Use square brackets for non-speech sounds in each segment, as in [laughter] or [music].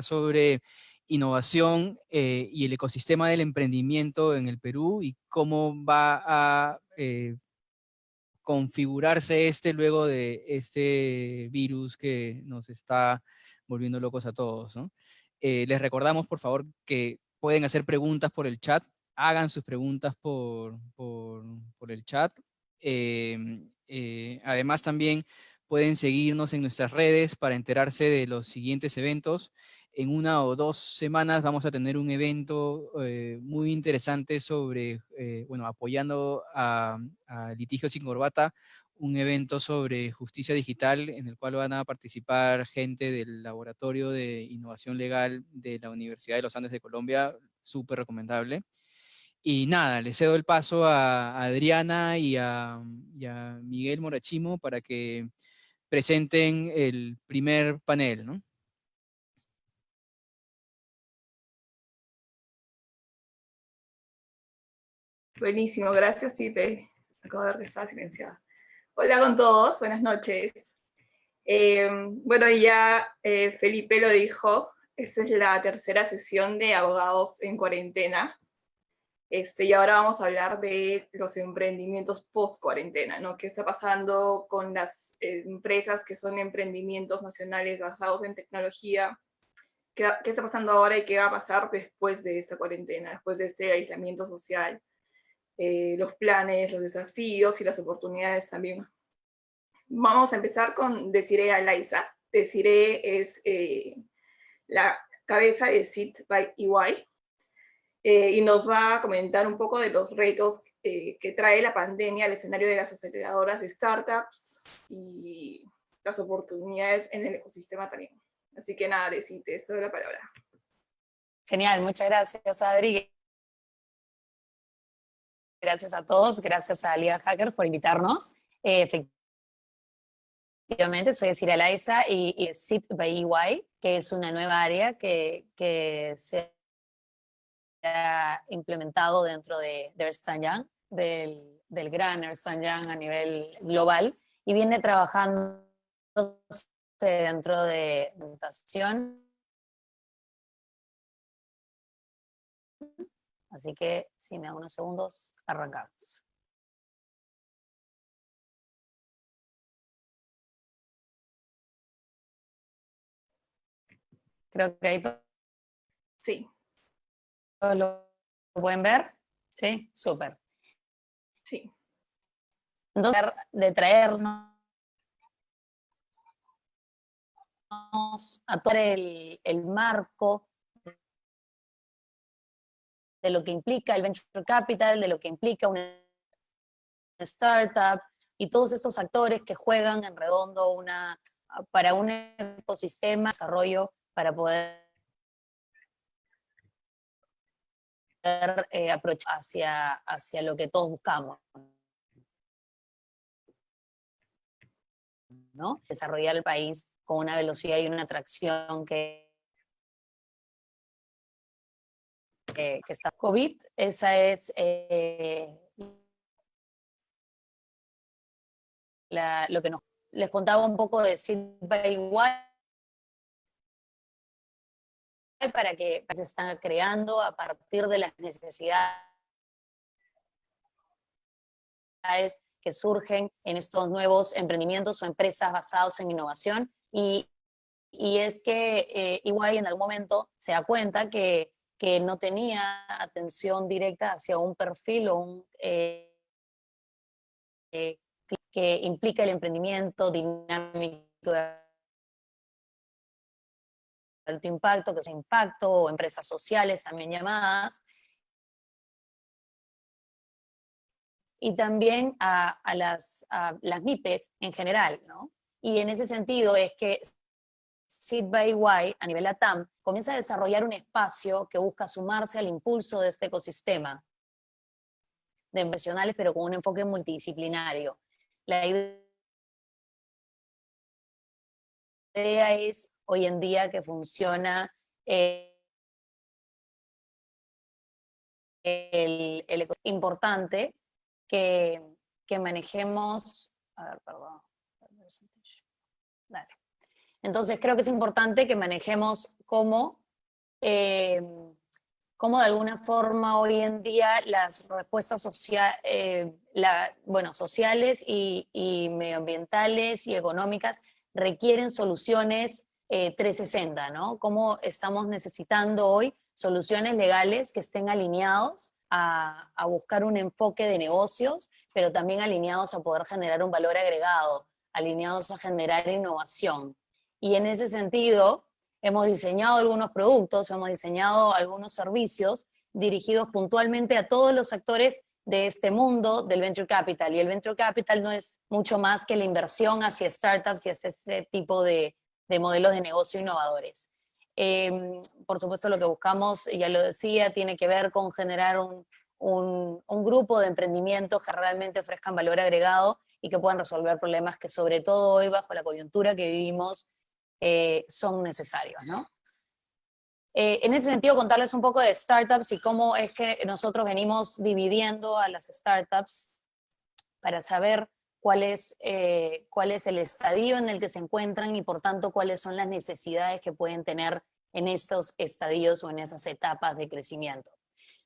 sobre innovación eh, y el ecosistema del emprendimiento en el Perú y cómo va a eh, configurarse este luego de este virus que nos está volviendo locos a todos. Eh, les recordamos, por favor, que pueden hacer preguntas por el chat. Hagan sus preguntas por, por, el chat. Em, además, también pueden seguirnos en nuestras redes para enterarse de los siguientes eventos en una o dos semanas vamos a tener un evento eh, muy interesante sobre, eh, bueno, apoyando a, Litigios sin Corbata, un evento sobre justicia digital en el cual van a participar gente del Laboratorio de Innovación Legal de la Universidad de los Andes de Colombia, súper recomendable. Y nada, le cedo el paso a Adriana y a, y a Miguel Morachimo para que presenten el primer panel, ¿no? Buenísimo, gracias Pipe. Acabo de ver que estaba silenciada. Hola con todos, buenas noches. Eh, bueno, ya eh, Felipe lo dijo, esta es la tercera sesión de Abogados en Cuarentena. Este, y ahora vamos a hablar de los emprendimientos post-cuarentena, ¿no? ¿Qué está pasando con las eh, empresas que son emprendimientos nacionales basados en tecnología? ¿Qué, ¿Qué está pasando ahora y qué va a pasar después de esta cuarentena, después de este aislamiento social? Eh, los planes, los desafíos y las oportunidades también. Vamos a empezar con Desiree Alaiza. Desiree es eh, la cabeza de Sit by EY eh, y nos va a comentar un poco de los retos que trae la pandemia al escenario de las aceleradoras de startups y las oportunidades en el ecosistema también. Así que nada, Desi, te doy la palabra. Genial, muchas gracias Adri. Gracias a todos, gracias a Liga Hacker por invitarnos. Eh, efectivamente, soy Cira Laiza y, y SIT by EY, que es una nueva área que, se ha implementado dentro de, de Ernst Young, del, del gran Ernst Young a nivel global, y viene trabajando dentro de mutación Así que si me da unos segundos, arrancamos. Creo que ahí. Sí. ¿Todos lo pueden ver? Sí, súper. Sí. Entonces, de traernos a todo el, el marco de lo que implica el venture capital, de lo que implica una startup, y todos estos actores que juegan en redondo una, para un ecosistema de desarrollo para poder eh, aprovechar hacia, hacia lo que todos buscamos. ¿no? Desarrollar el país con una velocidad y una atracción que que está COVID, esa es eh, lo que nos, les contaba un poco de Silva igual. Para que se están creando a partir de las necesidades que surgen en estos nuevos emprendimientos o empresas basados en innovación. Y, y es que eh, igual en algún momento se da cuenta que que no tenía atención directa hacia un perfil o un, eh, eh, que implica el emprendimiento dinámico de alto impacto, que es impacto, o empresas sociales también llamadas, y también a, las, a las MIPES en general, ¿no? Y en ese sentido es que Seed by a nivel ATAM comienza a desarrollar un espacio que busca sumarse al impulso de este ecosistema de profesionales, pero con un enfoque multidisciplinario. La idea es hoy en día que funciona eh, el, el, importante que, que manejemos, a ver, perdón, Dale Entonces creo que es importante que manejemos cómo, eh, cómo de alguna forma hoy en día las respuestas eh, bueno, sociales y, medioambientales y económicas requieren soluciones 360, ¿no? Cómo estamos necesitando hoy soluciones legales que estén alineados a, buscar un enfoque de negocios, pero también alineados a poder generar un valor agregado, alineados a generar innovación. Y en ese sentido, hemos diseñado algunos productos, hemos diseñado algunos servicios dirigidos puntualmente a todos los actores de este mundo del venture capital. Y el venture capital no es mucho más que la inversión hacia startups y hacia ese tipo de, de modelos de negocio innovadores. Em, por supuesto, lo que buscamos, ya lo decía, tiene que ver con generar un, un, un grupo de emprendimientos que realmente ofrezcan valor agregado y que puedan resolver problemas que sobre todo hoy, bajo la coyuntura que vivimos, eh, son necesarios, ¿no? Eh, en ese sentido, contarles un poco de startups y cómo es que nosotros venimos dividiendo a las startups para saber cuál es, eh, cuál es el estadio en el que se encuentran y por tanto cuáles son las necesidades que pueden tener en estos estadios o en esas etapas de crecimiento.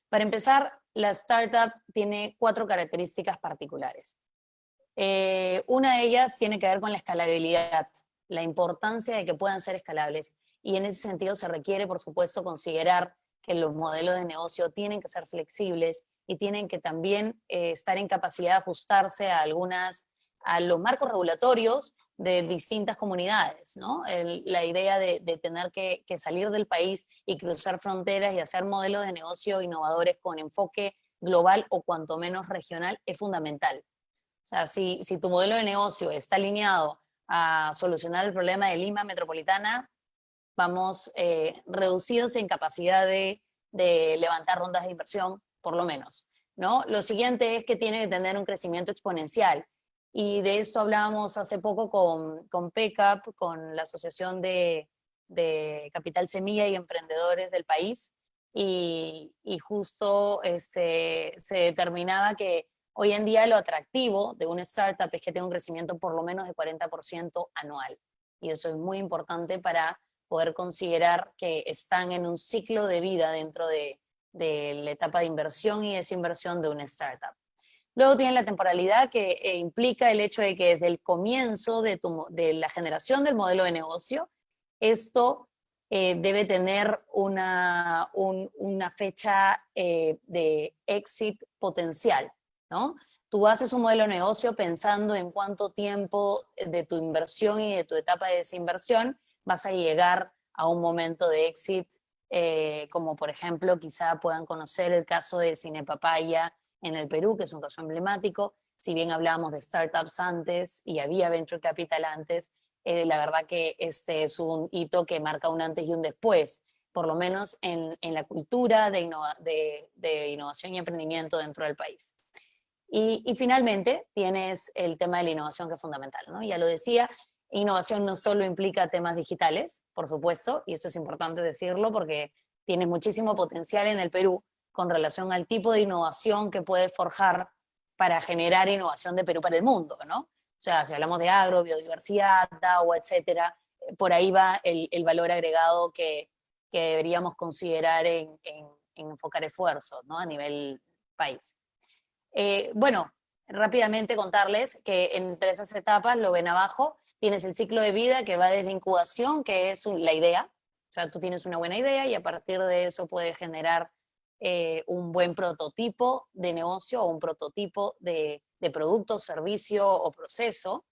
Para empezar, la startup tiene cuatro características particulares. una de ellas tiene que ver con la escalabilidad la importancia de que puedan ser escalables. Y en ese sentido se requiere, por supuesto, considerar que los modelos de negocio tienen que ser flexibles y tienen que también eh, estar en capacidad de ajustarse a algunas, a los marcos regulatorios de distintas comunidades, ¿no? la idea de, tener que, salir del país y cruzar fronteras y hacer modelos de negocio innovadores con enfoque global o cuanto menos regional es fundamental. O sea, si, si tu modelo de negocio está alineado a solucionar el problema de Lima metropolitana, vamos eh, reducidos en capacidad de, levantar rondas de inversión, por lo menos. ¿no? Lo siguiente es que tiene que tener un crecimiento exponencial. Y de esto hablábamos hace poco con, con PECAP, con la Asociación de, Capital Semilla y Emprendedores del país, y, y justo este, se determinaba que Hoy en día lo atractivo de una startup es que tenga un crecimiento por lo menos de 40% anual. Y eso es muy importante para poder considerar que están en un ciclo de vida dentro de, la etapa de inversión y desinversión de una startup. Luego tiene la temporalidad que eh, implica el hecho de que desde el comienzo de, la generación del modelo de negocio, esto eh, debe tener una, una fecha eh, de exit potencial. ¿No? Tú haces un modelo de negocio pensando en cuánto tiempo de tu inversión y de tu etapa de desinversión vas a llegar a un momento de exit, eh, como por ejemplo quizá puedan conocer el caso de Cinepapaya en el Perú, que es un caso emblemático, si bien hablábamos de startups antes y había venture capital antes, eh, la verdad que este es un hito que marca un antes y un después, por lo menos en, la cultura de, de innovación y emprendimiento dentro del país. Y, finalmente tienes el tema de la innovación que es fundamental, ¿no? Ya lo decía, innovación no solo implica temas digitales, por supuesto, y esto es importante decirlo porque tienes muchísimo potencial en el Perú con relación al tipo de innovación que puedes forjar para generar innovación de Perú para el mundo, ¿no? O sea, si hablamos de agro, biodiversidad, agua, etcétera, eh, por ahí va el, valor agregado que, que deberíamos considerar en, en, en enfocar esfuerzos, ¿no? A nivel país. Eh, bueno, rápidamente contarles que entre esas etapas, lo ven abajo, tienes el ciclo de vida que va desde incubación, que es la idea, o sea, tú tienes una buena idea y a partir de eso puedes generar eh, un buen prototipo de negocio o un prototipo de, producto, servicio o proceso.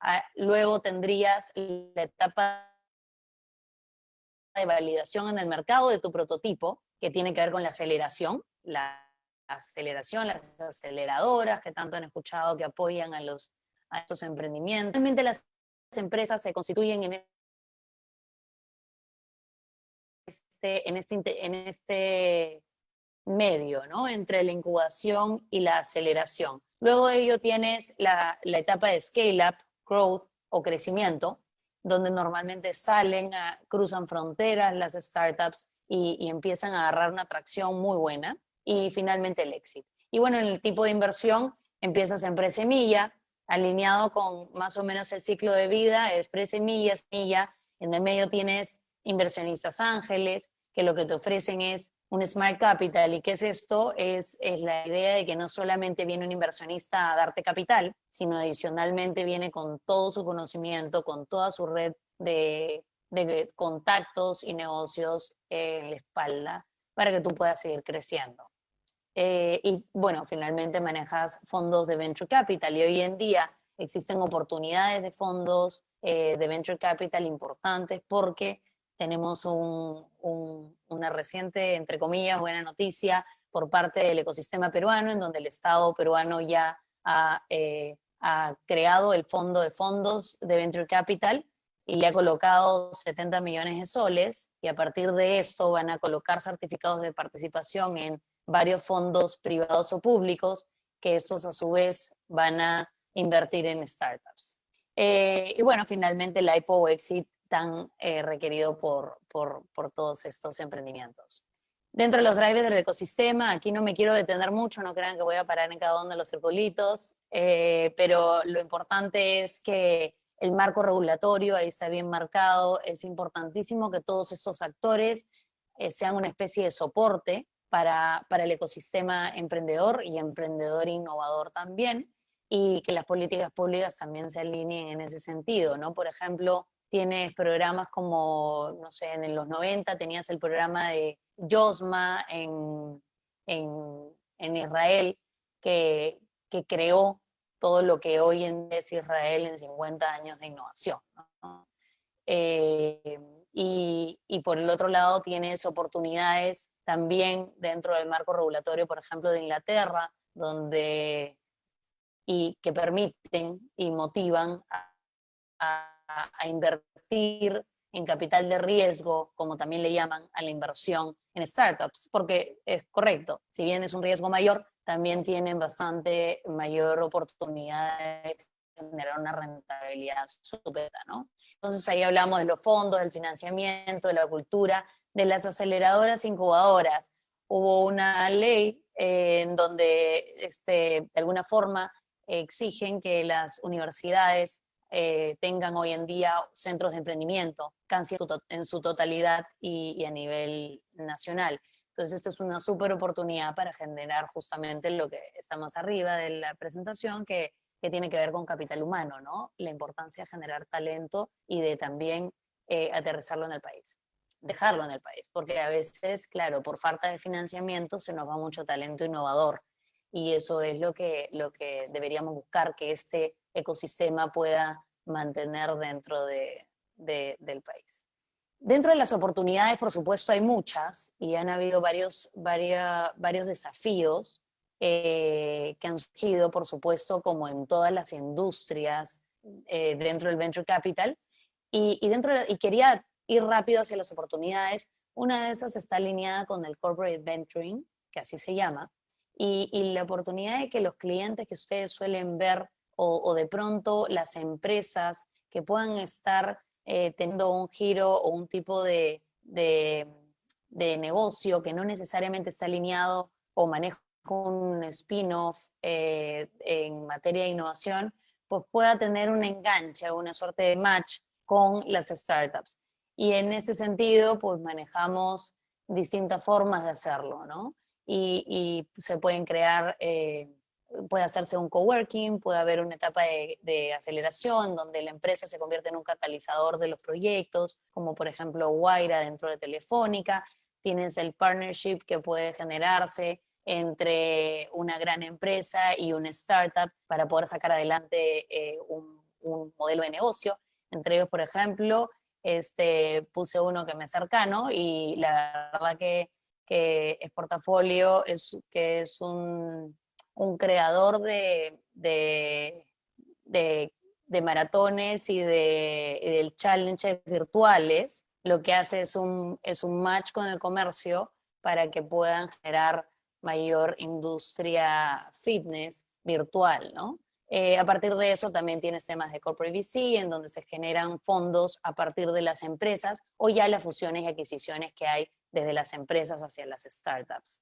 Ah, luego tendrías la etapa de validación en el mercado de tu prototipo, que tiene que ver con la aceleración, la aceleración, las aceleradoras que tanto han escuchado que apoyan a, los, a estos emprendimientos. Realmente las empresas se constituyen en este, en este, en este medio, ¿no? Entre la incubación y la aceleración. Luego de ello tienes la, la etapa de scale-up, growth o crecimiento, donde normalmente salen, cruzan fronteras las startups y, y empiezan a agarrar una atracción muy buena y finalmente el éxito. Y bueno, en el tipo de inversión empiezas en presemilla, alineado con más o menos el ciclo de vida, es presemilla, semilla, En el medio tienes inversionistas ángeles, que lo que te ofrecen es un Smart Capital. ¿Y qué es esto? Es, es la idea de que no solamente viene un inversionista a darte capital, sino adicionalmente viene con todo su conocimiento, con toda su red de, de contactos y negocios en la espalda para que tú puedas seguir creciendo. Eh, y bueno, finalmente manejas fondos de Venture Capital y hoy en día existen oportunidades de fondos eh, de Venture Capital importantes porque tenemos una reciente, entre comillas, buena noticia por parte del ecosistema peruano, en donde el Estado peruano ya ha, eh, ha creado el fondo de fondos de Venture Capital y le ha colocado 70 millones de soles, y a partir de esto van a colocar certificados de participación en varios fondos privados o públicos, que estos a su vez van a invertir en startups. Eh, y bueno, finalmente el IPO exit tan eh, requerido por, por, por, todos estos emprendimientos. Dentro de los drivers del ecosistema, aquí no me quiero detener mucho, no crean que voy a parar en cada uno de los circulitos, eh, pero lo importante es que el marco regulatorio ahí está bien marcado, es importantísimo que todos estos actores eh, sean una especie de soporte para, para el ecosistema emprendedor y emprendedor innovador también, y que las políticas públicas también se alineen en ese sentido, ¿no? Por ejemplo, tienes programas como, no sé, en los 90 tenías el programa de Yosma en, en, en Israel, que, que, creó todo lo que hoy en es Israel en 50 años de innovación. Eh, y, por el otro lado tienes oportunidades también dentro del marco regulatorio, por ejemplo, de Inglaterra, donde y que permiten y motivan a, invertir en capital de riesgo, como también le llaman a la inversión en startups, porque es correcto, si bien es un riesgo mayor, también tienen bastante mayor oportunidad de generar una rentabilidad súper, ¿no? Entonces ahí hablamos de los fondos, del financiamiento, de la cultura, de las aceleradoras incubadoras. Hubo una ley eh, en donde este, de alguna forma exigen que las universidades eh, tengan hoy en día centros de emprendimiento, casi en su totalidad y, a nivel nacional. Entonces, esto es una súper oportunidad para generar justamente lo que está más arriba de la presentación, que, que, tiene que ver con capital humano, ¿no? La importancia de generar talento y de también eh, aterrizarlo en el país, dejarlo en el país, porque a veces, claro, por falta de financiamiento se nos va mucho talento innovador y eso es lo que, lo que deberíamos buscar, que este ecosistema pueda mantener dentro de, del país. Dentro de las oportunidades, por supuesto, hay muchas y han habido varios, varios, varios desafíos eh, que han surgido, por supuesto, como en todas las industrias eh, dentro del Venture Capital. Y, y, dentro y quería ir rápido hacia las oportunidades. Una de esas está alineada con el Corporate Venturing, que así se llama, y, y la oportunidad de que los clientes que ustedes suelen ver o, de pronto las empresas que puedan estar eh, teniendo un giro o un tipo de, de, negocio que no necesariamente está alineado o maneja un spin-off eh, en materia de innovación, pues pueda tener un enganche una suerte de match con las startups. Y en este sentido, pues manejamos distintas formas de hacerlo, ¿no? Y, y se pueden crear eh, puede hacerse un coworking, puede haber una etapa de, aceleración donde la empresa se convierte en un catalizador de los proyectos, como por ejemplo Guaira dentro de Telefónica, tienes el partnership que puede generarse entre una gran empresa y una startup para poder sacar adelante eh, un, modelo de negocio. Entre ellos, por ejemplo, este, puse uno que me es cercano y la verdad que, que es portafolio, es, que es un un creador de, de, de, maratones y, de, challenges virtuales, lo que hace es un, es un match con el comercio para que puedan generar mayor industria fitness virtual, ¿no? Eh, a partir de eso también tienes temas de corporate VC, en donde se generan fondos a partir de las empresas o ya las fusiones y adquisiciones que hay desde las empresas hacia las startups.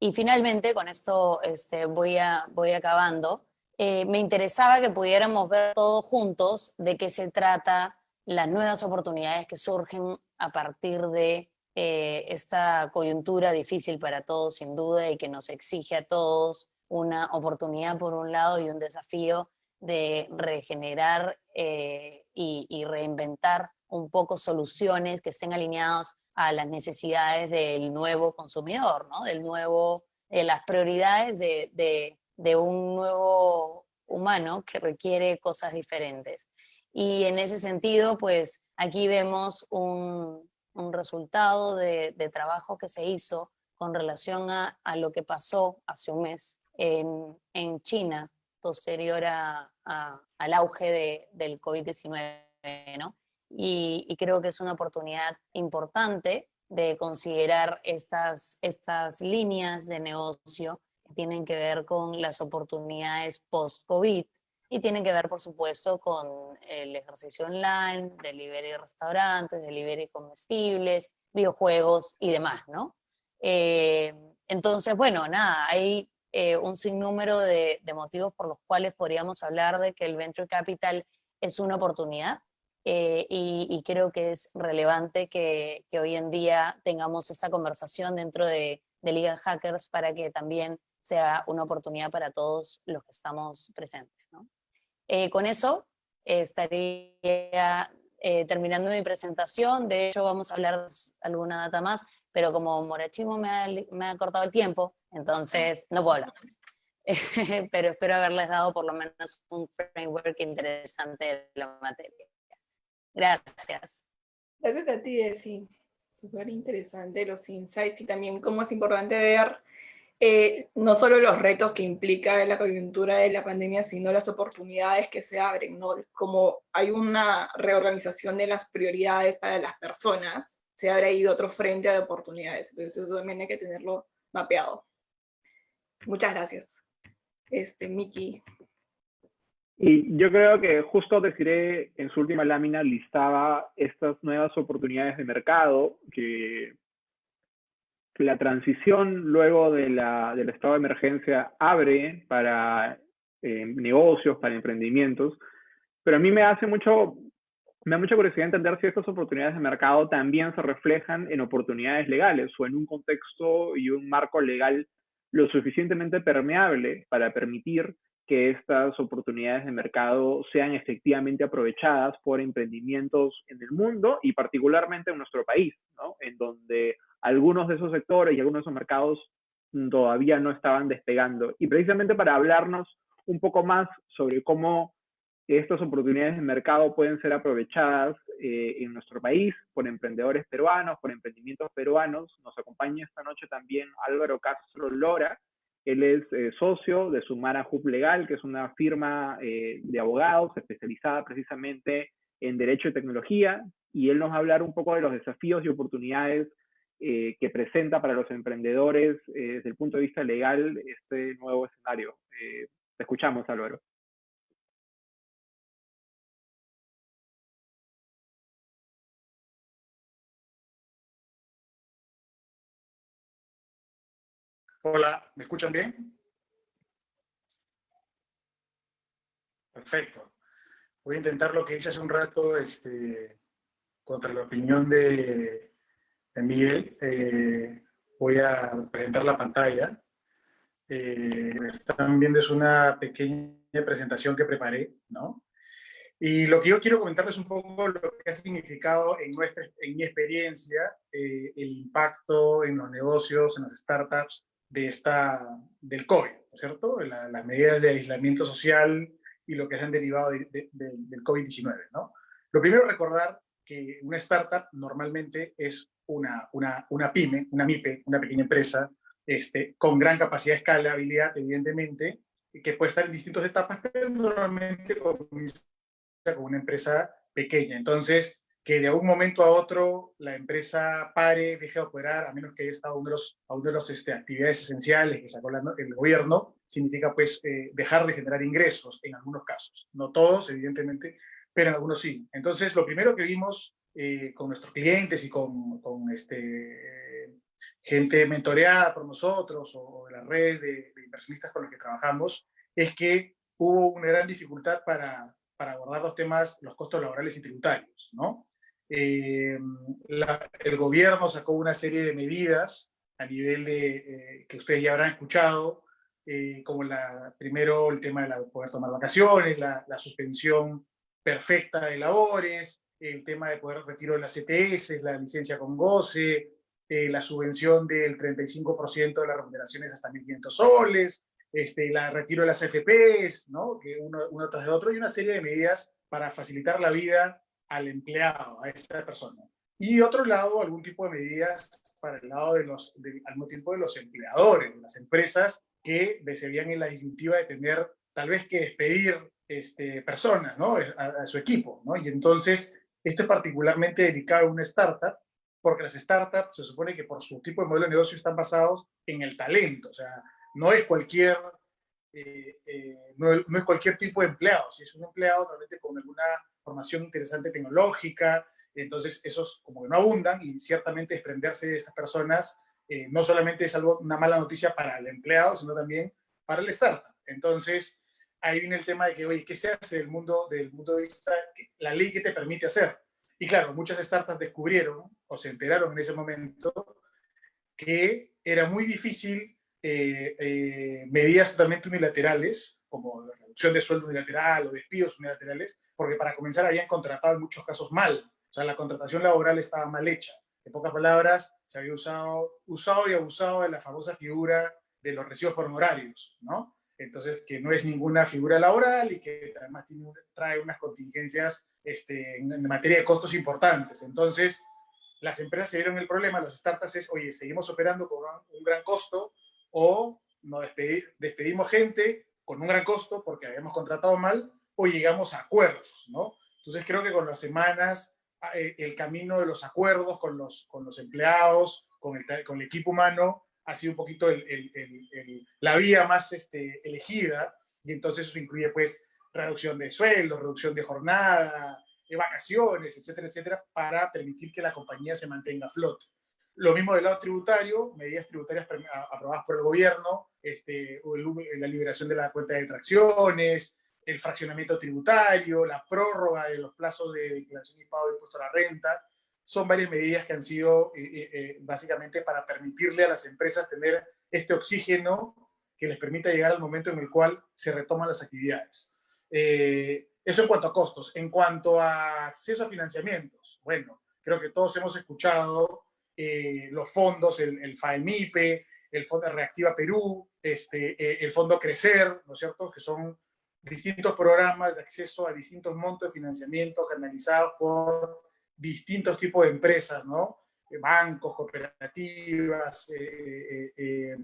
Y finalmente, con esto este, voy, voy acabando, eh, me interesaba que pudiéramos ver todos juntos de qué se trata las nuevas oportunidades que surgen a partir de eh, esta coyuntura difícil para todos sin duda y que nos exige a todos una oportunidad por un lado y un desafío de regenerar eh, y, reinventar un poco soluciones que estén alineados a las necesidades del nuevo consumidor, ¿no? del nuevo, de las prioridades de, de, de un nuevo humano que requiere cosas diferentes. Y en ese sentido, pues aquí vemos un, un resultado de, trabajo que se hizo con relación a, lo que pasó hace un mes en, en China, posterior a, al auge del COVID-19, ¿no? Y, y, creo que es una oportunidad importante de considerar estas, estas líneas de negocio que tienen que ver con las oportunidades post-COVID, y tienen que ver, por supuesto, con el ejercicio online, delivery restaurantes, delivery comestibles, videojuegos y demás, ¿no? Eh, entonces, bueno, nada, hay eh, un sinnúmero de, motivos por los cuales podríamos hablar de que el Venture Capital es una oportunidad, eh, y, creo que es relevante que, hoy en día tengamos esta conversación dentro de, de Liga Hackers para que también sea una oportunidad para todos los que estamos presentes. ¿no? Eh, con eso estaría eh, terminando mi presentación, de hecho vamos a hablar de alguna data más, pero como Morachimo me ha, me ha cortado el tiempo, entonces no puedo hablar más. [laughs] pero espero haberles dado por lo menos un framework interesante de la materia. Gracias. Gracias a ti, Desi. Súper interesante los insights y también cómo es importante ver eh, no solo los retos que implica la coyuntura de la pandemia, sino las oportunidades que se abren. Como hay una reorganización de las prioridades para las personas, se abre ahí otro frente de oportunidades, entonces eso también hay que tenerlo mapeado. Muchas gracias. Este, Miki. Y yo creo que justo deciré en su última lámina listaba estas nuevas oportunidades de mercado que la transición luego de la, del estado de emergencia abre para eh, negocios, para emprendimientos, pero a mí me hace mucho, me da mucha curiosidad entender si estas oportunidades de mercado también se reflejan en oportunidades legales o en un contexto y un marco legal lo suficientemente permeable para permitir que estas oportunidades de mercado sean efectivamente aprovechadas por emprendimientos en el mundo y particularmente en nuestro país, ¿no? en donde algunos de esos sectores y algunos de esos mercados todavía no estaban despegando. Y precisamente para hablarnos un poco más sobre cómo estas oportunidades de mercado pueden ser aprovechadas eh, en nuestro país por emprendedores peruanos, por emprendimientos peruanos, nos acompaña esta noche también Álvaro Castro Lora, él es eh, socio de Sumara Hub Legal, que es una firma eh, de abogados especializada precisamente en Derecho y Tecnología, y él nos va a hablar un poco de los desafíos y oportunidades eh, que presenta para los emprendedores desde el punto de vista legal este nuevo escenario. te escuchamos, Álvaro. Hola, ¿me escuchan bien? Perfecto. Voy a intentar lo que hice hace un rato este, contra la opinión de, Miguel. Eh, voy a presentar la pantalla. Eh, están viendo es una pequeña presentación que preparé, ¿no? Y lo que yo quiero comentarles un poco lo que ha significado en, nuestra, en mi experiencia eh, el impacto en los negocios, en las startups, de esta, del COVID, ¿no es cierto? las medidas de aislamiento social y lo que se han derivado del COVID-19, ¿no? Lo primero recordar que una startup normalmente es una, una, una pyme, una MIPE, una pequeña empresa, este, con gran capacidad de escalabilidad, evidentemente, que puede estar en distintas etapas, pero normalmente comienza como una empresa pequeña. Entonces, que de un momento a otro la empresa pare, deje de operar, a menos que haya estado uno de los, a de los este, actividades esenciales que sacó el gobierno, significa pues eh, dejar de generar ingresos en algunos casos. No todos, evidentemente, pero en algunos sí. Entonces, lo primero que vimos eh, con nuestros clientes y con, con este, gente mentoreada por nosotros o de la red de, de inversionistas con los que trabajamos, es que hubo una gran dificultad para para abordar los temas, los costos laborales y tributarios, ¿no? Eh, el gobierno sacó una serie de medidas a nivel de, eh, que ustedes ya habrán escuchado, eh, como la, primero el tema de la, poder tomar vacaciones, la, la, suspensión perfecta de labores, el tema de poder retiro de las CTS, la licencia con goce, la subvención del 35% de las remuneraciones hasta 1.500 soles, este, la retiro de las FPs, ¿no? que uno, uno tras de otro, y una serie de medidas para facilitar la vida al empleado, a esa persona. Y otro lado, algún tipo de medidas para el lado de los, al mismo tiempo de los empleadores, de las empresas que se en la disyuntiva de tener tal vez que despedir este, personas, ¿no? A, su equipo, ¿no? Y entonces, esto es particularmente delicado en una startup, porque las startups se supone que por su tipo de modelo de negocio están basados en el talento, o sea, no es cualquier, eh, eh, no, es cualquier tipo de empleado, si es un empleado realmente con alguna formación interesante tecnológica, entonces esos como que no abundan y ciertamente desprenderse de estas personas eh, no solamente es algo, una mala noticia para el empleado, sino también para el startup. Entonces, ahí viene el tema de que, oye, ¿qué se hace del mundo, del mundo de vista, la ley que te permite hacer? Y claro, muchas startups descubrieron o se enteraron en ese momento que era muy difícil eh, eh, medidas totalmente unilaterales, como reducción de sueldo unilateral o despidos unilaterales, porque para comenzar habían contratado en muchos casos mal. O sea, la contratación laboral estaba mal hecha. En pocas palabras, se había usado, usado y abusado de la famosa figura de los recibos por honorarios, ¿no? Entonces, que no es ninguna figura laboral y que además tiene, trae unas contingencias este, en, materia de costos importantes. Entonces, las empresas se vieron el problema, las startups es, oye, seguimos operando con un gran costo o nos despedimos gente con un gran costo porque habíamos contratado mal o llegamos a acuerdos, ¿no? Entonces creo que con las semanas eh, el camino de los acuerdos con los, con los empleados, con el, con el equipo humano, ha sido un poquito el, el, la vía más este, elegida y entonces eso incluye pues reducción de sueldos, reducción de jornada, de vacaciones, etcétera, etcétera, para permitir que la compañía se mantenga a flote. Lo mismo del lado tributario, medidas tributarias aprobadas por el gobierno, este, la liberación de la cuenta de tracciones, el fraccionamiento tributario, la prórroga de los plazos de declaración y pago de impuesto a la renta, son varias medidas que han sido eh, eh, eh, básicamente para permitirle a las empresas tener este oxígeno que les permita llegar al momento en el cual se retoman las actividades. eso en cuanto a costos. En cuanto a acceso a financiamientos, bueno, creo que todos hemos escuchado los fondos, el, el FAEMIPE, el Fondo Reactiva Perú, este, el Fondo Crecer, ¿no es cierto?, que son distintos programas de acceso a distintos montos de financiamiento canalizados por distintos tipos de empresas, ¿no? Eh, bancos, cooperativas, eh, eh,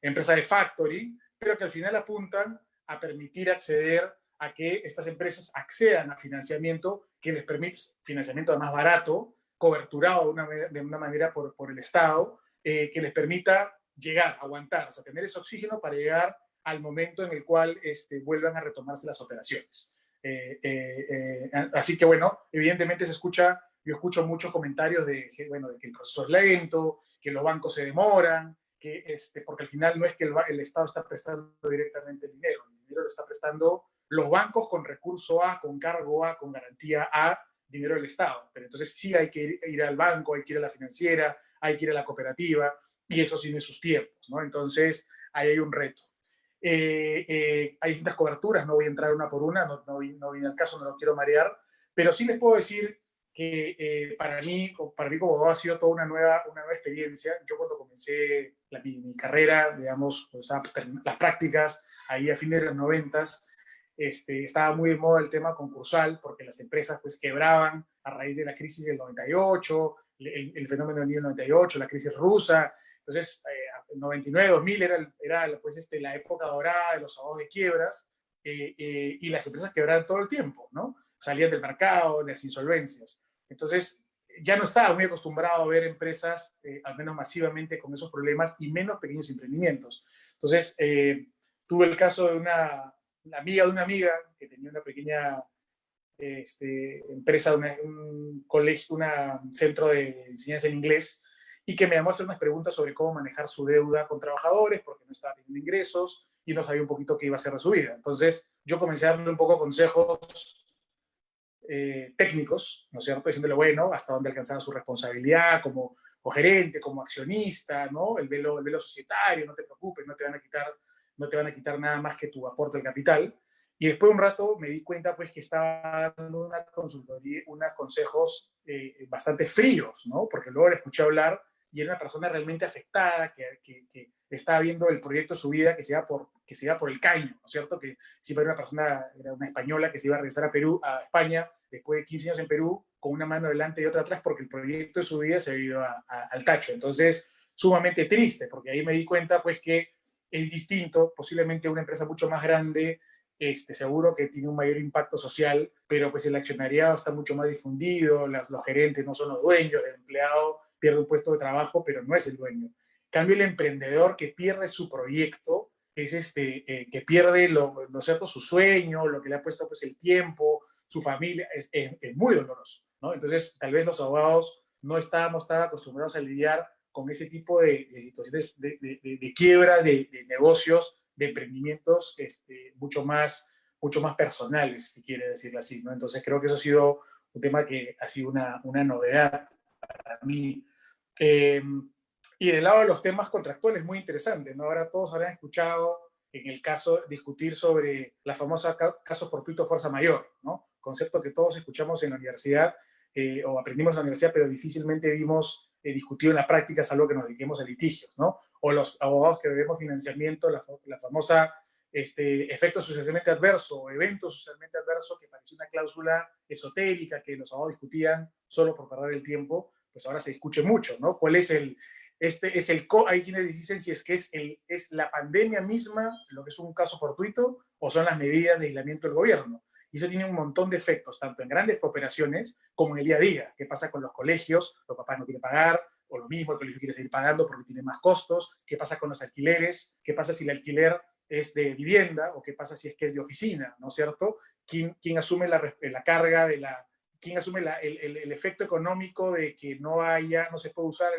empresas de factory, pero que al final apuntan a permitir acceder a que estas empresas accedan a financiamiento que les permite financiamiento más barato, coberturado de una, de una manera por, por, el Estado, que les permita llegar, aguantar, o sea, tener ese oxígeno para llegar al momento en el cual este, vuelvan a retomarse las operaciones. Eh, eh, eh, así que bueno, evidentemente se escucha, yo escucho muchos comentarios de, bueno, de que el proceso es lento, que los bancos se demoran, que este, porque al final no es que el, el Estado está prestando directamente el dinero, el dinero lo está prestando los bancos con recurso A, con cargo A, con garantía A, dinero del Estado. Pero entonces sí hay que ir, ir, al banco, hay que ir a la financiera, hay que ir a la cooperativa, y eso tiene sus tiempos, ¿no? Entonces ahí hay un reto. Eh, eh, hay distintas coberturas, no voy a entrar una por una, no, no, no viene al caso, no lo quiero marear, pero sí les puedo decir que eh, para, mí, para mí como ha sido toda una nueva, una nueva experiencia. Yo cuando comencé la, mi, mi, carrera, digamos, o sea, las prácticas, ahí a fines de los noventas, este, estaba muy de moda el tema concursal, porque las empresas pues quebraban a raíz de la crisis del 98, el, el fenómeno del 98, la crisis rusa, entonces eh, 99, 2000 era, era pues, este, la época dorada de los abogados de quiebras eh, eh, y las empresas quebraban todo el tiempo, ¿no? Salían del mercado, las insolvencias. Entonces, ya no estaba muy acostumbrado a ver empresas, eh, al menos masivamente, con esos problemas y menos pequeños emprendimientos. Entonces, eh, tuve el caso de una amiga de una amiga que tenía una pequeña este, empresa, una, un colegio, un centro de enseñanza en inglés, y que me llamó a hacer unas preguntas sobre cómo manejar su deuda con trabajadores porque no estaba teniendo ingresos y no sabía un poquito qué iba a hacer de su vida. Entonces yo comencé a darle un poco consejos eh, técnicos, ¿no es cierto? Diciéndole, bueno, hasta dónde alcanzaba su responsabilidad como, gerente, como accionista, ¿no? El velo, el velo societario, no te preocupes, no te van a quitar, no te van a quitar nada más que tu aporte al capital. Y después de un rato me di cuenta pues que estaba dando una consultoría, unos consejos eh, bastante fríos, ¿no? Porque luego le escuché hablar y era una persona realmente afectada, que, que, estaba viendo el proyecto de su vida que se iba por, que se iba por el caño, ¿no es cierto? Que siempre era una persona, era una española que se iba a regresar a Perú, a España, después de 15 años en Perú, con una mano delante y otra atrás, porque el proyecto de su vida se ido al tacho. Entonces, sumamente triste, porque ahí me di cuenta, pues, que es distinto, posiblemente una empresa mucho más grande, este, seguro que tiene un mayor impacto social, pero pues el accionariado está mucho más difundido, los gerentes no son los dueños, el empleado pierde un puesto de trabajo, pero no es el dueño. En cambio, el emprendedor que pierde su proyecto es este, eh, que pierde lo, ¿no cierto? su sueño, lo que le ha puesto pues, el tiempo, su familia, es, muy doloroso. ¿no? Entonces, tal vez los abogados no estábamos tan acostumbrados a lidiar con ese tipo de, situaciones de, de, quiebra de, negocios, de emprendimientos este, mucho, más, mucho más personales, si quiere decirlo así. ¿no? Entonces, creo que eso ha sido un tema que ha sido una, una novedad para mí Em, y del lado de los temas contractuales, muy interesante, ¿no? Ahora todos habrán escuchado en el caso discutir sobre la famosa caso fortuito fuerza mayor, ¿no? Concepto que todos escuchamos en la universidad eh, o aprendimos en la universidad, pero difícilmente vimos eh, discutido en la práctica, salvo que nos dediquemos a litigios, ¿no? O los abogados que debemos financiamiento, la, la famosa este, efecto socialmente adverso o evento socialmente adverso, que parecía una cláusula esotérica que los abogados discutían solo por perder el tiempo, pues ahora se escuche mucho, ¿no? ¿Cuál es el, este es el, hay quienes dicen si es que es, el, es la pandemia misma, lo que es un caso fortuito, o son las medidas de aislamiento del gobierno. Y eso tiene un montón de efectos, tanto en grandes cooperaciones como en el día a día. ¿Qué pasa con los colegios? Los papás no quieren pagar, o lo mismo, el colegio quiere seguir pagando porque tiene más costos. ¿Qué pasa con los alquileres? ¿Qué pasa si el alquiler es de vivienda? ¿O qué pasa si es que es de oficina? ¿No es cierto? ¿Quién, quién asume la, la carga de la, quién asume el, el, efecto económico de que no haya, no se puede usar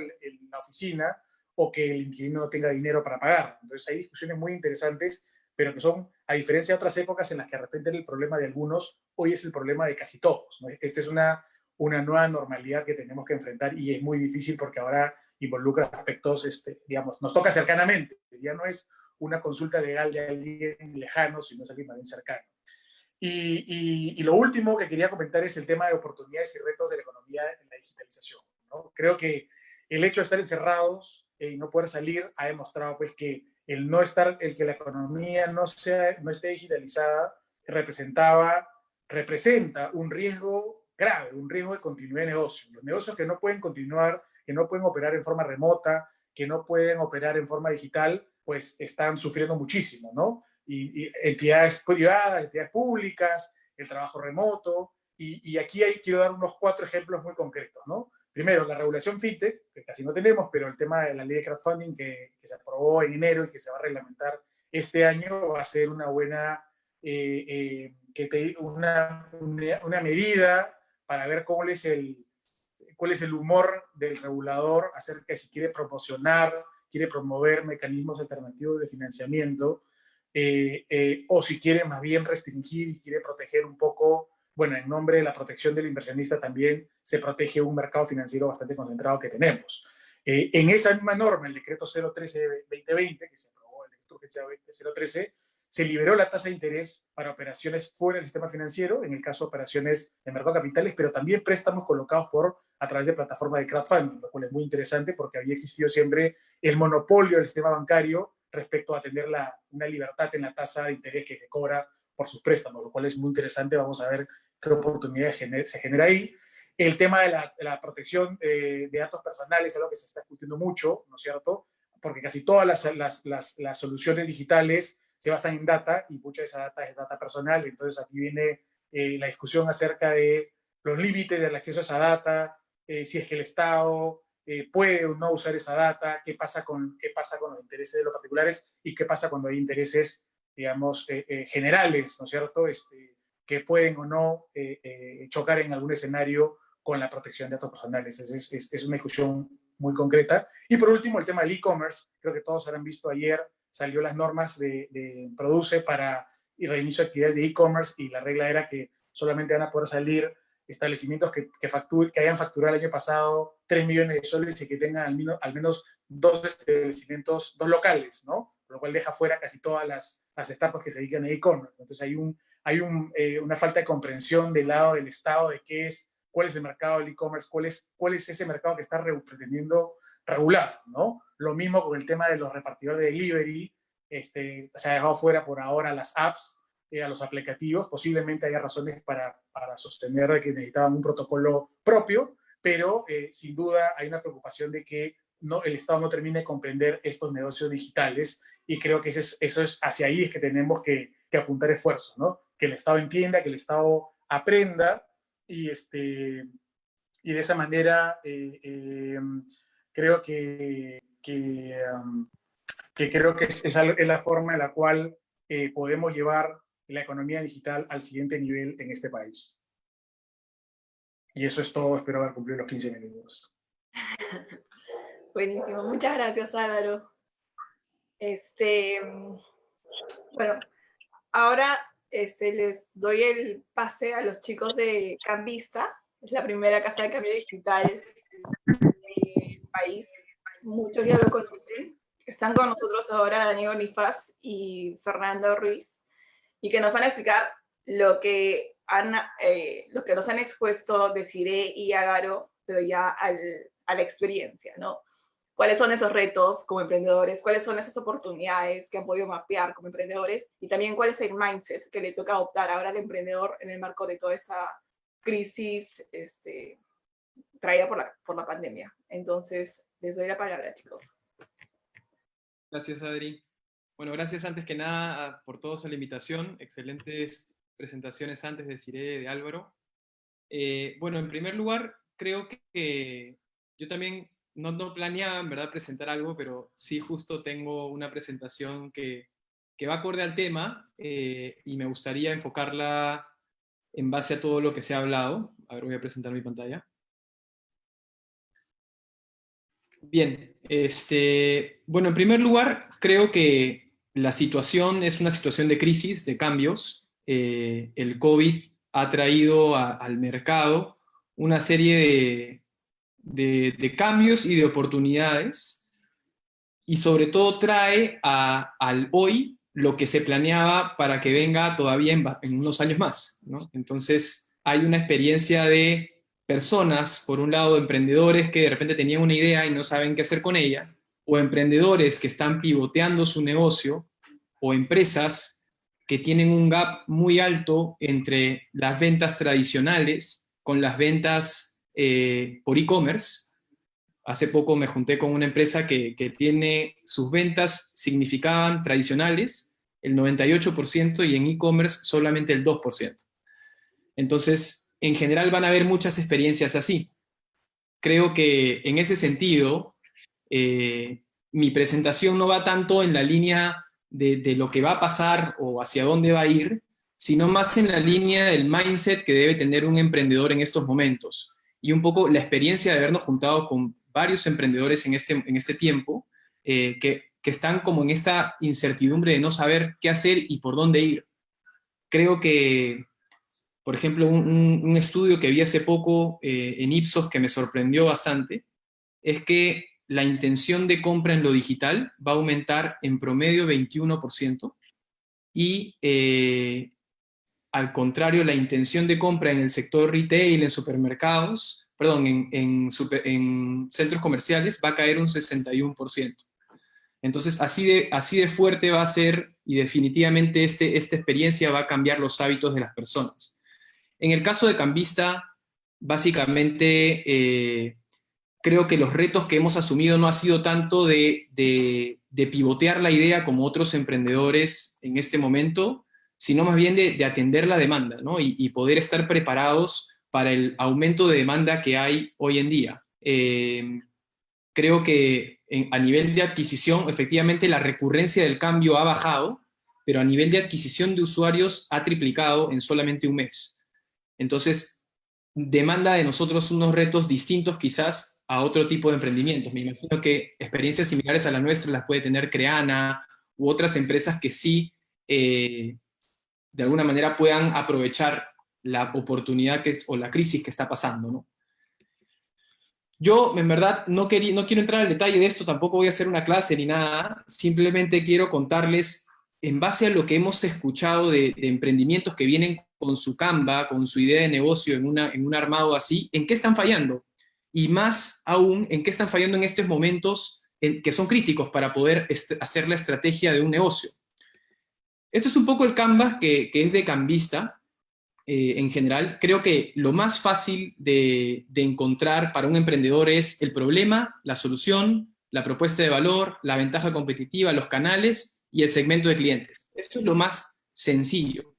la oficina o que el inquilino no tenga dinero para pagar. Entonces hay discusiones muy interesantes, pero que son, a diferencia de otras épocas en las que de repente era el problema de algunos, hoy es el problema de casi todos. Esta es una, una nueva normalidad que tenemos que enfrentar y es muy difícil porque ahora involucra aspectos, este, digamos, nos toca cercanamente. Ya no es una consulta legal de alguien lejano, sino es alguien más bien cercano. Y, lo último que quería comentar es el tema de oportunidades y retos de la economía en la digitalización. ¿no? Creo que el hecho de estar encerrados y no poder salir ha demostrado pues, que el no estar, el que la economía no, sea, no esté digitalizada representaba, representa un riesgo grave, un riesgo de continuidad de negocio. Los negocios que no pueden continuar, que no pueden operar en forma remota, que no pueden operar en forma digital, pues están sufriendo muchísimo, ¿no? Y, entidades privadas, entidades públicas, el trabajo remoto, y, aquí hay, quiero dar unos cuatro ejemplos muy concretos, ¿no? Primero, la regulación FinTech, que casi no tenemos, pero el tema de la ley de crowdfunding que, que se aprobó en enero y que se va a reglamentar este año va a ser una buena, eh, eh, que te, una, una, medida para ver cómo es el, cuál es el humor del regulador acerca de si quiere promocionar, quiere promover mecanismos alternativos de financiamiento eh, eh, o si quiere más bien restringir y quiere proteger un poco, bueno, en nombre de la protección del inversionista también se protege un mercado financiero bastante concentrado que tenemos. Eh, en esa misma norma, el decreto 013-2020, que se aprobó, el decreto urgencia 013, se liberó la tasa de interés para operaciones fuera del sistema financiero, en el caso de operaciones de mercado de capitales, pero también préstamos colocados por a través de plataformas de crowdfunding, lo cual es muy interesante porque había existido siempre el monopolio del sistema bancario respecto a tener la, una libertad en la tasa de interés que se cobra por sus préstamos, lo cual es muy interesante. Vamos a ver qué oportunidades se genera ahí. El tema de la, protección de, datos personales es algo que se está discutiendo mucho, ¿no es cierto? Porque casi todas las, soluciones digitales se basan en data y mucha de esa data es data personal. Entonces aquí viene eh, la discusión acerca de los límites del acceso a esa data, eh, si es que el Estado eh, puede o no usar esa data, qué pasa, con, qué pasa con los intereses de los particulares y qué pasa cuando hay intereses, digamos, eh, eh, generales, ¿no es cierto?, este, que pueden o no chocar en algún escenario con la protección de datos personales. Es, es, es, una discusión muy concreta. Y por último, el tema del e-commerce. Creo que todos habrán visto ayer, salió las normas de, Produce para el reinicio de actividades de e-commerce y la regla era que solamente van a poder salir establecimientos que, que, que hayan facturado el año pasado 3 millones de soles y que tengan al menos, al menos dos establecimientos, dos locales, ¿no? Lo cual deja fuera casi todas las, las startups que se dedican a e-commerce. Entonces hay, un, hay un, eh, una falta de comprensión del lado del Estado de qué es, cuál es el mercado del e-commerce, cuál es, cuál es ese mercado que está pretendiendo regular, ¿no? Lo mismo con el tema de los repartidores de delivery, este, se ha dejado fuera por ahora las apps, eh, a los aplicativos, posiblemente haya razones para, para sostener que necesitaban un protocolo propio, pero eh, sin duda hay una preocupación de que no, el Estado no termine de comprender estos negocios digitales y creo que eso es, eso es hacia ahí es que tenemos que, que apuntar esfuerzos, ¿no? Que el Estado entienda, que el Estado aprenda y, este, y de esa manera eh, eh, creo que, que, um, que, creo que es, es, la forma en la cual eh, podemos llevar la economía digital al siguiente nivel en este país. Y eso es todo, espero haber cumplido los 15 minutos. [laughs] Buenísimo, muchas gracias Álvaro. Este, bueno, ahora este, les doy el pase a los chicos de Cambista, es la primera casa de cambio digital del país. Muchos ya lo conocen. Están con nosotros ahora Daniel Nifaz y Fernando Ruiz, y que nos van a explicar lo que, han, eh, lo que nos han expuesto Desiree y Agaro, pero ya al, a la experiencia, ¿no? cuáles son esos retos como emprendedores, cuáles son esas oportunidades que han podido mapear como emprendedores y también cuál es el mindset que le toca adoptar ahora al emprendedor en el marco de toda esa crisis este, traída por la, por la pandemia. Entonces, les doy la palabra, chicos. Gracias, Adri. Bueno, gracias antes que nada por todos la invitación. Excelentes presentaciones antes de Cire de Álvaro. Eh, bueno, en primer lugar, creo que yo también no, no planeaba en verdad presentar algo, pero sí justo tengo una presentación que, que va acorde al tema eh, y me gustaría enfocarla en base a todo lo que se ha hablado. A ver, voy a presentar mi pantalla. Bien, este, bueno, en primer lugar, creo que la situación es una situación de crisis, de cambios. Eh, el COVID ha traído a, al mercado una serie de, de, cambios y de oportunidades, y sobre todo trae al hoy lo que se planeaba para que venga todavía en, unos años más. Entonces hay una experiencia de personas, por un lado emprendedores que de repente tenían una idea y no saben qué hacer con ella, o emprendedores que están pivoteando su negocio, o empresas que tienen un gap muy alto entre las ventas tradicionales con las ventas eh, por e-commerce. Hace poco me junté con una empresa que, tiene sus ventas significaban tradicionales, el 98%, y en e-commerce solamente el 2%. Entonces, en general van a haber muchas experiencias así. Creo que en ese sentido, eh, mi presentación no va tanto en la línea de, lo que va a pasar o hacia dónde va a ir, sino más en la línea del mindset que debe tener un emprendedor en estos momentos y un poco la experiencia de habernos juntado con varios emprendedores en este, en este tiempo, eh, que, que, están como en esta incertidumbre de no saber qué hacer y por dónde ir. Creo que, por ejemplo, un, un estudio que vi hace poco eh, en Ipsos que me sorprendió bastante, es que la intención de compra en lo digital va a aumentar en promedio 21%, y eh, al contrario, la intención de compra en el sector retail, en supermercados, perdón, en, en, centros comerciales va a caer un 61%. Entonces, así de, así de fuerte va a ser y definitivamente este, esta experiencia va a cambiar los hábitos de las personas. En el caso de Cambista, básicamente eh, creo que los retos que hemos asumido no ha sido tanto de, de, de pivotear la idea como otros emprendedores en este momento, sino más bien de, atender la demanda ¿no? y, poder estar preparados para el aumento de demanda que hay hoy en día. Eh, creo que a nivel de adquisición, efectivamente la recurrencia del cambio ha bajado, pero a nivel de adquisición de usuarios ha triplicado en solamente un mes. Entonces, demanda de nosotros unos retos distintos quizás a otro tipo de emprendimientos. Me imagino que experiencias similares a la nuestra las puede tener Creana u otras empresas que sí eh, de alguna manera puedan aprovechar la oportunidad que es, o la crisis que está pasando. ¿no? Yo, en verdad, no, quería, no quiero entrar al detalle de esto, tampoco voy a hacer una clase ni nada, simplemente quiero contarles, en base a lo que hemos escuchado de, emprendimientos que vienen con su Canva, con su idea de negocio en, en un armado así, ¿en qué están fallando? Y más aún, ¿en qué están fallando en estos momentos que son críticos para poder hacer la estrategia de un negocio? Esto es un poco el Canvas que, que es de cambista, eh, en general, creo que lo más fácil de, encontrar para un emprendedor es el problema, la solución, la propuesta de valor, la ventaja competitiva, los canales y el segmento de clientes. Esto es lo más sencillo.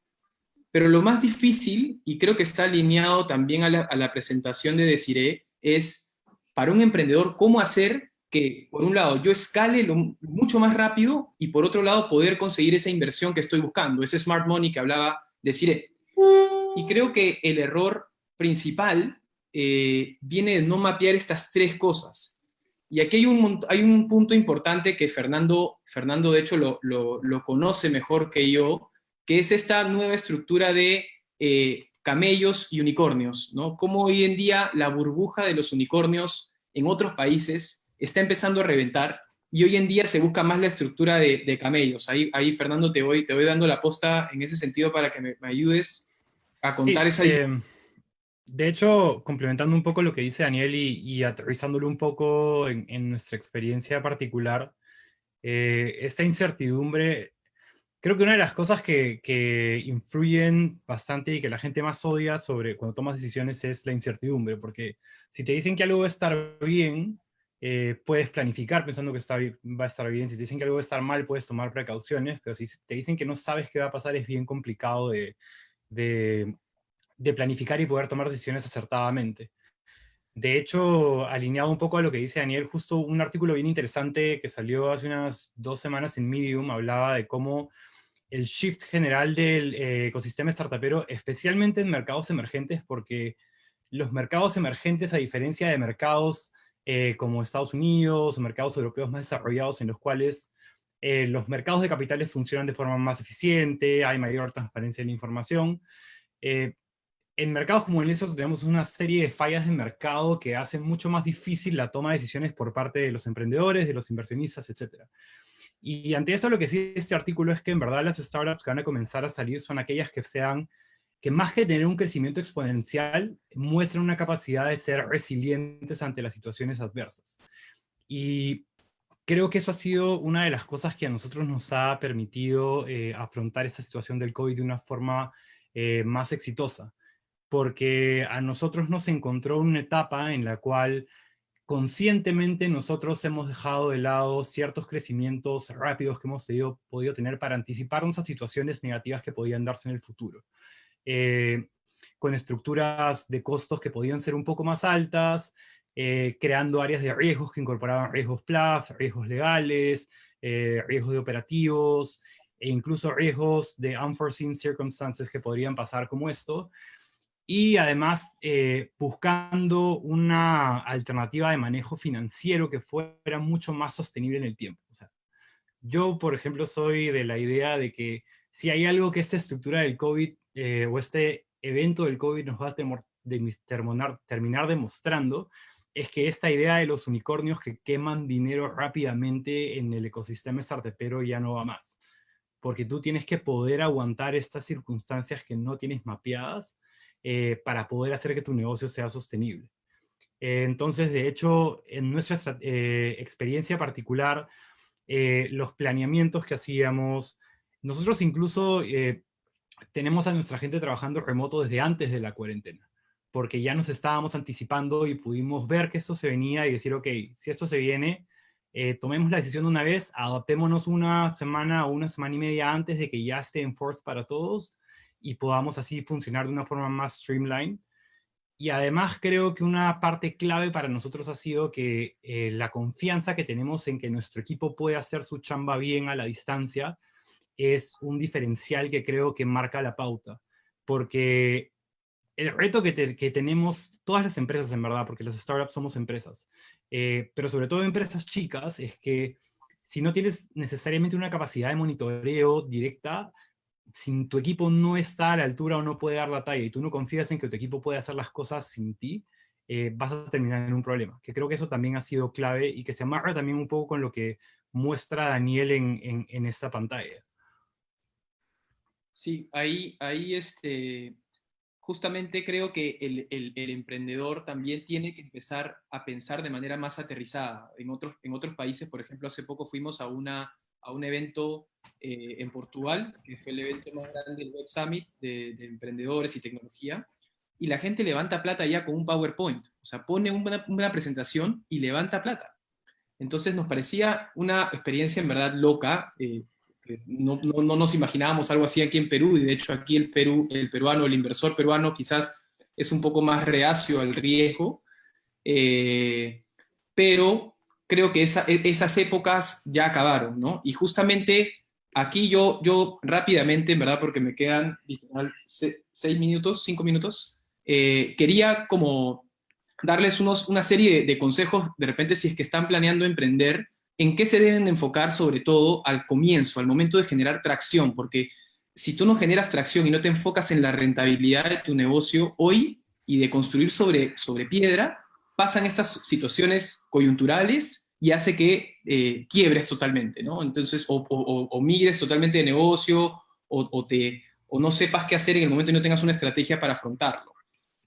Pero lo más difícil, y creo que está alineado también a la, presentación de Desiree, es para un emprendedor cómo hacer que, por un lado, yo escale mucho más rápido y por otro lado, poder conseguir esa inversión que estoy buscando, ese smart money que hablaba Desiree. Y creo que el error principal eh, viene de no mapear estas tres cosas. Y aquí hay un, hay un punto importante que Fernando, Fernando de hecho lo, lo, conoce mejor que yo, que es esta nueva estructura de eh, camellos y unicornios, ¿no? Cómo hoy en día la burbuja de los unicornios en otros países está empezando a reventar y hoy en día se busca más la estructura de, de camellos. Ahí, ahí, Fernando, te voy, te voy dando la posta en ese sentido para que me, me ayudes a contar esa... Eh, de hecho, complementando un poco lo que dice Daniel y, aterrizándolo un poco en, nuestra experiencia particular, eh, esta incertidumbre, creo que una de las cosas que, influyen bastante y que la gente más odia sobre cuando tomas decisiones es la incertidumbre, porque si te dicen que algo va a estar bien, eh, puedes planificar pensando que está, va a estar bien, si te dicen que algo va a estar mal, puedes tomar precauciones, pero si te dicen que no sabes qué va a pasar, es bien complicado de, de, planificar y poder tomar decisiones acertadamente. De hecho, alineado un poco a lo que dice Daniel, justo un artículo bien interesante que salió hace unas dos semanas en Medium, hablaba de cómo el shift general del eh, ecosistema startupero, especialmente en mercados emergentes, porque los mercados emergentes, a diferencia de mercados eh, como Estados Unidos o mercados europeos más desarrollados en los cuales eh, los mercados de capitales funcionan de forma más eficiente, hay mayor transparencia en la información. En mercados como el nuestro tenemos una serie de fallas de mercado que hacen mucho más difícil la toma de decisiones por parte de los emprendedores, de los inversionistas, etc. Y ante eso lo que sí este artículo es que en verdad las startups que van a comenzar a salir son aquellas que sean, que más que tener un crecimiento exponencial, muestran una capacidad de ser resilientes ante las situaciones adversas. Y creo que eso ha sido una de las cosas que a nosotros nos ha permitido eh, afrontar esta situación del COVID de una forma eh, más exitosa, porque a nosotros nos encontró una etapa en la cual conscientemente nosotros hemos dejado de lado ciertos crecimientos rápidos que hemos podido tener para anticiparnos a situaciones negativas que podían darse en el futuro. Eh, con estructuras de costos que podían ser un poco más altas, eh, creando áreas de riesgos que incorporaban riesgos PLAF, riesgos legales, eh, riesgos de operativos, e incluso riesgos de unforeseen circumstances que podrían pasar como esto, y además eh, buscando una alternativa de manejo financiero que fuera mucho más sostenible en el tiempo. O sea, yo, por ejemplo, soy de la idea de que si hay algo que esta estructura del COVID o este evento del COVID nos va a terminar demostrando, es que esta idea de los unicornios que queman dinero rápidamente en el ecosistema startupero ya no va más. Porque tú tienes que poder aguantar estas circunstancias que no tienes mapeadas eh, para poder hacer que tu negocio sea sostenible. Eh, entonces, de hecho, en nuestra eh, experiencia particular, los planeamientos que hacíamos, nosotros incluso tenemos a nuestra gente trabajando remoto desde antes de la cuarentena porque ya nos estábamos anticipando y pudimos ver que esto se venía y decir, ok, si esto se viene, tomemos la decisión de una vez, adaptémonos una semana o una semana y media antes de que ya esté en force para todos y podamos así funcionar de una forma más streamline. Y además creo que una parte clave para nosotros ha sido que eh, la confianza que tenemos en que nuestro equipo puede hacer su chamba bien a la distancia es un diferencial que creo que marca la pauta. Porque el reto que, tenemos todas las empresas, en verdad, porque las startups somos empresas, eh, pero sobre todo empresas chicas, es que si no tienes necesariamente una capacidad de monitoreo directa, si tu equipo no está a la altura o no puede dar la talla y tú no confías en que tu equipo puede hacer las cosas sin ti, eh, vas a terminar en un problema. Que creo que eso también ha sido clave y que se amarra también un poco con lo que muestra Daniel en, en, esta pantalla. Sí, ahí, ahí este, justamente creo que el, el, el, emprendedor también tiene que empezar a pensar de manera más aterrizada. En otros, en otros países, por ejemplo, hace poco fuimos a, una, a un evento eh, en Portugal, que fue el evento más grande del Web Summit de, de emprendedores y tecnología, y la gente levanta plata ya con un PowerPoint. O sea, pone una, una presentación y levanta plata. Entonces nos parecía una experiencia en verdad loca. Eh, no, no, no, nos imaginábamos algo así aquí en Perú, y de hecho aquí el, Perú, el peruano, el inversor peruano quizás es un poco más reacio al riesgo, eh, pero creo que e, esas épocas ya acabaron, ¿no? Y justamente aquí yo, yo rápidamente, en verdad, porque me quedan seis minutos, cinco minutos, eh, quería como darles unos, una serie de, consejos, de repente si es que están planeando emprender, en qué se deben enfocar sobre todo al comienzo, al momento de generar tracción, porque si tú no generas tracción y no te enfocas en la rentabilidad de tu negocio hoy y de construir sobre, sobre piedra, pasan estas situaciones coyunturales y hace que eh, quiebres totalmente, ¿no? Entonces, o, o, migres totalmente de negocio, o, te, o no sepas qué hacer en el momento y no tengas una estrategia para afrontarlo.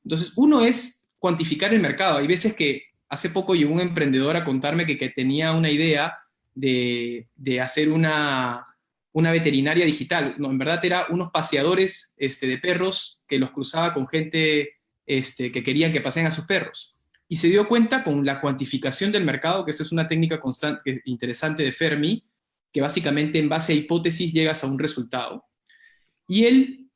Entonces, uno es cuantificar el mercado. Hay veces que hace poco llegó un emprendedor a contarme que, que tenía una idea de, de hacer una, una, veterinaria digital. No, en verdad era unos paseadores este, de perros que los cruzaba con gente este, que querían que paseen a sus perros. Y se dio cuenta con la cuantificación del mercado, que esa es una técnica constante, interesante de Fermi, que básicamente en base a hipótesis llegas a un resultado. Y él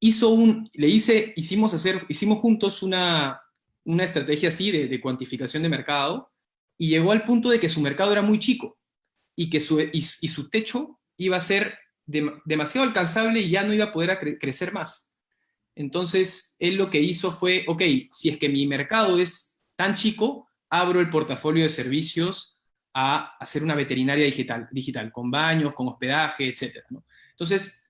hizo un, le hice, hicimos, hacer, hicimos juntos una, una estrategia así de, de, cuantificación de mercado y llegó al punto de que su mercado era muy chico y que su, y, su techo iba a ser demasiado alcanzable y ya no iba a poder crecer más. Entonces, él lo que hizo fue, ok, si es que mi mercado es tan chico, abro el portafolio de servicios a hacer una veterinaria digital, digital con baños, con hospedaje, etc. Entonces,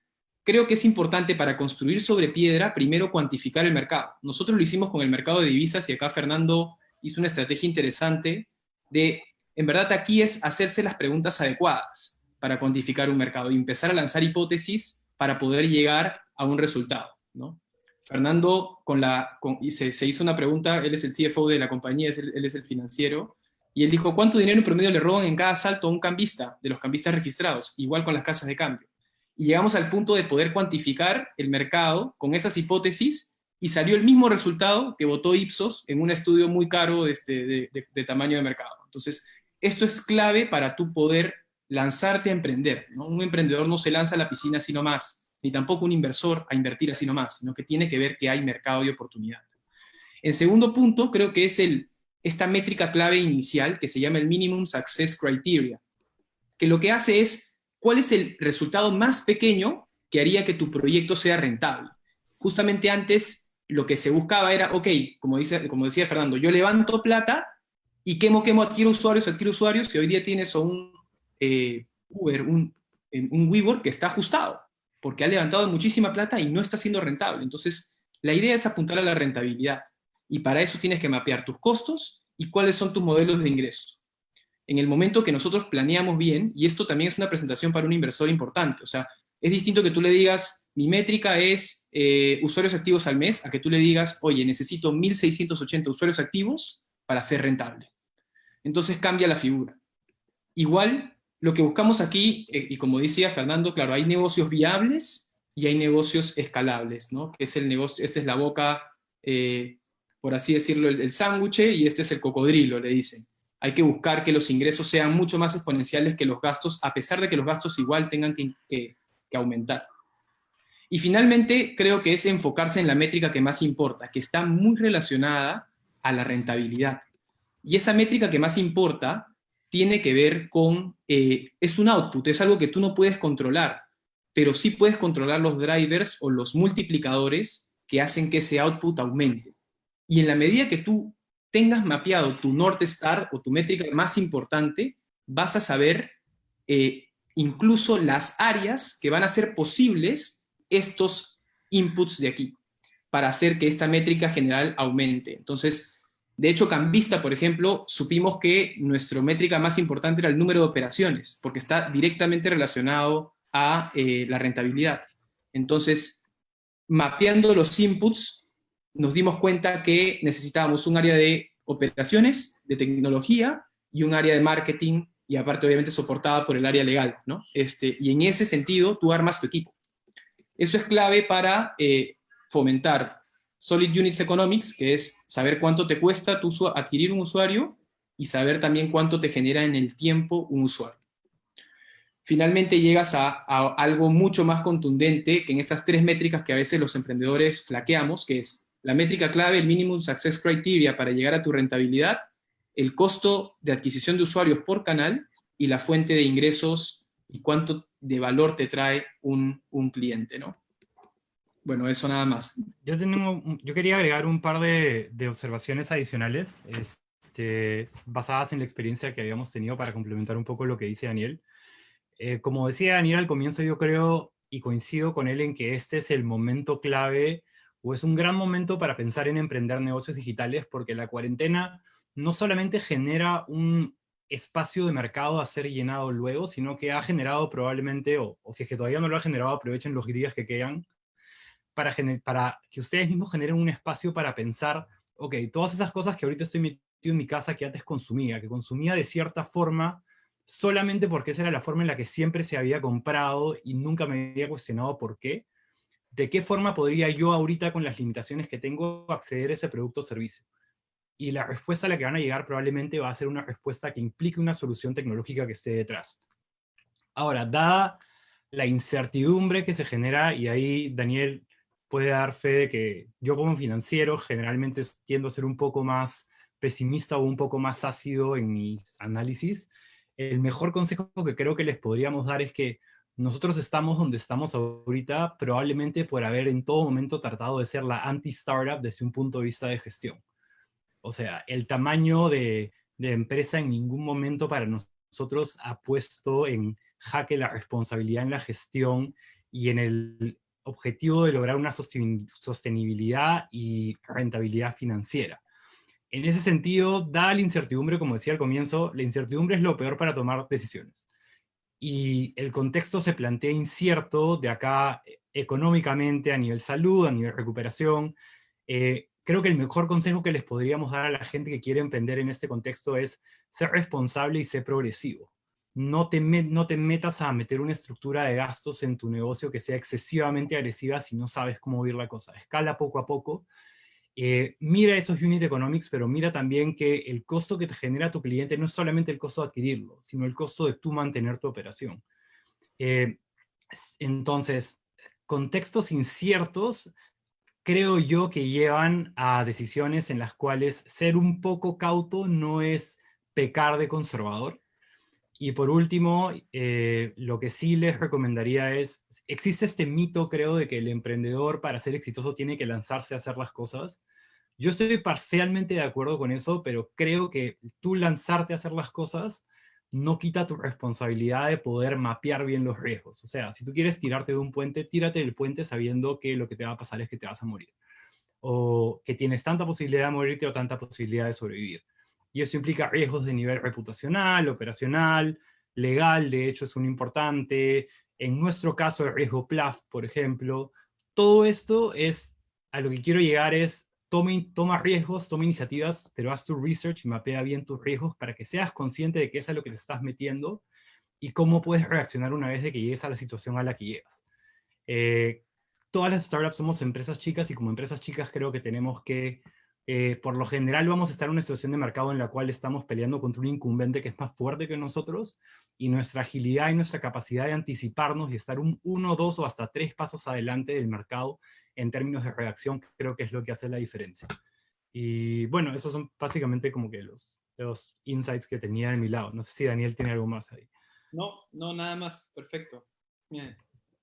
Creo que es importante para construir sobre piedra, primero cuantificar el mercado. Nosotros lo hicimos con el mercado de divisas y acá Fernando hizo una estrategia interesante de, en verdad aquí es hacerse las preguntas adecuadas para cuantificar un mercado y empezar a lanzar hipótesis para poder llegar a un resultado. ¿no? Fernando con la, con, se, se, hizo una pregunta, él es el CFO de la compañía, es el, él es el financiero, y él dijo, ¿cuánto dinero promedio le roban en cada salto a un cambista de los cambistas registrados? Igual con las casas de cambio y llegamos al punto de poder cuantificar el mercado con esas hipótesis y salió el mismo resultado que votó Ipsos en un estudio muy caro de, este, de, tamaño de mercado. Entonces, esto es clave para tú poder lanzarte a emprender. Un emprendedor no se lanza a la piscina sino más, ni tampoco un inversor a invertir así nomás, sino que tiene que ver que hay mercado y oportunidad. En segundo punto, creo que es el, esta métrica clave inicial que se llama el Minimum Success Criteria, que lo que hace es ¿cuál es el resultado más pequeño que haría que tu proyecto sea rentable? Justamente antes lo que se buscaba era, ok, como, dice, como decía Fernando, yo levanto plata y quemo, quemo, adquiero usuarios, adquiero usuarios, y hoy día tienes un eh, Uber, un, un WeWork que está ajustado, porque ha levantado muchísima plata y no está siendo rentable. Entonces, la idea es apuntar a la rentabilidad, y para eso tienes que mapear tus costos y cuáles son tus modelos de ingresos en el momento que nosotros planeamos bien, y esto también es una presentación para un inversor importante, o sea, es distinto que tú le digas, mi métrica es eh, usuarios activos al mes, a que tú le digas, oye, necesito 1.680 usuarios activos para ser rentable. Entonces cambia la figura. Igual, lo que buscamos aquí, eh, y como decía Fernando, claro, hay negocios viables y hay negocios escalables, ¿no? Es el negocio, esta es la boca, eh, por así decirlo, el, el sándwich, y este es el cocodrilo, le dicen hay que buscar que los ingresos sean mucho más exponenciales que los gastos, a pesar de que los gastos igual tengan que, aumentar. Y finalmente, creo que es enfocarse en la métrica que más importa, que está muy relacionada a la rentabilidad. Y esa métrica que más importa tiene que ver con, eh, es un output, es algo que tú no puedes controlar, pero sí puedes controlar los drivers o los multiplicadores que hacen que ese output aumente. Y en la medida que tú tengas mapeado tu North Star o tu métrica más importante, vas a saber eh, incluso las áreas que van a ser posibles estos inputs de aquí para hacer que esta métrica general aumente. Entonces, de hecho, Cambista, por ejemplo, supimos que nuestra métrica más importante era el número de operaciones, porque está directamente relacionado a eh, la rentabilidad. Entonces, mapeando los inputs, nos dimos cuenta que necesitábamos un área de operaciones, de tecnología y un área de marketing, y aparte obviamente soportada por el área legal, ¿no? Este, y en ese sentido, tú armas tu equipo. Eso es clave para eh, fomentar Solid Units Economics, que es saber cuánto te cuesta tu, adquirir un usuario y saber también cuánto te genera en el tiempo un usuario. Finalmente llegas a, algo mucho más contundente que en esas tres métricas que a veces los emprendedores flaqueamos, que es la métrica clave, el Minimum Success Criteria para llegar a tu rentabilidad, el costo de adquisición de usuarios por canal y la fuente de ingresos y cuánto de valor te trae un, un cliente, ¿no? Bueno, eso nada más. Yo, quería agregar un par de, de observaciones adicionales este, basadas en la experiencia que habíamos tenido para complementar un poco lo que dice Daniel. Eh, como decía Daniel al comienzo, yo creo y coincido con él en que este es el momento clave o es un gran momento para pensar en emprender negocios digitales porque la cuarentena no solamente genera un espacio de mercado a ser llenado luego, sino que ha generado probablemente, o, o si es que todavía no lo ha generado, aprovechen los días que quedan, para, que ustedes mismos generen un espacio para pensar, ok, todas esas cosas que ahorita estoy metido en mi casa que antes consumía, que consumía de cierta forma solamente porque esa era la forma en la que siempre se había comprado y nunca me había cuestionado por qué, ¿de qué forma podría yo ahorita con las limitaciones que tengo acceder a ese producto o servicio? Y la respuesta a la que van a llegar probablemente va a ser una respuesta que implique una solución tecnológica que esté detrás. Ahora, dada la incertidumbre que se genera, y ahí Daniel puede dar fe de que yo como financiero generalmente tiendo a ser un poco más pesimista o un poco más ácido en mis análisis. El mejor consejo que creo que les podríamos dar es que nosotros estamos donde estamos ahorita probablemente por haber en todo momento tratado de ser la anti-startup desde un punto de vista de gestión. O sea, el tamaño de, de empresa en ningún momento para nosotros ha puesto en jaque la responsabilidad en la gestión y en el objetivo de lograr una sostenibilidad y rentabilidad financiera. En ese sentido, da la incertidumbre, como decía al comienzo, la incertidumbre es lo peor para tomar decisiones. Y el contexto se plantea incierto de acá económicamente, a nivel salud, a nivel recuperación. Eh, creo que el mejor consejo que les podríamos dar a la gente que quiere emprender en este contexto es ser responsable y ser progresivo no te, metas a meter una estructura de gastos en tu negocio que sea excesivamente agresiva si no sabes cómo ir la cosa. Escala poco a poco. Eh, mira esos unit economics, pero mira también que el costo que te genera tu cliente no es solamente el costo de adquirirlo, sino el costo de tú mantener tu operación. Eh, entonces, contextos inciertos creo yo que llevan a decisiones en las cuales ser un poco cauto no es pecar de conservador, y por último, eh, lo que sí les recomendaría es, existe este mito, creo, de que el emprendedor para ser exitoso tiene que lanzarse a hacer las cosas. Yo estoy parcialmente de acuerdo con eso, pero creo que tú lanzarte a hacer las cosas no quita tu responsabilidad de poder mapear bien los riesgos. O sea, si tú quieres tirarte de un puente, tírate del puente sabiendo que lo que te va a pasar es que te vas a morir. O que tienes tanta posibilidad de morirte o tanta posibilidad de sobrevivir y eso implica riesgos de nivel reputacional, operacional, legal, de hecho es un importante, en nuestro caso el riesgo PLAFT, por ejemplo. Todo esto es, a lo que quiero llegar es, tome, toma riesgos, toma iniciativas, pero haz tu research y mapea bien tus riesgos para que seas consciente de qué es a lo que te estás metiendo y cómo puedes reaccionar una vez de que llegues a la situación a la que llegas. Eh, todas las startups somos empresas chicas y como empresas chicas creo que tenemos que eh, por lo general vamos a estar en una situación de mercado en la cual estamos peleando contra un incumbente que es más fuerte que nosotros y nuestra agilidad y nuestra capacidad de anticiparnos y estar un uno, dos o hasta tres pasos adelante del mercado en términos de reacción creo que es lo que hace la diferencia. Y bueno, esos son básicamente como que los, los insights que tenía de mi lado. No sé si Daniel tiene algo más ahí. No, no, nada más. Perfecto.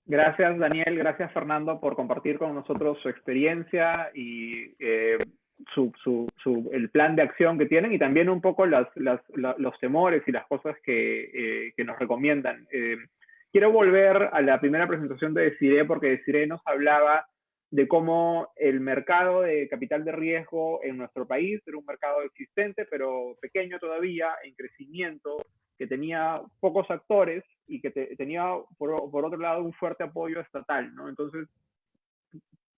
Gracias, Daniel. Gracias, Fernando, por compartir con nosotros su experiencia y eh, su, su, su, el plan de acción que tienen y también un poco las, las, los temores y las cosas que, eh, que nos recomiendan. Eh, quiero volver a la primera presentación de Desiree, porque Desiree nos hablaba de cómo el mercado de capital de riesgo en nuestro país era un mercado existente, pero pequeño todavía, en crecimiento, que tenía pocos actores y que tenía, por, por, otro lado, un fuerte apoyo estatal, ¿no? Entonces,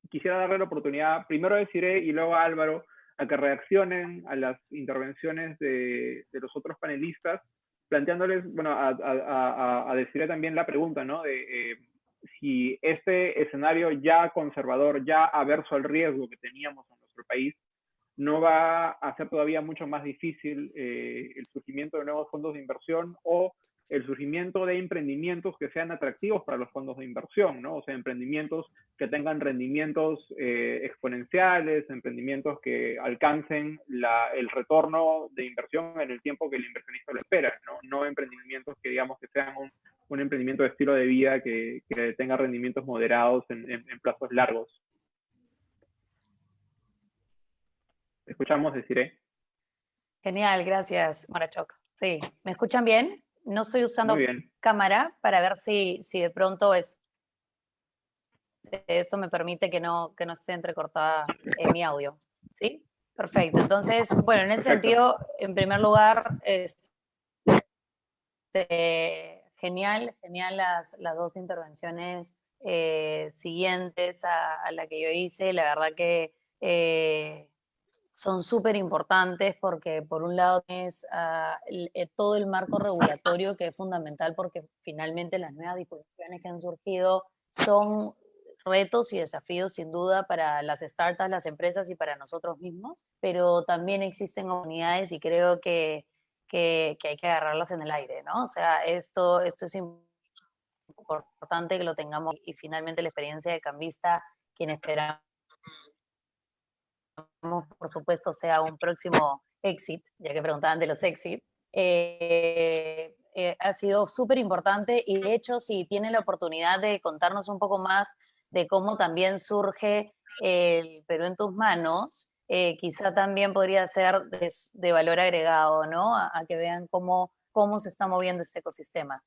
quisiera darle la oportunidad, primero a Desiree y luego a Álvaro, a que reaccionen a las intervenciones de, de los otros panelistas, planteándoles, bueno, a, a, a, Desiree también la pregunta, ¿no? De, eh, si este escenario ya conservador, ya averso al riesgo que teníamos en nuestro país, no va a hacer todavía mucho más difícil eh, el surgimiento de nuevos fondos de inversión o el surgimiento de emprendimientos que sean atractivos para los fondos de inversión, ¿no? O sea, emprendimientos que tengan rendimientos eh, exponenciales, emprendimientos que alcancen el retorno de inversión en el tiempo que el inversionista lo espera, ¿no? No emprendimientos que digamos que sean un, emprendimiento de estilo de vida que, tenga rendimientos moderados en plazos largos. Escuchamos, deciré. Genial, gracias, Marachoc. Sí, ¿me escuchan bien? No estoy usando cámara para ver si, si de pronto es, esto me permite que no, que no esté entrecortada en mi audio. ¿Sí? Perfecto. Entonces, bueno, en ese sentido, en primer lugar, este, genial, genial las, las dos intervenciones eh, siguientes a, a, la que yo hice. La verdad que eh, son súper importantes porque por un lado es uh, el, eh, todo el marco regulatorio que es fundamental porque finalmente las nuevas disposiciones que han surgido son retos y desafíos sin duda para las startups, las empresas y para nosotros mismos, pero también existen oportunidades y creo que, que, que hay que agarrarlas en el aire, ¿no? O sea, esto, esto es importante que lo tengamos y finalmente la experiencia de Cambista, quien esperamos por supuesto, sea un próximo exit, ya que preguntaban de los exit, eh, eh, ha sido súper importante y de hecho, si tienen la oportunidad de contarnos un poco más de cómo también surge el Perú en tus manos, eh, quizá también podría ser de, de valor agregado, ¿no? A, a, que vean cómo, cómo se está moviendo este ecosistema.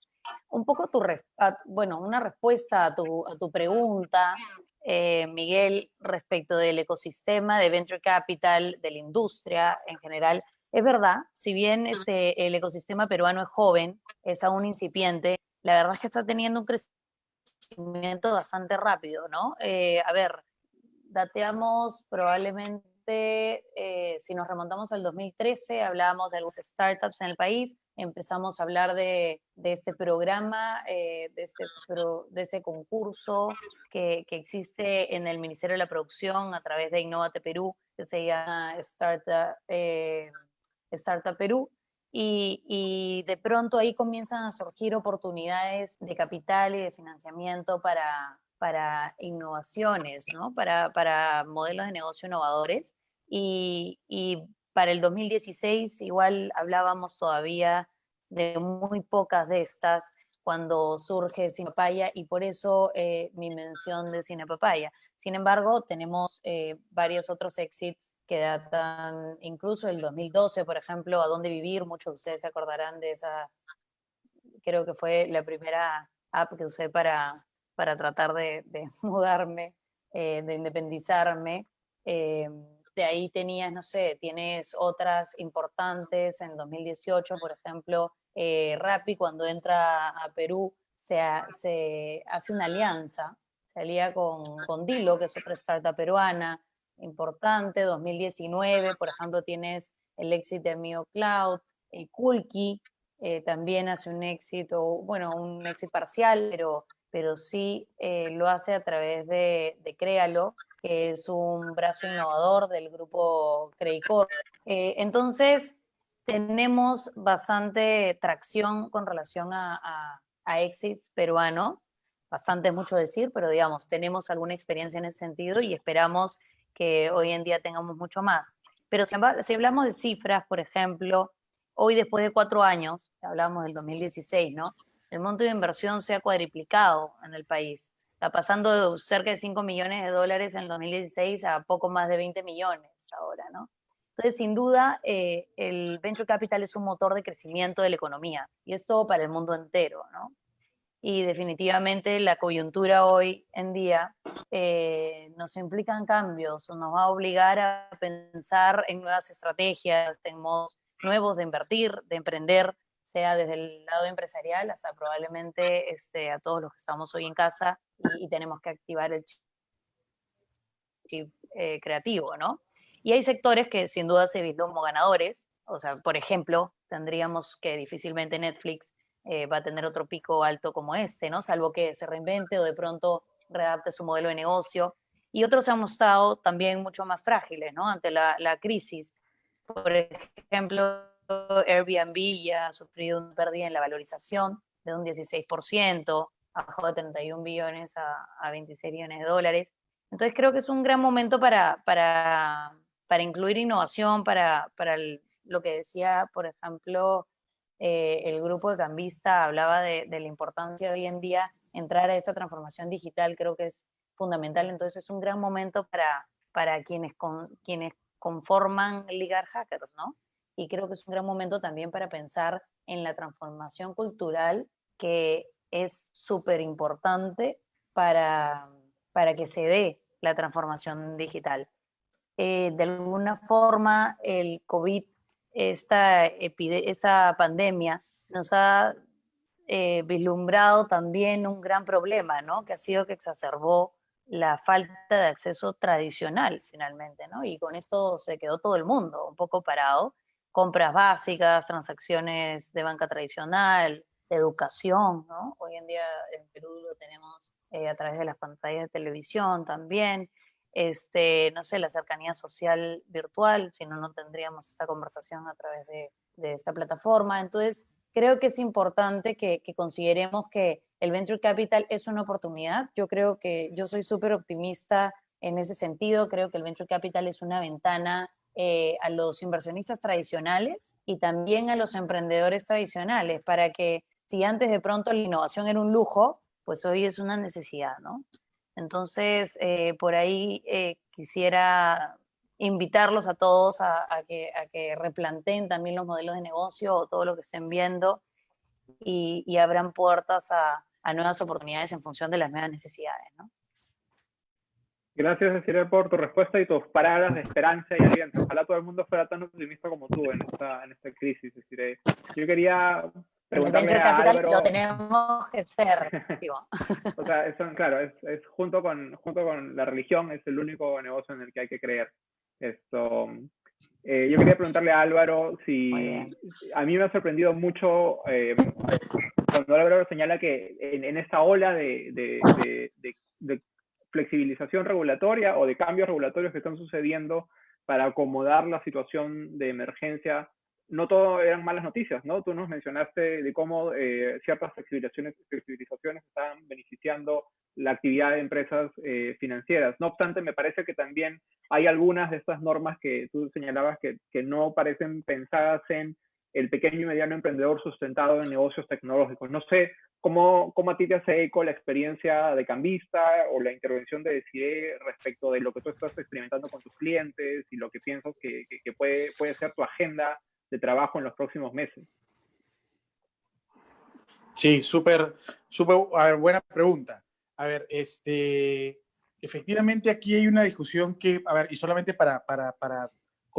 Un poco tu, a, bueno, una respuesta a tu, a tu pregunta eh, Miguel, respecto del ecosistema de venture capital, de la industria en general. Es verdad, si bien este, el ecosistema peruano es joven, es aún incipiente, la verdad es que está teniendo un crecimiento bastante rápido, ¿no? Eh, a ver, dateamos probablemente, eh, si nos remontamos al 2013, hablábamos de algunas startups en el país, empezamos a hablar de, de este programa, eh, de, este, de este concurso que, que, existe en el Ministerio de la Producción a través de Innovate Perú, que se llama Startup, eh, Startup Perú. Y, y, de pronto ahí comienzan a surgir oportunidades de capital y de financiamiento para, para innovaciones, ¿no? para, para modelos de negocio innovadores. Y, y para el 2016 igual hablábamos todavía de muy pocas de estas cuando surge Cine Papaya y por eso eh, mi mención de Cine Papaya. Sin embargo, tenemos eh, varios otros exits que datan incluso el 2012, por ejemplo, A Dónde Vivir, muchos de ustedes se acordarán de esa, creo que fue la primera app que usé para, para tratar de, [laughs] mudarme, eh, de independizarme. Eh, de ahí tenías, no sé, tienes otras importantes en 2018, por ejemplo, eh, Rappi cuando entra a Perú se, se, hace una alianza, se alía con, con Dilo, que es otra startup peruana importante, 2019, por ejemplo, tienes el éxito de Mio Cloud, el Kulki eh, también hace un éxito, bueno, un éxito parcial, pero pero sí eh, lo hace a través de, de, Créalo, que es un brazo innovador del grupo Credicor. Eh, entonces, tenemos bastante tracción con relación a, a, exits peruanos, bastante mucho decir, pero digamos, tenemos alguna experiencia en ese sentido y esperamos que hoy en día tengamos mucho más. Pero si, si hablamos de cifras, por ejemplo, hoy después de cuatro años, hablamos del 2016, ¿no? El monto de inversión se ha cuadriplicado en el país. Está pasando de cerca de 5 millones de dólares en el 2016 a poco más de 20 millones ahora, ¿no? Entonces, sin duda, eh, el venture capital es un motor de crecimiento de la economía y esto para el mundo entero, ¿no? y definitivamente la coyuntura hoy en día eh, nos implican cambios, nos va a obligar a pensar en nuevas estrategias, en modos nuevos de invertir, de emprender, sea desde el lado empresarial hasta probablemente este, a todos los que estamos hoy en casa y, tenemos que activar el chip eh, creativo, ¿no? Y hay sectores que sin duda se vislumbran como ganadores, o sea, por ejemplo, tendríamos que difícilmente Netflix eh, va a tener otro pico alto como este, ¿no? Salvo que se reinvente o de pronto readapte su modelo de negocio. Y otros han mostrado también mucho más frágiles, ¿no? Ante la, la crisis. Por ejemplo, Airbnb ya ha sufrido una pérdida en la valorización de un 16%, bajó de 31 billones a, a 26 billones de dólares. Entonces creo que es un gran momento para, para, para incluir innovación, para, para lo que decía, por ejemplo, eh, el grupo de Cambista hablaba de, la importancia de hoy en día entrar a esa transformación digital, creo que es fundamental, entonces es un gran momento para, para quienes, con, quienes conforman Ligar Hackers, ¿no? Y creo que es un gran momento también para pensar en la transformación cultural que es súper importante para, para que se dé la transformación digital. Eh, de alguna forma, el COVID esta, esta pandemia nos ha eh, vislumbrado también un gran problema, ¿no? Que ha sido que exacerbó la falta de acceso tradicional, finalmente, ¿no? Y con esto se quedó todo el mundo un poco parado. Compras básicas, transacciones de banca tradicional, educación, ¿no? Hoy en día en Perú lo tenemos eh, a través de las pantallas de televisión también este, no sé, la cercanía social virtual, si no, no tendríamos esta conversación a través de, esta plataforma. Entonces, creo que es importante que, consideremos que el Venture Capital es una oportunidad. Yo creo que yo soy súper optimista en ese sentido. Creo que el Venture Capital es una ventana eh, a los inversionistas tradicionales y también a los emprendedores tradicionales para que si antes de pronto la innovación era un lujo, pues hoy es una necesidad, ¿no? Entonces, eh, por ahí eh, quisiera invitarlos a todos a, que, replanteen también los modelos de negocio o todo lo que estén viendo y, abran puertas a, nuevas oportunidades en función de las nuevas necesidades. Gracias, Cecilia, por tu respuesta y tus palabras de esperanza y aliento. Ojalá todo el mundo fuera tan optimista como tú en esta, en esta crisis. Yo quería el venture capital lo tenemos que ser. [laughs] o sea, eso, claro, es, es, junto, con, junto con la religión, es el único negocio en el que hay que creer. Esto, eh, yo quería preguntarle a Álvaro si a mí me ha sorprendido mucho eh, cuando Álvaro señala que en, en esta ola de, de, de, flexibilización regulatoria o de cambios regulatorios que están sucediendo para acomodar la situación de emergencia no todo eran malas noticias, ¿no? Tú nos mencionaste de cómo eh, ciertas flexibilizaciones, flexibilizaciones están beneficiando la actividad de empresas eh, financieras. No obstante, me parece que también hay algunas de estas normas que tú señalabas que, que no parecen pensadas en el pequeño y mediano emprendedor sustentado en negocios tecnológicos. No sé cómo, cómo a ti te hace eco la experiencia de cambista o la intervención de Decide respecto de lo que tú estás experimentando con tus clientes y lo que piensas que, que puede, puede ser tu agenda de trabajo en los próximos meses? Sí, súper, súper, a ver, buena pregunta. A ver, este, efectivamente aquí hay una discusión que, a ver, y solamente para, para, para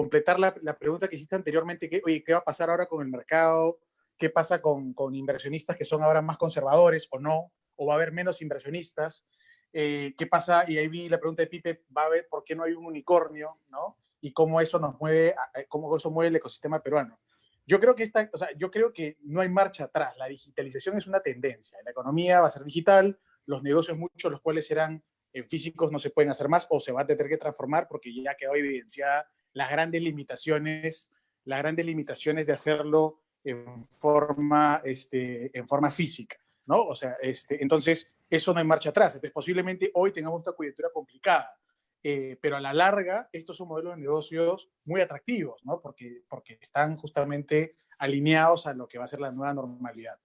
completar la, la, pregunta que hiciste anteriormente, que, oye, ¿qué va a pasar ahora con el mercado? ¿Qué pasa con, con inversionistas que son ahora más conservadores o no? ¿O va a haber menos inversionistas? Eh, ¿Qué pasa? Y ahí vi la pregunta de Pipe, ¿va a haber por qué no hay un unicornio? ¿no? y cómo eso nos mueve, eh, cómo eso mueve el ecosistema peruano. Yo creo que esta, o sea, yo creo que no hay marcha atrás. La digitalización es una tendencia. La economía va a ser digital, los negocios muchos los cuales eran en físicos no se pueden hacer más o se va a tener que transformar porque ya quedó evidenciada las grandes limitaciones, las grandes limitaciones de hacerlo en forma, este, en forma física, ¿no? O sea, este, entonces eso no hay marcha atrás. Entonces posiblemente hoy tengamos una coyuntura complicada eh, pero a la larga estos son modelos de negocios muy atractivos, ¿no? Porque, porque están justamente alineados a lo que va a ser la nueva normalidad.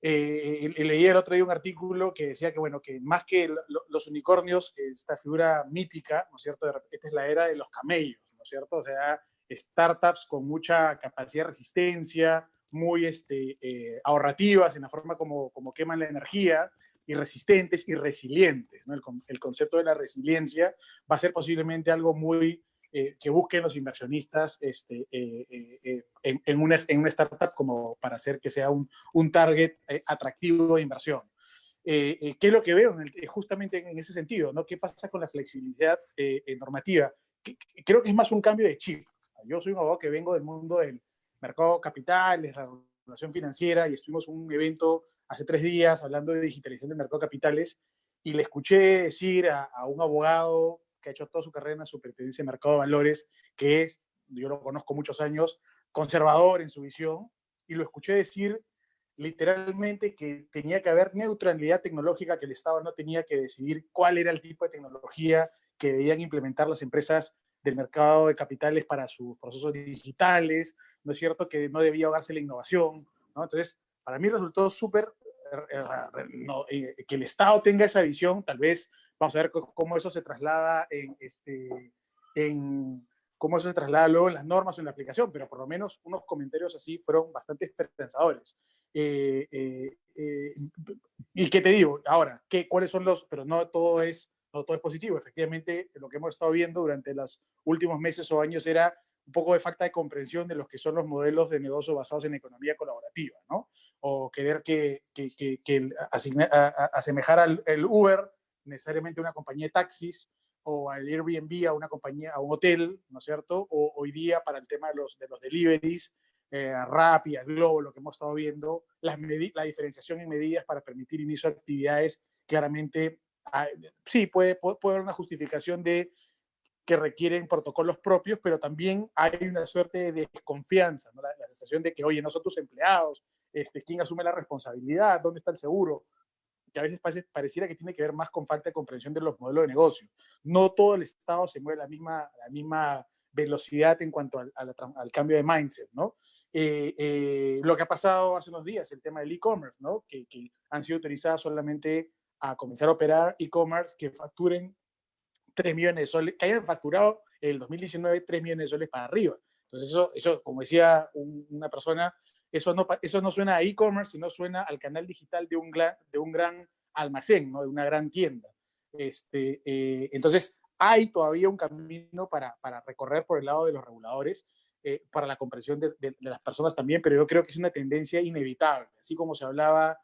Eh, leí el otro día un artículo que decía que, bueno, que más que los unicornios, esta figura mítica, ¿no es cierto? Repente es la era de los camellos, ¿no es cierto? O sea, startups con mucha capacidad de resistencia, muy este, eh, ahorrativas en la forma como, como queman la energía, y resistentes y resilientes. ¿no? El, el, concepto de la resiliencia va a ser posiblemente algo muy eh, que busquen los inversionistas este, eh, eh, en, en, una, en, una, startup como para hacer que sea un, un target atractivo de inversión. ¿Qué es lo que veo en el, justamente en ese sentido? ¿no? ¿Qué pasa con la flexibilidad normativa? Creo que es más un cambio de chip. Yo soy un abogado que vengo del mundo del mercado capital, de la regulación financiera, y estuvimos en un evento hace tres días hablando de digitalización del mercado de capitales, y le escuché decir a, a un abogado que ha hecho toda su carrera en la superintendencia de mercado de valores, que es, yo lo conozco muchos años, conservador en su visión, y lo escuché decir literalmente que tenía que haber neutralidad tecnológica, que el Estado no tenía que decidir cuál era el tipo de tecnología que debían implementar las empresas del mercado de capitales para sus procesos digitales, ¿no es cierto? Que no debía ahogarse la innovación, ¿no? Entonces, para mí resultó súper eh, eh, que el Estado tenga esa visión, tal vez Vamos a ver cómo eso se traslada en, este, en cómo eso se traslada luego en las normas o en la aplicación, pero por lo menos unos comentarios así fueron bastante esperanzadores. Eh, y qué te digo, ahora, ¿qué, ¿cuáles son los, pero no todo es no todo es positivo. Efectivamente, lo que hemos estado viendo durante los últimos meses o años era un poco de falta de comprensión de los que son los modelos de negocio basados en economía colaborativa, ¿no? O querer que, que, que, que asemejar al el Uber necesariamente una compañía de taxis o al Airbnb a una compañía, a un hotel, ¿no es cierto? O hoy día para el tema de los, de los deliveries, eh, a Rappi, a Globo, lo que hemos estado viendo, las la diferenciación en medidas para permitir inicio de actividades, claramente, ah, sí, puede, puede, puede, haber una justificación de que requieren protocolos propios, pero también hay una suerte de desconfianza, ¿no? la, la, sensación de que, oye, no son tus empleados, este, ¿quién asume la responsabilidad? ¿Dónde está el seguro? que a veces parece, pareciera que tiene que ver más con falta de comprensión de los modelos de negocio. No todo el Estado se mueve a la misma, la misma velocidad en cuanto al, al, al cambio de mindset, ¿no? Eh, eh, lo que ha pasado hace unos días, el tema del e-commerce, ¿no? Que, que, han sido autorizadas solamente a comenzar a operar e-commerce que facturen 3 millones de soles, que hayan facturado en el 2019 3 millones de soles para arriba. Entonces eso, eso como decía un, una persona, eso no, eso no suena a e-commerce, sino suena al canal digital de un, de un gran almacén, ¿no? de una gran tienda. Este, eh, entonces, hay todavía un camino para, para, recorrer por el lado de los reguladores, eh, para la comprensión de, de, de, las personas también, pero yo creo que es una tendencia inevitable. Así como se hablaba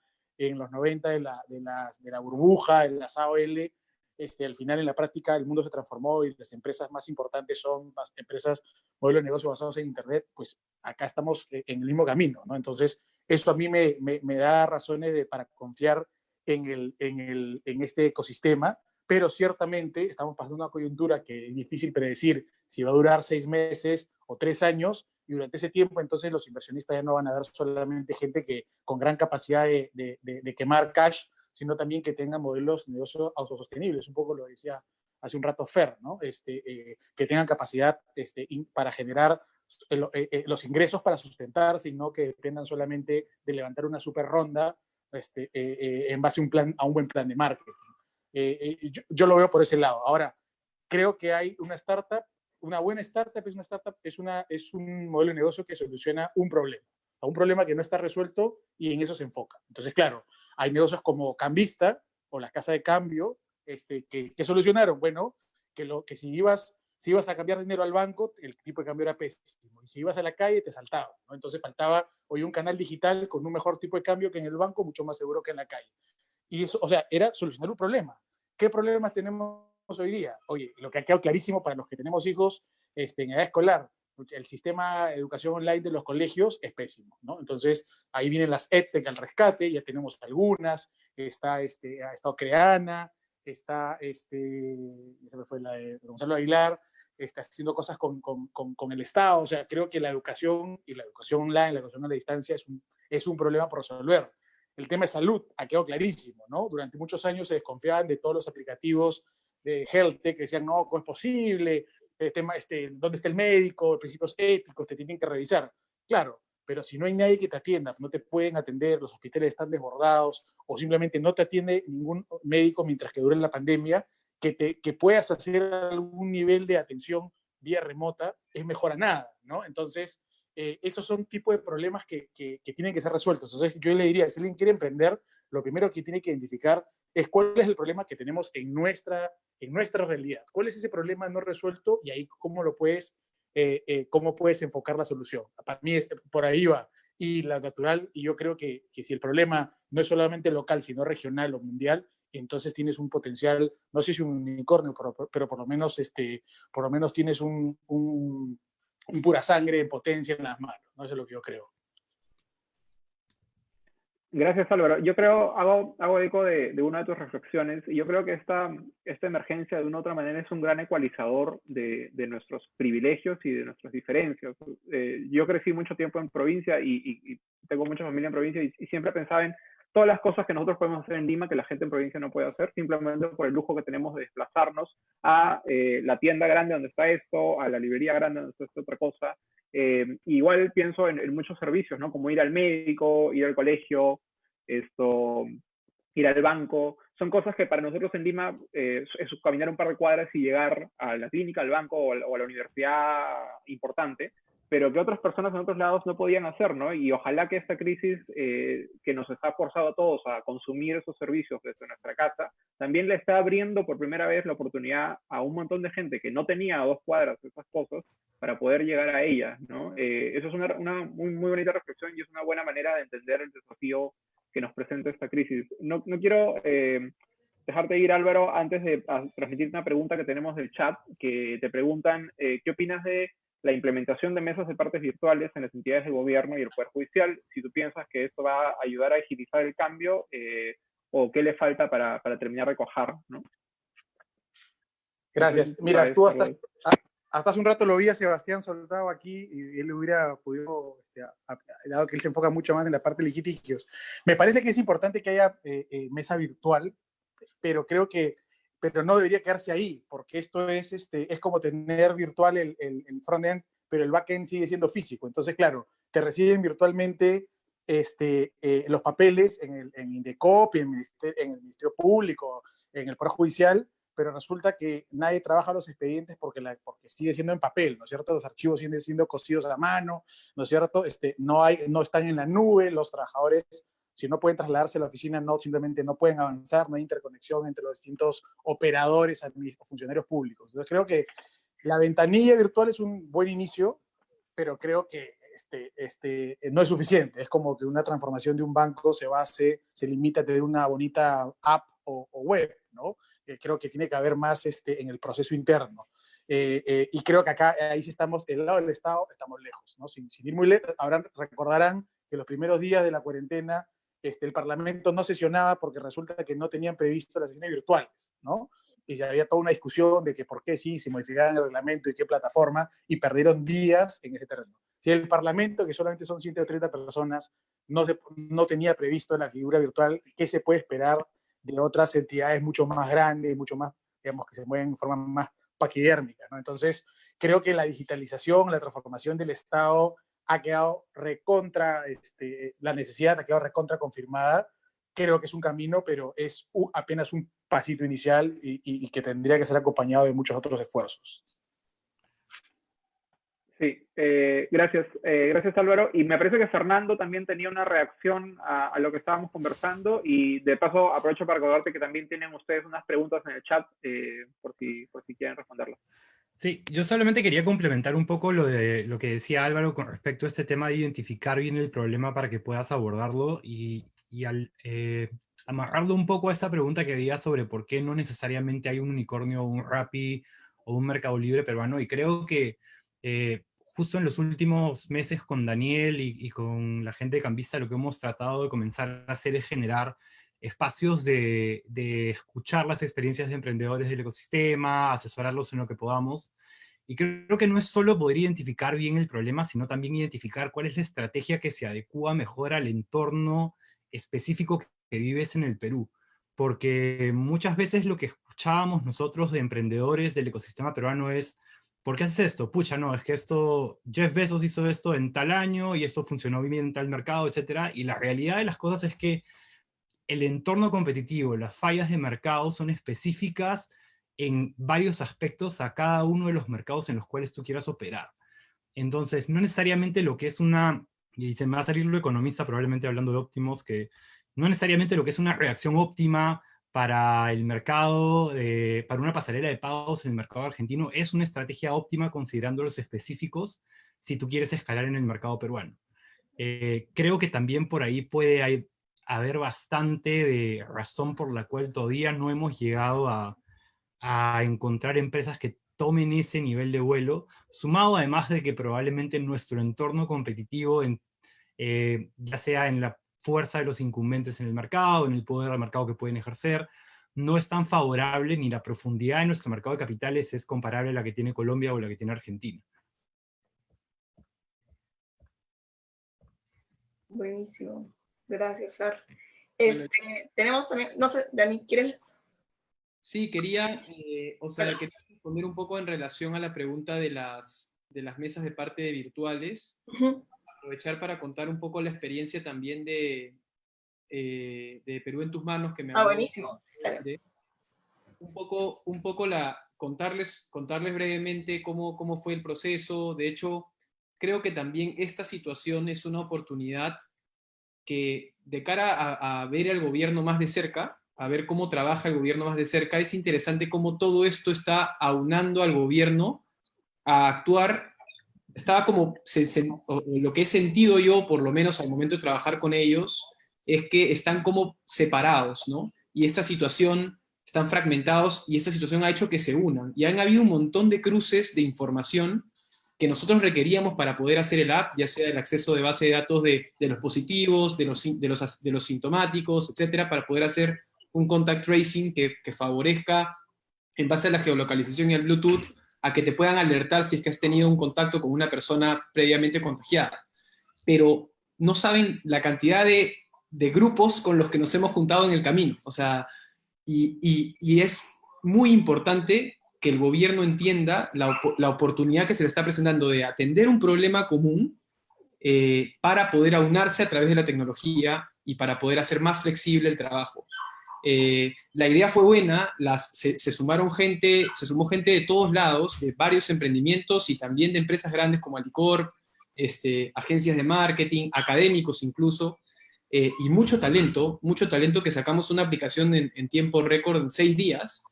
en los 90 de la, de la, de la burbuja, de las AOL, este, al final en la práctica el mundo se transformó y las empresas más importantes son las empresas modelo de negocio basados en Internet, pues acá estamos eh, en el mismo camino, ¿no? Entonces, eso a mí me, me, me da razones de, para confiar en, el, en, el, en este ecosistema, pero ciertamente estamos pasando una coyuntura que es difícil predecir si va a durar seis meses o tres años, y durante ese tiempo entonces los inversionistas ya no van a dar solamente gente que con gran capacidad de, de, de, de quemar cash, sino también que tengan modelos de negocio autosostenibles, un poco lo decía hace un rato Fer, ¿no? Este, eh, que tengan capacidad este, in, para generar el, eh, eh, los ingresos para sustentarse y no que dependan solamente de levantar una super ronda este, eh, eh, en base a un, plan, a un buen plan de marketing. Eh, yo, yo, lo veo por ese lado. Ahora, creo que hay una startup, una buena startup es una startup, es, una, es un modelo de negocio que soluciona un problema a un problema que no está resuelto y en eso se enfoca. Entonces, claro, hay negocios como Cambista o las casas de cambio este, que, solucionaron, bueno, que, lo, que si, ibas, si ibas a cambiar dinero al banco, el tipo de cambio era pésimo. Y si ibas a la calle, te saltaba. ¿no? Entonces faltaba hoy un canal digital con un mejor tipo de cambio que en el banco, mucho más seguro que en la calle. Y eso, o sea, era solucionar un problema. ¿Qué problemas tenemos hoy día? Oye, lo que ha quedado clarísimo para los que tenemos hijos este, en edad escolar, el sistema de educación online de los colegios es pésimo, ¿no? Entonces, ahí vienen las EdTech al rescate, ya tenemos algunas, está, este, ha estado Creana, está, este, fue la de Gonzalo Aguilar, está haciendo cosas con, con, con, con, el Estado, o sea, creo que la educación y la educación online, la educación a la distancia es un, es un problema por resolver. El tema de salud ha quedado clarísimo, ¿no? Durante muchos años se desconfiaban de todos los aplicativos de health que decían, no, ¿cómo es posible? el tema, este, dónde está el médico, principios éticos, te tienen que revisar. Claro, pero si no hay nadie que te atienda, no te pueden atender, los hospitales están desbordados o simplemente no te atiende ningún médico mientras que dure la pandemia, que, te, que puedas hacer algún nivel de atención vía remota es mejor a nada, ¿no? Entonces, eh, esos son tipos de problemas que, tienen que ser resueltos. Entonces yo le diría, si alguien quiere emprender, lo primero que tiene que identificar es cuál es el problema que tenemos en nuestra, en nuestra realidad. ¿Cuál es ese problema no resuelto? Y ahí cómo lo puedes, eh, eh, cómo puedes enfocar la solución. Para mí por ahí va. Y la natural, y yo creo que, que si el problema no es solamente local, sino regional o mundial, entonces tienes un potencial, no sé si un unicornio, pero, pero por lo menos, este, por lo menos tienes un, un, pura sangre en potencia en las manos. ¿no? Eso es lo que yo creo. Gracias, Álvaro. Yo creo, hago, hago eco de, una de tus reflexiones, y yo creo que esta, esta emergencia de una u otra manera es un gran ecualizador de, de nuestros privilegios y de nuestras diferencias. Eh, yo crecí mucho tiempo en provincia y, tengo mucha familia en provincia y siempre pensaba en todas las cosas que nosotros podemos hacer en Lima que la gente en provincia no puede hacer, simplemente por el lujo que tenemos de desplazarnos a eh, la tienda grande donde está esto, a la librería grande donde está esta otra cosa. Eh, igual pienso en, muchos servicios, ¿no? Como ir al médico, ir al colegio, esto, ir al banco. Son cosas que para nosotros en Lima eh, es caminar un par de cuadras y llegar a la clínica, al banco o a la universidad importante pero que otras personas en otros lados no podían hacer, ¿no? Y ojalá que esta crisis eh, que nos está forzado a todos a consumir esos servicios desde nuestra casa, también le está abriendo por primera vez la oportunidad a un montón de gente que no tenía dos cuadras esas cosas para poder llegar a ellas, ¿no? Eh, eso es una, una muy, muy, bonita reflexión y es una buena manera de entender el desafío que nos presenta esta crisis. No, no quiero eh, dejarte ir, Álvaro, antes de transmitirte una pregunta que tenemos del chat, que te preguntan, eh, ¿qué opinas de la implementación de mesas de partes virtuales en las entidades de gobierno y el Poder Judicial, si tú piensas que esto va a ayudar a agilizar el cambio eh, o qué le falta para, para terminar de cojar, ¿no? Gracias. Mira, tú hasta, hasta, hace un rato lo vi a Sebastián soltado aquí y él hubiera podido, este, dado que él se enfoca mucho más en la parte de litigios. Me parece que es importante que haya eh, eh, mesa virtual, pero creo que pero no debería quedarse ahí, porque esto es, este, es como tener virtual el, el, el front-end, pero el back-end sigue siendo físico. Entonces, claro, te reciben virtualmente este, eh, los papeles en el en Indecop, en en el Ministerio Público, en el Poder Judicial, pero resulta que nadie trabaja los expedientes porque, la, porque sigue siendo en papel, ¿no es cierto? Los archivos siguen siendo cosidos a mano, ¿no es cierto? Este, no, hay, no están en la nube, los trabajadores si no pueden trasladarse a la oficina, no, simplemente no pueden avanzar, no hay interconexión entre los distintos operadores funcionarios públicos. Entonces creo que la ventanilla virtual es un buen inicio, pero creo que este, este, no es suficiente. Es como que una transformación de un banco se base, se limita a tener una bonita app o, o web, ¿no? Eh, creo que tiene que haber más este, en el proceso interno. Eh, eh, y creo que acá, ahí sí estamos, del lado del Estado, estamos lejos, ¿no? Sin, sin ir muy lejos, ahora recordarán que los primeros días de la cuarentena este, el Parlamento no sesionaba porque resulta que no tenían previsto las sesiones virtuales, ¿no? Y había toda una discusión de que por qué sí se modificaban el reglamento y qué plataforma, y perdieron días en ese terreno. Si el Parlamento, que solamente son 130 personas, no, se, no tenía previsto la figura virtual, ¿qué se puede esperar de otras entidades mucho más grandes, mucho más, digamos, que se mueven en forma más paquidérmica, ¿no? Entonces, creo que la digitalización, la transformación del Estado ha quedado recontra, este, la necesidad ha quedado recontra confirmada. Creo que es un camino, pero es apenas un pasito inicial y, y, y, que tendría que ser acompañado de muchos otros esfuerzos. Sí, eh, gracias, eh, gracias Álvaro. Y me parece que Fernando también tenía una reacción a, a, lo que estábamos conversando y de paso aprovecho para recordarte que también tienen ustedes unas preguntas en el chat eh, por, si, por si quieren responderlas. Sí, yo solamente quería complementar un poco lo, de, lo que decía Álvaro con respecto a este tema de identificar bien el problema para que puedas abordarlo y, y eh, amarrarlo un poco a esta pregunta que había sobre por qué no necesariamente hay un unicornio, un Rappi o un Mercado Libre peruano. Y creo que eh, justo en los últimos meses con Daniel y, y con la gente de Cambista lo que hemos tratado de comenzar a hacer es generar espacios de, escuchar las experiencias de emprendedores del ecosistema, asesorarlos en lo que podamos. Y creo que no es solo poder identificar bien el problema, sino también identificar cuál es la estrategia que se adecua mejor al entorno específico que vives en el Perú. Porque muchas veces lo que escuchábamos nosotros de emprendedores del ecosistema peruano es, ¿por qué haces esto? Pucha, no, es que esto, Jeff Bezos hizo esto en tal año y esto funcionó bien en tal mercado, etc. Y la realidad de las cosas es que el entorno competitivo, las fallas de mercado son específicas en varios aspectos a cada uno de los mercados en los cuales tú quieras operar. Entonces, no necesariamente lo que es una, y se me va a salir lo economista probablemente hablando de óptimos, que no necesariamente lo que es una reacción óptima para el mercado, eh, para una pasarela de pagos en el mercado argentino, es una estrategia óptima considerando los específicos si tú quieres escalar en el mercado peruano. Eh, creo que también por ahí puede haber bastante de razón por la cual todavía no hemos llegado a, encontrar empresas que tomen ese nivel de vuelo, sumado además de que probablemente nuestro entorno competitivo, en, eh, ya sea en la fuerza de los incumbentes en el mercado, en el poder del mercado que pueden ejercer, no es tan favorable ni la profundidad de nuestro mercado de capitales es comparable a la que tiene Colombia o la que tiene Argentina. Buenísimo. Gracias, Flor. Este, tenemos también, no sé, Dani, ¿quieres? Sí, quería, eh, o sea, quería responder un poco en relación a la pregunta de las, de las mesas de parte de virtuales. Aprovechar para contar un poco la experiencia también de, eh, de Perú en tus manos, que me Ah, buenísimo. un poco, un poco la, contarles, contarles brevemente cómo, cómo fue el proceso. De hecho, creo que también esta situación es una oportunidad de cara a ver al gobierno más de cerca, a ver cómo trabaja el gobierno más de cerca, es interesante cómo todo esto está aunando al gobierno a actuar, estaba como, lo que he sentido yo, por lo menos al momento de trabajar con ellos, es que están como separados, ¿no? Y esta situación, están fragmentados, y esta situación ha hecho que se unan. Y han habido un montón de cruces de información que nosotros requeríamos para poder hacer el app, ya sea el acceso de base de datos de, de los positivos, de los, de, los, de los sintomáticos, etcétera, para poder hacer un contact tracing que, favorezca, en base a la geolocalización y al Bluetooth, a que te puedan alertar si es que has tenido un contacto con una persona previamente contagiada. Pero no saben la cantidad de, grupos con los que nos hemos juntado en el camino. O sea, y, es muy importante que el gobierno entienda la, oportunidad que se le está presentando de atender un problema común eh, para poder aunarse a través de la tecnología y para poder hacer más flexible el trabajo. Eh, la idea fue buena, las, se, sumaron gente, se sumó gente de todos lados, de varios emprendimientos y también de empresas grandes como Alicorp, este, agencias de marketing, académicos incluso, eh, y mucho talento, mucho talento que sacamos una aplicación en, tiempo récord en seis días,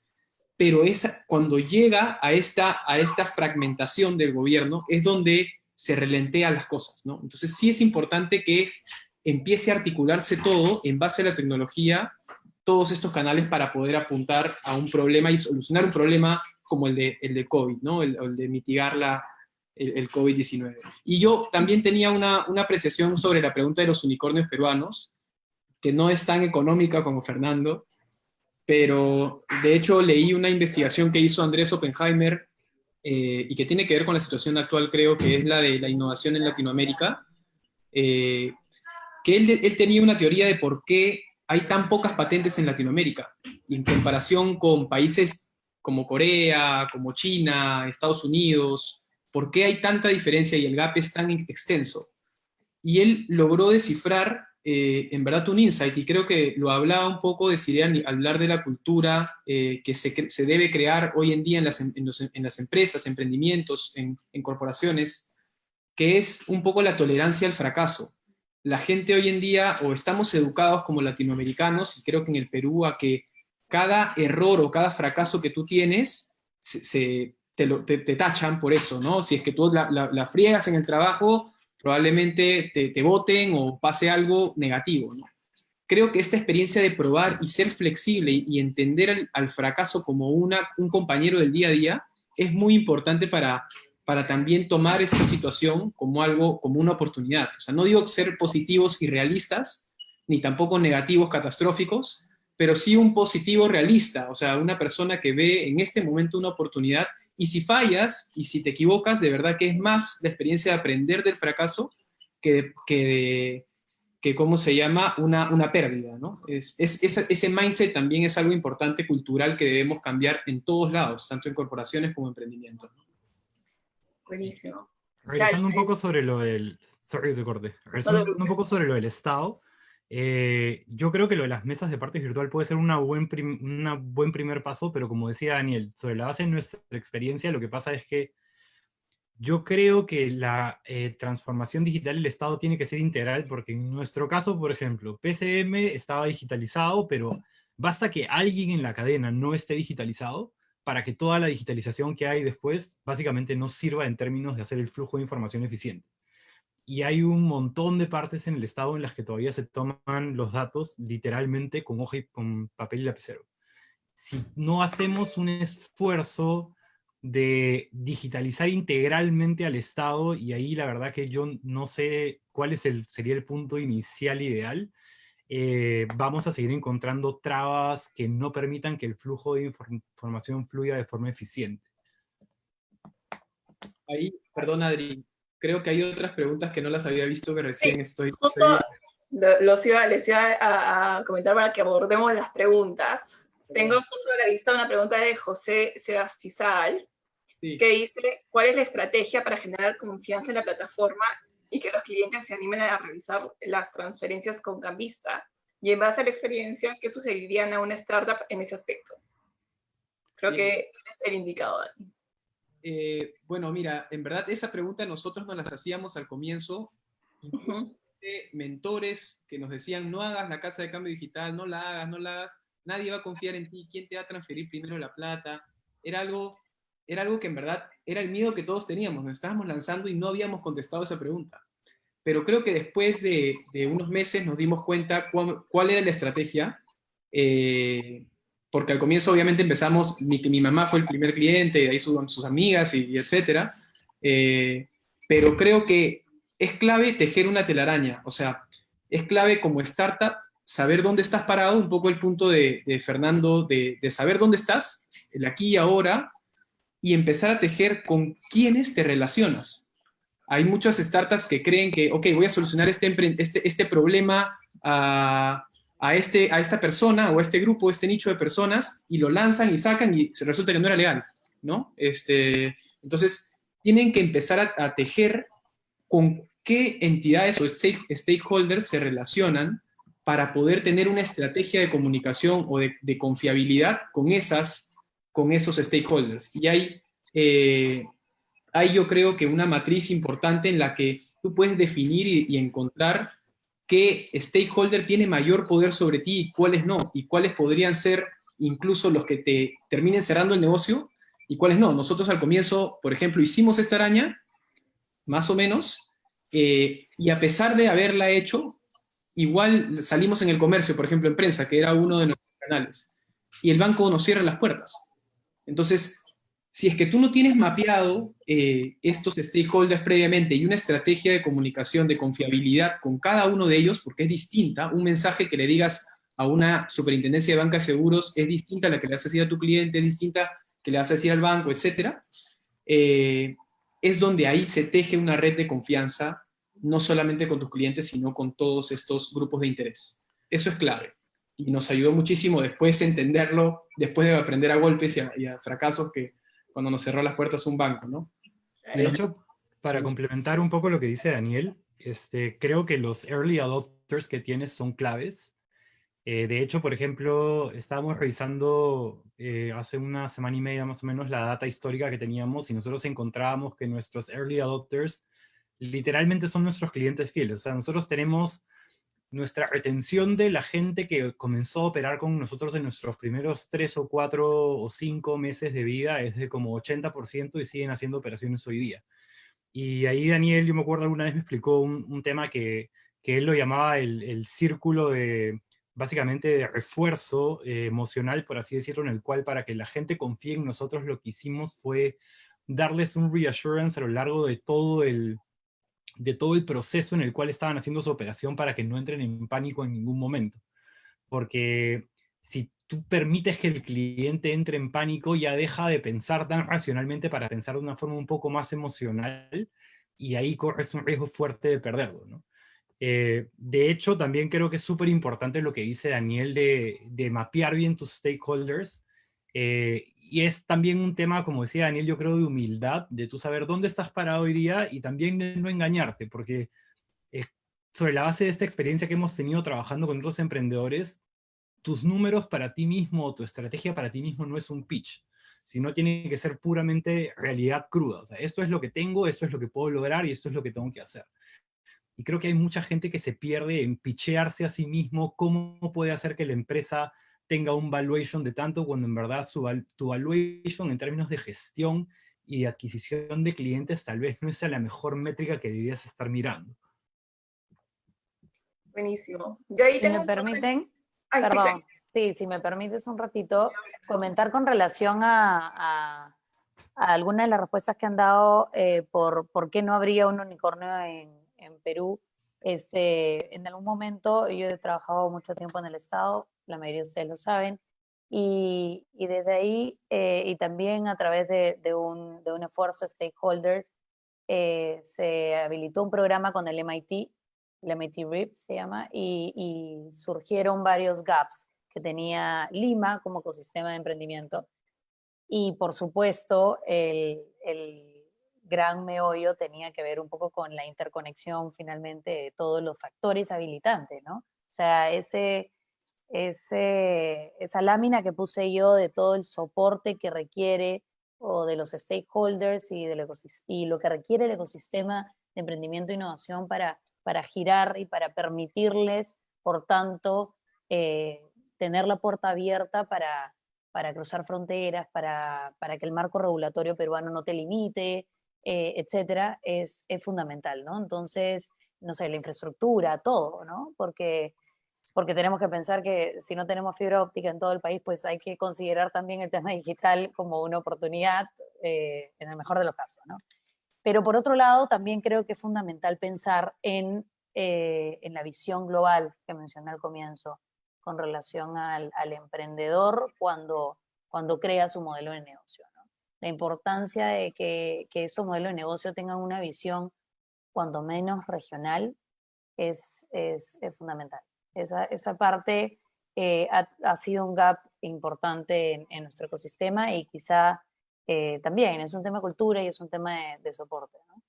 pero es cuando llega a esta, a esta fragmentación del gobierno es donde se relentean las cosas, ¿no? Entonces sí es importante que empiece a articularse todo en base a la tecnología todos estos canales para poder apuntar a un problema y solucionar un problema como el de, el de COVID, ¿no? el, el de mitigar la, el, el COVID-19. Y yo también tenía una, una apreciación sobre la pregunta de los unicornios peruanos, que no es tan económica como Fernando, pero de hecho leí una investigación que hizo Andrés Oppenheimer eh, y que tiene que ver con la situación actual, creo que es la de la innovación en Latinoamérica, eh, que él, él, tenía una teoría de por qué hay tan pocas patentes en Latinoamérica, en comparación con países como Corea, como China, Estados Unidos, ¿por qué hay tanta diferencia y el gap es tan extenso? Y él logró descifrar, eh, en verdad, un insight, y creo que lo hablaba un poco, de al hablar de la cultura eh, que se, debe crear hoy en día en las, en las empresas, emprendimientos, en, corporaciones, que es un poco la tolerancia al fracaso la gente hoy en día, o estamos educados como latinoamericanos, y creo que en el Perú, a que cada error o cada fracaso que tú tienes, se, te, tachan por eso, ¿no? Si es que tú la, friegas en el trabajo, probablemente te, voten o pase algo negativo, ¿no? Creo que esta experiencia de probar y ser flexible y, entender al, fracaso como una, un compañero del día a día es muy importante para, para también tomar esta situación como algo, como una oportunidad. O sea, no digo ser positivos y realistas, ni tampoco negativos catastróficos, pero sí un positivo realista, o sea, una persona que ve en este momento una oportunidad, y si fallas, y si te equivocas, de verdad que es más la experiencia de aprender del fracaso que, que, que ¿cómo se llama?, una, una pérdida, ¿no? Es, es, ese mindset también es algo importante cultural que debemos cambiar en todos lados, tanto en corporaciones como en emprendimientos. ¿no? Buenísimo. Regresando un poco sobre lo del... Sorry, de corte. Regresando un poco sobre lo del Estado, eh, yo creo que lo de las mesas de partes virtual puede ser una buen, una buen primer paso, pero como decía Daniel, sobre la base de nuestra experiencia, lo que pasa es que yo creo que la eh, transformación digital del Estado tiene que ser integral, porque en nuestro caso, por ejemplo, PCM estaba digitalizado, pero basta que alguien en la cadena no esté digitalizado para que toda la digitalización que hay después básicamente no sirva en términos de hacer el flujo de información eficiente. Y hay un montón de partes en el Estado en las que todavía se toman los datos literalmente con hoja y con papel y lapicero. Si no hacemos un esfuerzo de digitalizar integralmente al Estado, y ahí la verdad que yo no sé cuál es el, sería el punto inicial ideal, eh, vamos a seguir encontrando trabas que no permitan que el flujo de información fluya de forma eficiente. Ahí, perdón Adri, creo que hay otras preguntas que no las había visto que recién estoy... los iba, les iba a, comentar para que abordemos las preguntas. Tengo justo a la vista una pregunta de José Sebastizal, que dice, ¿cuál es la estrategia para generar confianza en la plataforma y que los clientes se animen a realizar las transferencias con Cambista? Y en base a la experiencia, ¿qué sugerirían a una startup en ese aspecto? Creo que es el indicador. Eh, bueno, mira, en verdad esa pregunta nosotros nos las hacíamos al comienzo, de mentores que nos decían, no hagas la casa de cambio digital, no la hagas, no la hagas, nadie va a confiar en ti, ¿quién te va a transferir primero la plata? Era algo, era algo que en verdad era el miedo que todos teníamos, nos estábamos lanzando y no habíamos contestado esa pregunta. Pero creo que después de, unos meses nos dimos cuenta cuál, era la estrategia, eh, porque al comienzo obviamente empezamos, mi, mi mamá fue el primer cliente, y de ahí sus, sus amigas y, etcétera, eh, pero creo que es clave tejer una telaraña, o sea, es clave como startup saber dónde estás parado, un poco el punto de, Fernando, de, saber dónde estás, el aquí y ahora, y empezar a tejer con quiénes te relacionas. Hay muchas startups que creen que, ok, voy a solucionar este, este, este problema a, este, a esta persona o a este grupo, este nicho de personas, y lo lanzan y sacan y se resulta que no era legal, ¿no? Este, entonces, tienen que empezar a, a tejer con qué entidades o stakeholders se relacionan para poder tener una estrategia de comunicación o de, confiabilidad con, esas, con esos stakeholders. Y hay, eh, yo creo que una matriz importante en la que tú puedes definir y, encontrar qué stakeholder tiene mayor poder sobre ti y cuáles no, y cuáles podrían ser incluso los que te terminen cerrando el negocio y cuáles no. Nosotros al comienzo, por ejemplo, hicimos esta araña, más o menos, eh, y a pesar de haberla hecho, igual salimos en el comercio, por ejemplo, en prensa, que era uno de nuestros canales, y el banco nos cierra las puertas. Entonces, si es que tú no tienes mapeado eh, estos stakeholders previamente y una estrategia de comunicación, de confiabilidad con cada uno de ellos, porque es distinta, un mensaje que le digas a una superintendencia de bancas seguros es distinta a la que le vas a decir a tu cliente, es distinta que le vas a decir al banco, etc. Eh, es donde ahí se teje una red de confianza no solamente con tus clientes, sino con todos estos grupos de interés. Eso es clave. Y nos ayudó muchísimo después entenderlo, después de aprender a golpes y a, fracasos que cuando nos cerró las puertas un banco, ¿no? De hecho, para complementar un poco lo que dice Daniel, este, creo que los early adopters que tienes son claves. Eh, de hecho, por ejemplo, estábamos revisando eh, hace una semana y media más o menos la data histórica que teníamos y nosotros encontrábamos que nuestros early adopters literalmente son nuestros clientes fieles. O sea, nosotros tenemos nuestra retención de la gente que comenzó a operar con nosotros en nuestros primeros tres o cuatro o cinco meses de vida es de como 80% y siguen haciendo operaciones hoy día. Y ahí Daniel, yo me acuerdo alguna vez me explicó un, tema que, que, él lo llamaba el, el, círculo de, básicamente de refuerzo eh, emocional, por así decirlo, en el cual para que la gente confíe en nosotros lo que hicimos fue darles un reassurance a lo largo de todo el, de todo el proceso en el cual estaban haciendo su operación para que no entren en pánico en ningún momento. Porque si tú permites que el cliente entre en pánico, ya deja de pensar tan racionalmente para pensar de una forma un poco más emocional, y ahí corres un riesgo fuerte de perderlo. Eh, de hecho, también creo que es súper importante lo que dice Daniel de, de, mapear bien tus stakeholders eh, y es también un tema, como decía Daniel, yo creo de humildad, de tú saber dónde estás parado hoy día y también de no engañarte, porque sobre la base de esta experiencia que hemos tenido trabajando con otros emprendedores, tus números para ti mismo, tu estrategia para ti mismo no es un pitch, sino tiene que ser puramente realidad cruda. O sea, esto es lo que tengo, esto es lo que puedo lograr y esto es lo que tengo que hacer. Y creo que hay mucha gente que se pierde en pichearse a sí mismo cómo puede hacer que la empresa tenga un valuation de tanto cuando en verdad su, tu valuation en términos de gestión y de adquisición de clientes tal vez no sea la mejor métrica que deberías estar mirando. Buenísimo. Yo ahí ¿Me permiten? Perdón, sí, si me permites un ratito, comentar con relación a, algunas de las respuestas que han dado eh, por por qué no habría un unicornio en, en Perú. Este, en algún momento yo he trabajado mucho tiempo en el Estado, la mayoría de ustedes lo saben, y, y desde ahí, eh, y también a través de, de, un, de un, esfuerzo stakeholders, eh, se habilitó un programa con el MIT, el MIT RIP se llama, y, y, surgieron varios gaps que tenía Lima como ecosistema de emprendimiento. Y por supuesto, el, el gran meollo tenía que ver un poco con la interconexión finalmente de todos los factores habilitantes, ¿no? O sea, ese, esa lámina que puse yo de todo el soporte que requiere o de los stakeholders y, del y lo que requiere el ecosistema de emprendimiento e innovación para, para girar y para permitirles, por tanto, eh, tener la puerta abierta para, para cruzar fronteras, para, para que el marco regulatorio peruano no te limite, eh, etcétera, es, es, fundamental, ¿no? Entonces, no sé, la infraestructura, todo, ¿no? Porque, porque tenemos que pensar que si no tenemos fibra óptica en todo el país, pues hay que considerar también el tema digital como una oportunidad eh, en el mejor de los casos, ¿no? Pero por otro lado, también creo que es fundamental pensar en, eh, en la visión global que mencioné al comienzo, con relación al, al emprendedor cuando, cuando crea su modelo de negocio la importancia de que, que esos modelos de negocio tengan una visión cuando menos regional es, es, fundamental. Esa, esa parte eh, ha, ha, sido un gap importante en, en nuestro ecosistema y quizá eh, también es un tema de cultura y es un tema de, soporte. ¿no?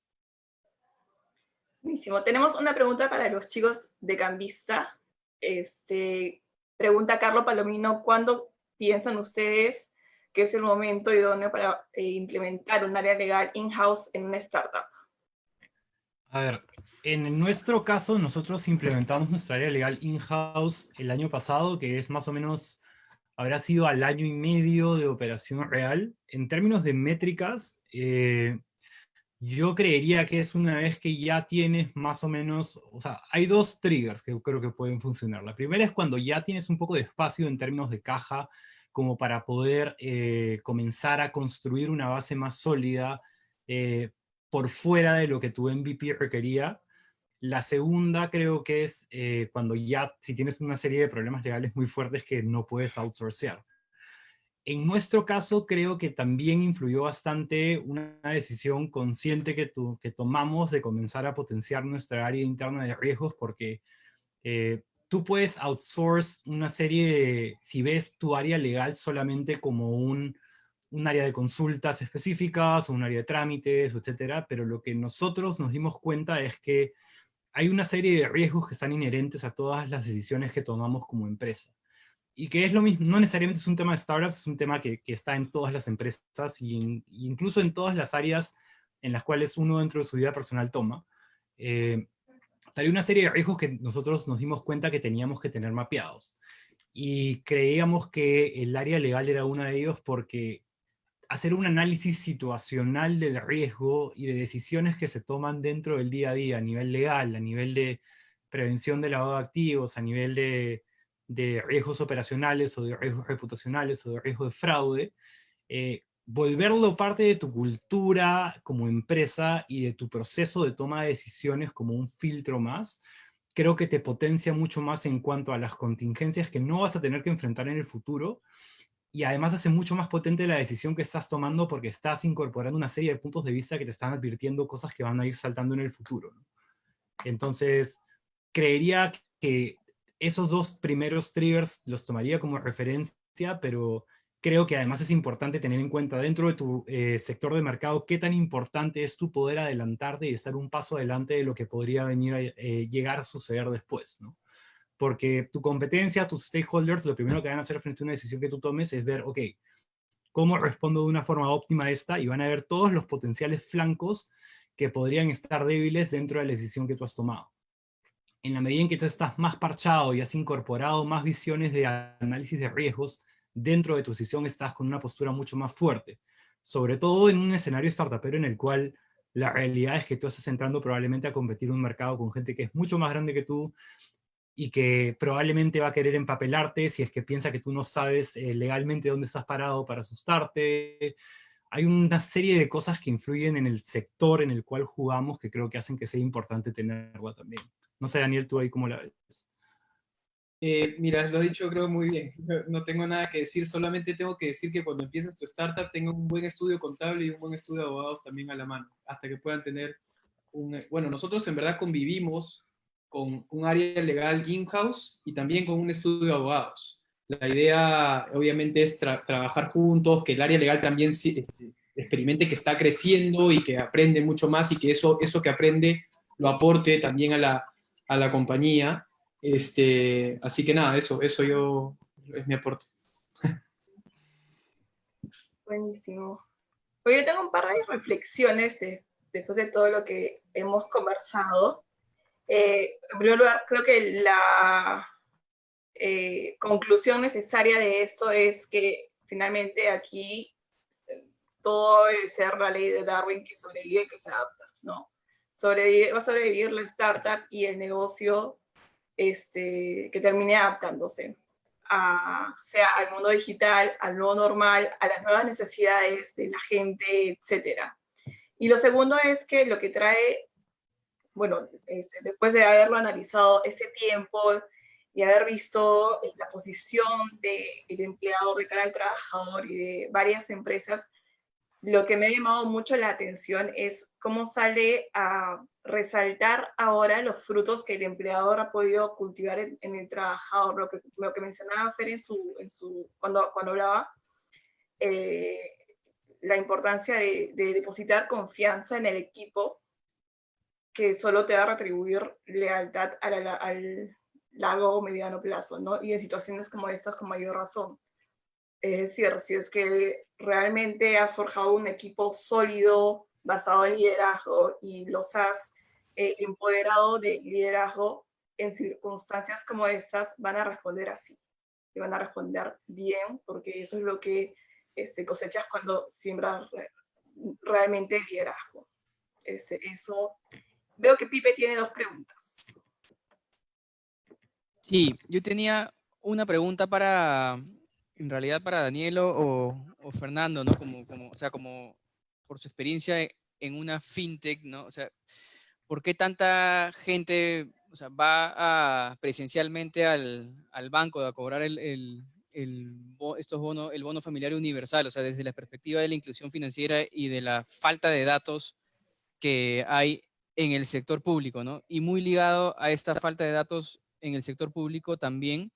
Buenísimo. Tenemos una pregunta para los chicos de Cambista. Este, pregunta Carlos Palomino, ¿cuándo piensan ustedes que es el momento idóneo para eh, implementar un área legal in-house en una startup? A ver, en nuestro caso, nosotros implementamos nuestra área legal in-house el año pasado, que es más o menos, habrá sido al año y medio de operación real. En términos de métricas, eh, yo creería que es una vez que ya tienes más o menos, o sea, hay dos triggers que creo que pueden funcionar. La primera es cuando ya tienes un poco de espacio en términos de caja, como para poder eh, comenzar a construir una base más sólida eh, por fuera de lo que tu MVP requería. La segunda creo que es eh, cuando ya, si tienes una serie de problemas legales muy fuertes que no puedes outsourcear. En nuestro caso creo que también influyó bastante una decisión consciente que, tu, que tomamos de comenzar a potenciar nuestra área interna de riesgos porque tú puedes outsource una serie si ves tu área legal solamente como un, un área de consultas específicas o un área de trámites, etcétera, pero lo que nosotros nos dimos cuenta es que hay una serie de riesgos que están inherentes a todas las decisiones que tomamos como empresa. Y que es lo mismo, no necesariamente es un tema de startups, es un tema que, que está en todas las empresas y incluso en todas las áreas en las cuales uno dentro de su vida personal toma. Eh, hay una serie de riesgos que nosotros nos dimos cuenta que teníamos que tener mapeados. Y creíamos que el área legal era uno de ellos porque hacer un análisis situacional del riesgo y de decisiones que se toman dentro del día a día, a nivel legal, a nivel de prevención de lavado de activos, a nivel de, de riesgos operacionales o de riesgos reputacionales o de riesgo de fraude, eh, volverlo parte de tu cultura como empresa y de tu proceso de toma de decisiones como un filtro más, creo que te potencia mucho más en cuanto a las contingencias que no vas a tener que enfrentar en el futuro, y además hace mucho más potente la decisión que estás tomando porque estás incorporando una serie de puntos de vista que te están advirtiendo cosas que van a ir saltando en el futuro. Entonces, creería que esos dos primeros triggers los tomaría como referencia, pero creo que además es importante tener en cuenta dentro de tu eh, sector de mercado qué tan importante es tu poder adelantarte y estar un paso adelante de lo que podría venir a eh, llegar a suceder después, ¿no? Porque tu competencia, tus stakeholders, lo primero que van a hacer frente a una decisión que tú tomes es ver, ok, cómo respondo de una forma óptima a esta, y van a ver todos los potenciales flancos que podrían estar débiles dentro de la decisión que tú has tomado. En la medida en que tú estás más parchado y has incorporado más visiones de análisis de riesgos, dentro de tu decisión estás con una postura mucho más fuerte. Sobre todo en un escenario startupero en el cual la realidad es que tú estás entrando probablemente a competir en un mercado con gente que es mucho más grande que tú, y que probablemente va a querer empapelarte si es que piensa que tú no sabes eh, legalmente dónde estás parado para asustarte. Hay una serie de cosas que influyen en el sector en el cual jugamos que creo que hacen que sea importante tenerla también. No sé, Daniel, tú ahí cómo la ves. Eh, mira, lo has dicho creo muy bien. No tengo nada que decir, solamente tengo que decir que cuando empieces tu startup tenga un buen estudio contable y un buen estudio de abogados también a la mano, hasta que puedan tener un... Bueno, nosotros en verdad convivimos con un área legal in-house y también con un estudio de abogados. La idea, obviamente, es trabajar juntos, que el área legal también este, experimente que está creciendo y que aprende mucho más y que eso, eso que aprende lo aporte también a la, a la compañía. Este, así que nada, eso, eso yo es mi aporte. [laughs] Buenísimo. Pues yo tengo un par de reflexiones después de todo lo que hemos conversado. Eh, en primer lugar, creo que la eh, conclusión necesaria de eso es que finalmente aquí eh, todo debe ser la ley de Darwin que sobrevive y que se adapta, ¿no? Sobrevive, va a sobrevivir la startup y el negocio este, que termine adaptándose, a, sea al mundo digital, al nuevo normal, a las nuevas necesidades de la gente, etc. Y lo segundo es que lo que trae bueno, este, después de haberlo analizado ese tiempo y haber visto eh, la posición del empleador de cara al trabajador y de varias empresas, lo que me ha llamado mucho la atención es cómo sale a resaltar ahora los frutos que el empleador ha podido cultivar en, el trabajador, lo que, lo que mencionaba Fer en su, en su, cuando, cuando hablaba, eh, la importancia de, de, depositar confianza en el equipo que solo te va a retribuir lealtad al largo o mediano plazo, ¿no? Y en situaciones como estas con mayor razón. Es decir, si es que realmente has forjado un equipo sólido, basado en liderazgo, y los has eh, empoderado de liderazgo, en circunstancias como estas van a responder así. Y van a responder bien, porque eso es lo que este, cosechas cuando siembras realmente liderazgo. Ese, eso Veo que Pipe tiene dos preguntas. Sí, yo tenía una pregunta para, en realidad para Danielo o, Fernando, ¿no? Como, como, o sea, como por su experiencia en una fintech, ¿no? O sea, ¿por qué tanta gente o sea, va a, presencialmente al, al, banco a cobrar el, el, el, estos bonos, el bono familiar universal? O sea, desde la perspectiva de la inclusión financiera y de la falta de datos que hay en el sector público, ¿no? Y muy ligado a esta falta de datos en el sector público también,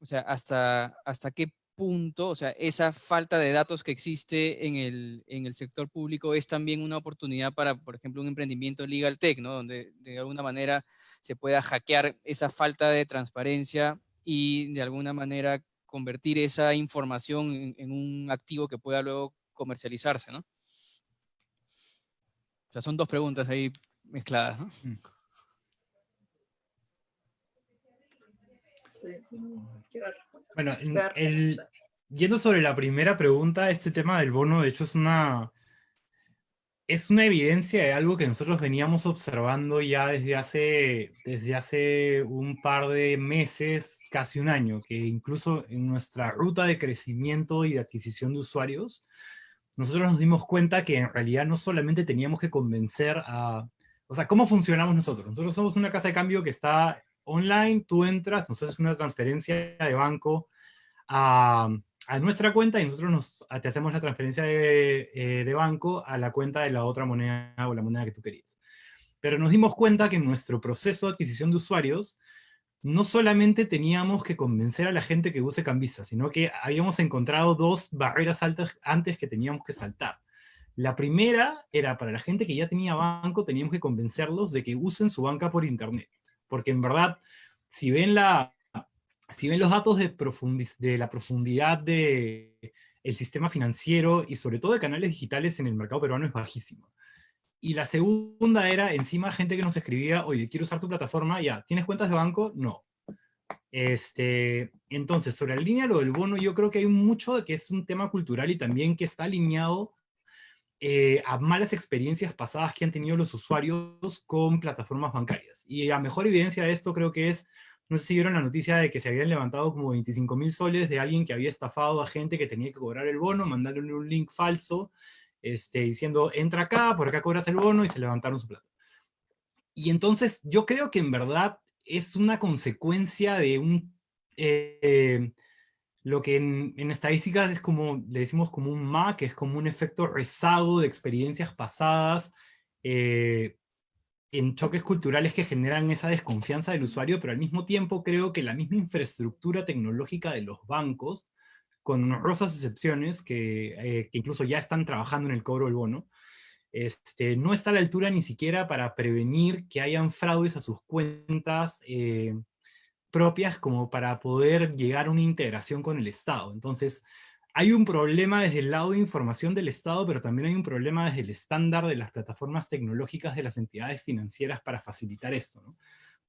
o sea, hasta, hasta qué punto, o sea, esa falta de datos que existe en el, en el sector público es también una oportunidad para, por ejemplo, un emprendimiento legal tech, ¿no? Donde de alguna manera se pueda hackear esa falta de transparencia y de alguna manera convertir esa información en, en un activo que pueda luego comercializarse, ¿no? O sea, son dos preguntas ahí mezcladas. ¿no? Mm. Bueno, el, yendo sobre la primera pregunta, este tema del bono, de hecho, es una, es una evidencia de algo que nosotros veníamos observando ya desde hace, desde hace un par de meses, casi un año, que incluso en nuestra ruta de crecimiento y de adquisición de usuarios, nosotros nos dimos cuenta que en realidad no solamente teníamos que convencer a o sea, ¿cómo funcionamos nosotros? Nosotros somos una casa de cambio que está online, tú entras, nos haces una transferencia de banco a, nuestra cuenta y nosotros nos, te hacemos la transferencia de, eh, de, banco a la cuenta de la otra moneda o la moneda que tú querías. Pero nos dimos cuenta que en nuestro proceso de adquisición de usuarios no solamente teníamos que convencer a la gente que use Cambisa, sino que habíamos encontrado dos barreras altas antes que teníamos que saltar. La primera era para la gente que ya tenía banco, teníamos que convencerlos de que usen su banca por internet. Porque en verdad, si ven, la, si ven los datos de, de la profundidad de, el sistema financiero y sobre todo de canales digitales en el mercado peruano es bajísimo. Y la segunda era, encima, gente que nos escribía, oye, quiero usar tu plataforma, ya, ¿tienes cuentas de banco? No. Este, entonces, sobre la línea lo del bono, yo creo que hay mucho de que es un tema cultural y también que está alineado eh, a malas experiencias pasadas que han tenido los usuarios con plataformas bancarias. Y la mejor evidencia de esto creo que es, no sé si vieron la noticia de que se habían levantado como 25 mil soles de alguien que había estafado a gente que tenía que cobrar el bono, mandándole un link falso, este, diciendo, entra acá, por acá cobras el bono, y se levantaron su plata. Y entonces yo creo que en verdad es una consecuencia de un... Eh, lo que en, estadísticas es como, le decimos como un MA, que es como un efecto rezago de experiencias pasadas, eh, en choques culturales que generan esa desconfianza del usuario, pero al mismo tiempo creo que la misma infraestructura tecnológica de los bancos con honrosas excepciones que, eh, incluso ya están trabajando en el cobro del bono, este, no está a la altura ni siquiera para prevenir que hayan fraudes a sus cuentas eh, propias como para poder llegar a una integración con el Estado. Entonces, hay un problema desde el lado de información del Estado, pero también hay un problema desde el estándar de las plataformas tecnológicas de las entidades financieras para facilitar esto.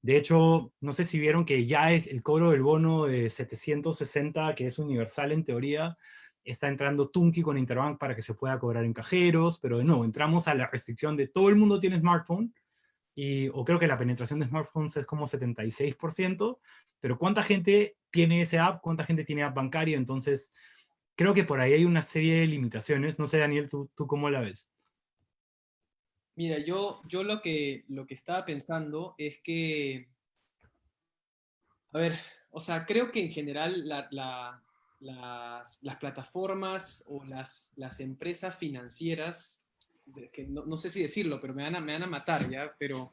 De hecho, no sé si vieron que ya es el cobro del bono de 760, que es universal en teoría, está entrando Tunki con Interbank para que se pueda cobrar en cajeros, pero de nuevo, entramos a la restricción de todo el mundo tiene smartphone, y, o creo que la penetración de smartphones es como 76%, pero ¿cuánta gente tiene ese app? ¿Cuánta gente tiene app bancaria? Entonces, creo que por ahí hay una serie de limitaciones. No sé, Daniel, ¿tú, tú cómo la ves? Mira, yo, yo lo, que, lo que estaba pensando es que, a ver, o sea, creo que en general las, plataformas o las, las empresas financieras, que no, sé si decirlo, pero me van a, me van a matar ya, pero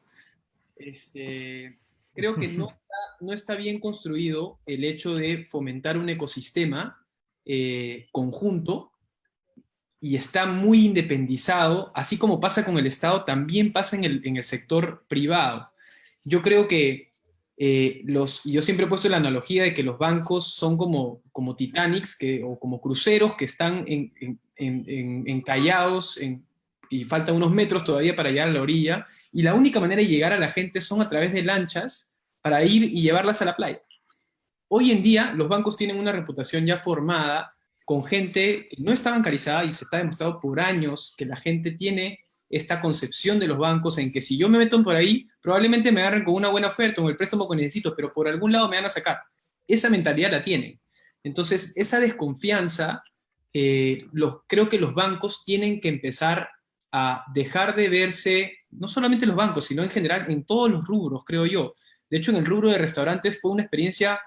este, creo que no [laughs] está, no está bien construido el hecho de fomentar un ecosistema eh, conjunto y está muy independizado, así como pasa con el Estado, también pasa en el, sector privado. Yo creo que eh, los, yo siempre he puesto la analogía de que los bancos son como, como Titanics que, o como cruceros que están en, encallados y faltan unos metros todavía para llegar a la orilla, y la única manera de llegar a la gente son a través de lanchas para ir y llevarlas a la playa. Hoy en día los bancos tienen una reputación ya formada con gente que no está bancarizada y se está demostrado por años que la gente tiene esta concepción de los bancos en que si yo me meto por ahí, probablemente me agarren con una buena oferta o el préstamo que necesito, pero por algún lado me van a sacar. Esa mentalidad la tienen. Entonces, esa desconfianza, eh, los, creo que los bancos tienen que empezar a dejar de verse, no solamente los bancos, sino en general en todos los rubros, creo yo. De hecho, en el rubro de restaurantes fue una experiencia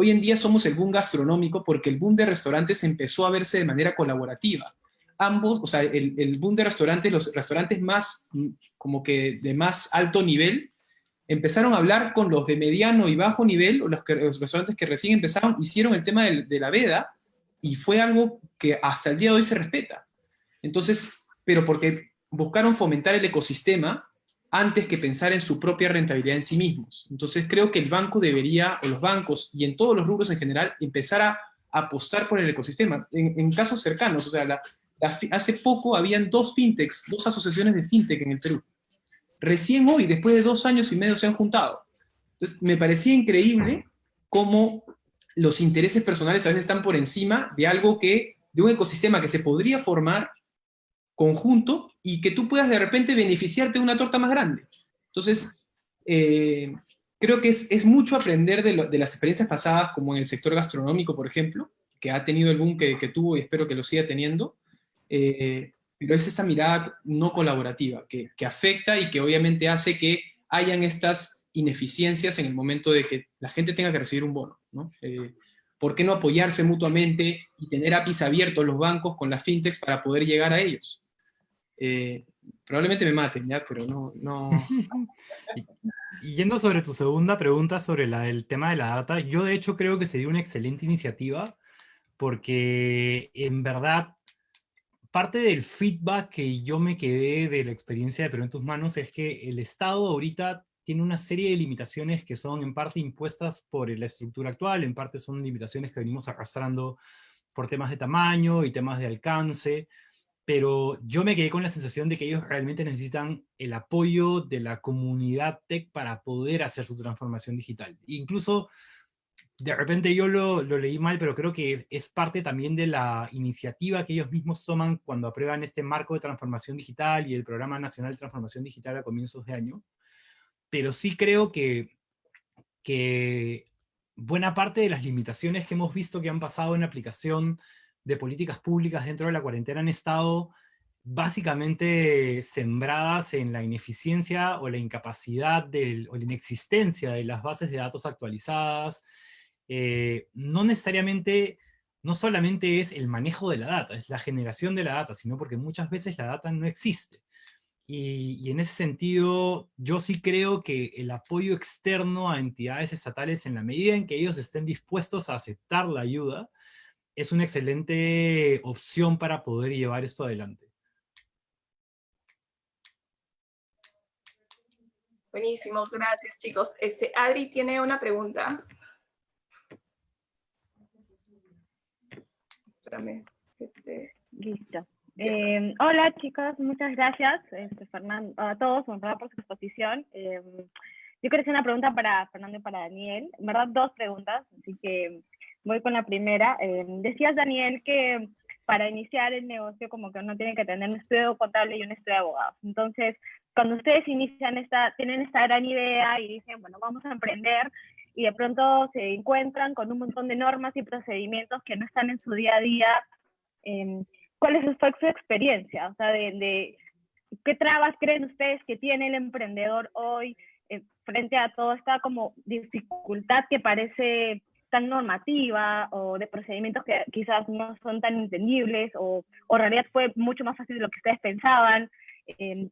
Hoy en día somos el boom gastronómico porque el boom de restaurantes empezó a verse de manera colaborativa. Ambos, o sea, el, boom de restaurantes, los restaurantes más, como que de más alto nivel, empezaron a hablar con los de mediano y bajo nivel, o los, restaurantes que recién empezaron, hicieron el tema de la veda, y fue algo que hasta el día de hoy se respeta. Entonces, pero porque buscaron fomentar el ecosistema, antes que pensar en su propia rentabilidad en sí mismos. Entonces creo que el banco debería, o los bancos, y en todos los rubros en general, empezar a apostar por el ecosistema. En, casos cercanos, o sea, hace poco habían dos fintechs, dos asociaciones de fintech en el Perú. Recién hoy, después de dos años y medio, se han juntado. Entonces me parecía increíble cómo los intereses personales a veces están por encima de algo que, de un ecosistema que se podría formar conjunto y que tú puedas de repente beneficiarte de una torta más grande. Entonces, eh, creo que es, mucho aprender de, las experiencias pasadas, como en el sector gastronómico, por ejemplo, que ha tenido el boom que, tuvo y espero que lo siga teniendo, eh, pero es esa mirada no colaborativa, que, afecta y que obviamente hace que hayan estas ineficiencias en el momento de que la gente tenga que recibir un bono. ¿no? Eh, ¿Por qué no apoyarse mutuamente y tener APIs abiertos los bancos con las fintechs para poder llegar a ellos? Eh, probablemente me maten, ¿ya? Pero no... no... [laughs] y, yendo sobre tu segunda pregunta sobre la, el tema de la data, yo de hecho creo que sería una excelente iniciativa, porque en verdad parte del feedback que yo me quedé de la experiencia de Perú en tus manos es que el Estado ahorita tiene una serie de limitaciones que son en parte impuestas por la estructura actual, en parte son limitaciones que venimos arrastrando por temas de tamaño y temas de alcance, pero yo me quedé con la sensación de que ellos realmente necesitan el apoyo de la comunidad tech para poder hacer su transformación digital. Incluso, de repente yo lo, lo, leí mal, pero creo que es parte también de la iniciativa que ellos mismos toman cuando aprueban este marco de transformación digital y el Programa Nacional de Transformación Digital a comienzos de año. Pero sí creo que, que buena parte de las limitaciones que hemos visto que han pasado en aplicación de políticas públicas dentro de la cuarentena han estado básicamente sembradas en la ineficiencia o la incapacidad del, o la inexistencia de las bases de datos actualizadas. Eh, no necesariamente, no solamente es el manejo de la data, es la generación de la data, sino porque muchas veces la data no existe. Y, y, en ese sentido, yo sí creo que el apoyo externo a entidades estatales, en la medida en que ellos estén dispuestos a aceptar la ayuda, es una excelente opción para poder llevar esto adelante. Buenísimo, gracias chicos. Este, Adri tiene una pregunta. Espérame. Este... Listo. Eh, hola chicos, muchas gracias este, Fernando, a todos por su exposición. Eh, yo quería hacer una pregunta para Fernando y para Daniel. En verdad, dos preguntas, así que Voy con la primera. Eh, decías, Daniel, que para iniciar el negocio como que uno tiene que tener un estudio contable y un estudio de abogados. Entonces, cuando ustedes inician esta, tienen esta gran idea y dicen, bueno, vamos a emprender, y de pronto se encuentran con un montón de normas y procedimientos que no están en su día a día, eh, ¿cuál es su experiencia? O sea, de, ¿qué trabas creen ustedes que tiene el emprendedor hoy eh, frente a toda esta como dificultad que parece tan normativa o de procedimientos que quizás no son tan entendibles o, o en realidad fue mucho más fácil de lo que ustedes pensaban? Eh,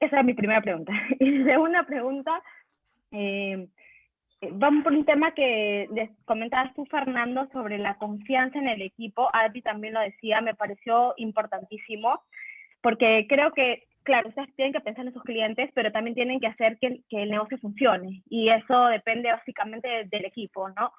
esa es mi primera pregunta. [laughs] Y segunda pregunta, eh, vamos por un tema que comentabas tú, Fernando, sobre la confianza en el equipo. Adri también lo decía, me pareció importantísimo, porque creo que, claro, ustedes tienen que pensar en sus clientes, pero también tienen que hacer que, que el negocio funcione. Y eso depende básicamente del equipo, ¿no?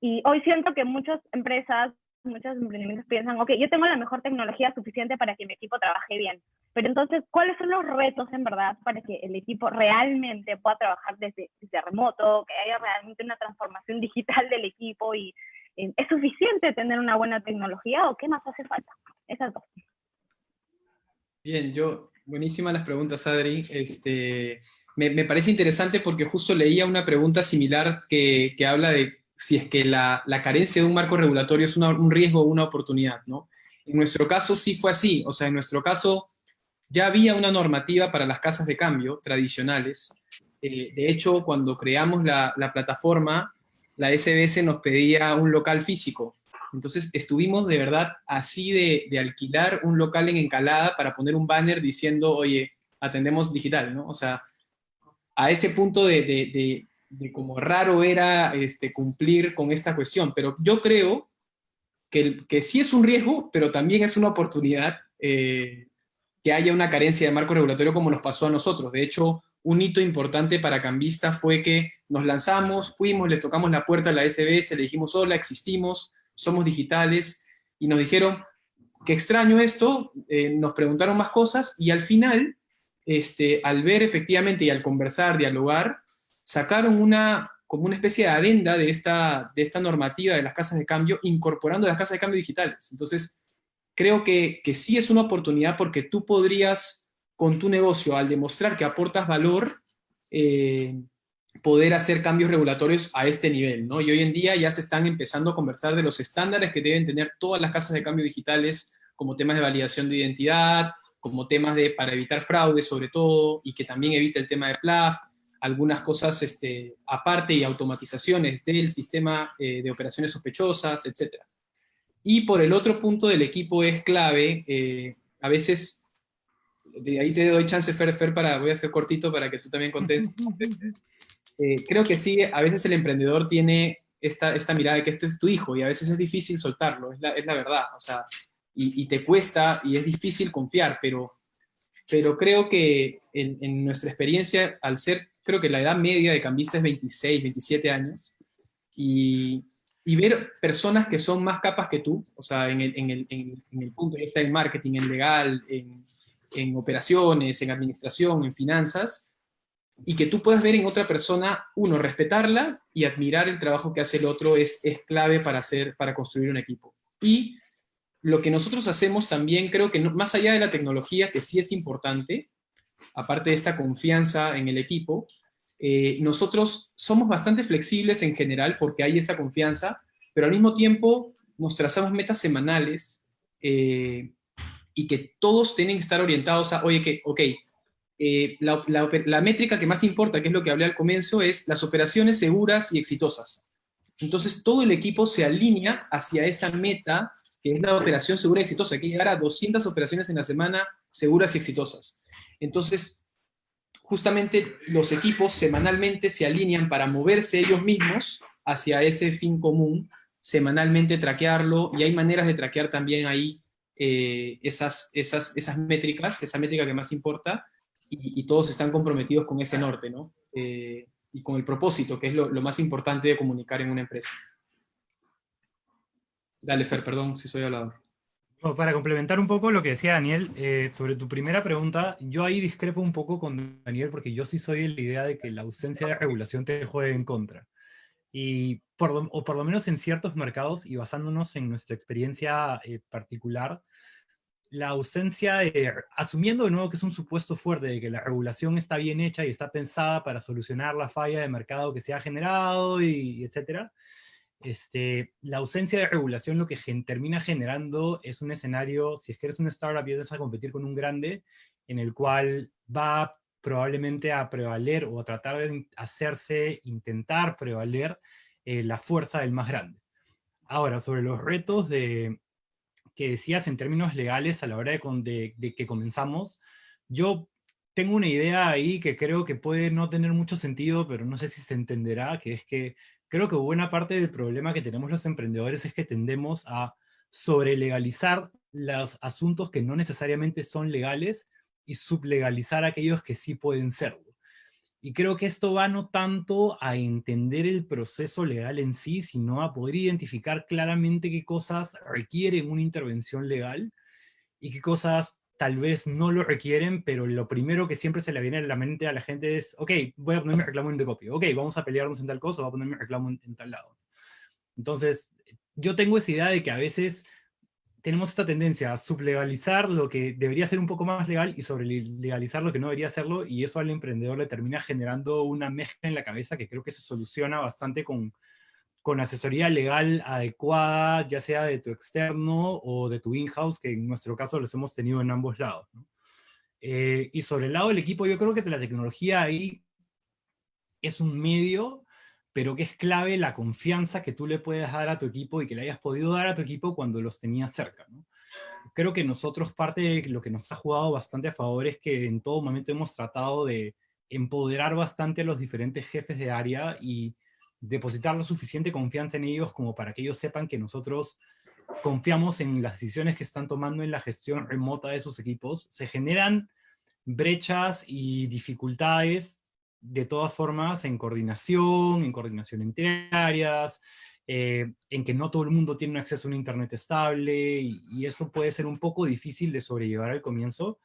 Y hoy siento que muchas empresas, muchos emprendimientos piensan, ok, yo tengo la mejor tecnología suficiente para que mi equipo trabaje bien. Pero entonces, ¿cuáles son los retos en verdad para que el equipo realmente pueda trabajar desde, desde remoto, que haya realmente una transformación [laughs] digital del equipo y eh, ¿es suficiente tener una buena tecnología o qué más hace falta? Esas dos. Bien, yo, buenísimas las preguntas, Adri. Este, me, me, parece interesante porque justo leía una pregunta similar que, que habla de si es que la, carencia de un marco regulatorio es un riesgo o una oportunidad, ¿no? En nuestro caso sí fue así, o sea, en nuestro caso ya había una normativa para las casas de cambio tradicionales. Eh, de hecho, cuando creamos la, plataforma, la SBS nos pedía un local físico. Entonces estuvimos de verdad así de, alquilar un local en Encalada para poner un banner diciendo, oye, atendemos digital, ¿no? O sea, a ese punto de, de cómo raro era este, cumplir con esta cuestión, pero yo creo que, que sí es un riesgo, pero también es una oportunidad eh, que haya una carencia de marco regulatorio como nos pasó a nosotros. De hecho, un hito importante para Cambista fue que nos lanzamos, fuimos, les tocamos la puerta a la SBS, le dijimos, hola, existimos, somos digitales, y nos dijeron, qué extraño esto, eh, nos preguntaron más cosas, y al final, este, al ver efectivamente y al conversar, dialogar, sacaron una, como una especie de adenda de esta, de esta normativa de las casas de cambio, incorporando las casas de cambio digitales. Entonces, creo que, que sí es una oportunidad porque tú podrías, con tu negocio, al demostrar que aportas valor, eh, poder hacer cambios regulatorios a este nivel, ¿no? Y hoy en día ya se están empezando a conversar de los estándares que deben tener todas las casas de cambio digitales, como temas de validación de identidad, como temas de, para evitar fraude sobre todo, y que también evite el tema de PLAF, algunas cosas este, aparte y automatizaciones del sistema eh, de operaciones sospechosas, etc. Y por el otro punto del equipo es clave, eh, a veces, de ahí te doy chance, Fer, Fer, para, voy a hacer cortito para que tú también contestes. [laughs] Eh, creo que sí, a veces el emprendedor tiene esta, esta mirada de que esto es tu hijo, y a veces es difícil soltarlo, es la, es la verdad, o sea, y, y, te cuesta, y es difícil confiar, pero, pero creo que en, en nuestra experiencia, al ser creo que la edad media de cambista es 26, 27 años, y, y ver personas que son más capas que tú, o sea, en el, en el, en el punto, ya sea en marketing, en legal, en, en operaciones, en administración, en finanzas, y que tú puedas ver en otra persona, uno, respetarla y admirar el trabajo que hace el otro es, es clave para, hacer, para construir un equipo. Y lo que nosotros hacemos también, creo que más allá de la tecnología, que sí es importante, aparte de esta confianza en el equipo, eh, nosotros somos bastante flexibles en general porque hay esa confianza, pero al mismo tiempo nos trazamos metas semanales eh, y que todos tienen que estar orientados a, oye, que, ok, eh, la, métrica que más importa, que es lo que hablé al comienzo, es las operaciones seguras y exitosas. Entonces todo el equipo se alinea hacia esa meta, que es la operación segura y exitosa, que llegar a 200 operaciones en la semana seguras y exitosas. Entonces, justamente los equipos semanalmente se alinean para moverse ellos mismos hacia ese fin común, semanalmente traquearlo, y hay maneras de traquear también ahí eh, esas, esas, esas métricas, esa métrica que más importa, y, todos están comprometidos con ese norte, ¿no? Eh, y con el propósito, que es lo, más importante de comunicar en una empresa. Dale, Fer, perdón si soy hablador. Para complementar un poco lo que decía Daniel, eh, sobre tu primera pregunta, yo ahí discrepo un poco con Daniel porque yo sí soy de la idea de que la ausencia de regulación te juegue en contra. Y por o por lo menos en ciertos mercados, y basándonos en nuestra experiencia eh, particular, la ausencia, de, asumiendo de nuevo que es un supuesto fuerte de que la regulación está bien hecha y está pensada para solucionar la falla de mercado que se ha generado y, etcétera, este, la ausencia de regulación lo que termina generando es un escenario, si es que eres una startup y empiezas a competir con un grande, en el cual va probablemente a prevaler o a tratar de hacerse, intentar prevaler eh, la fuerza del más grande. Ahora, sobre los retos de, que decías en términos legales a la hora de, que comenzamos, yo tengo una idea ahí que creo que puede no tener mucho sentido, pero no sé si se entenderá, que es que creo que buena parte del problema que tenemos los emprendedores es que tendemos a sobrelegalizar los asuntos que no necesariamente son legales y sublegalizar aquellos que sí pueden serlo. Y creo que esto va no tanto a entender el proceso legal en sí, sino a poder identificar claramente qué cosas requieren una intervención legal y qué cosas tal vez no lo requieren, pero lo primero que siempre se le viene a la mente a la gente es, ok, voy a poner mi reclamo en de copia, ok, vamos a pelearnos en tal cosa, voy a poner mi reclamo en tal lado. Entonces, yo tengo esa idea de que a veces tenemos esta tendencia a sublegalizar lo que debería ser un poco más legal y sobre legalizar lo que no debería serlo, y eso al emprendedor le termina generando una mezcla en la cabeza que creo que se soluciona bastante con, con asesoría legal adecuada, ya sea de tu externo o de tu in-house, que en nuestro caso los hemos tenido en ambos lados. Eh, y sobre el lado del equipo, yo creo que la tecnología ahí es un medio pero que es clave la confianza que tú le puedes dar a tu equipo y que le hayas podido dar a tu equipo cuando los tenías cerca. Creo que nosotros parte de lo que nos ha jugado bastante a favor es que en todo momento hemos tratado de empoderar bastante a los diferentes jefes de área y depositar la suficiente confianza en ellos como para que ellos sepan que nosotros confiamos en las decisiones que están tomando en la gestión remota de sus equipos. Se generan brechas y dificultades de todas formas en coordinación, en coordinación entre áreas, eh, en que no todo el mundo tiene acceso a un internet estable, y, eso puede ser un poco difícil de sobrellevar al comienzo,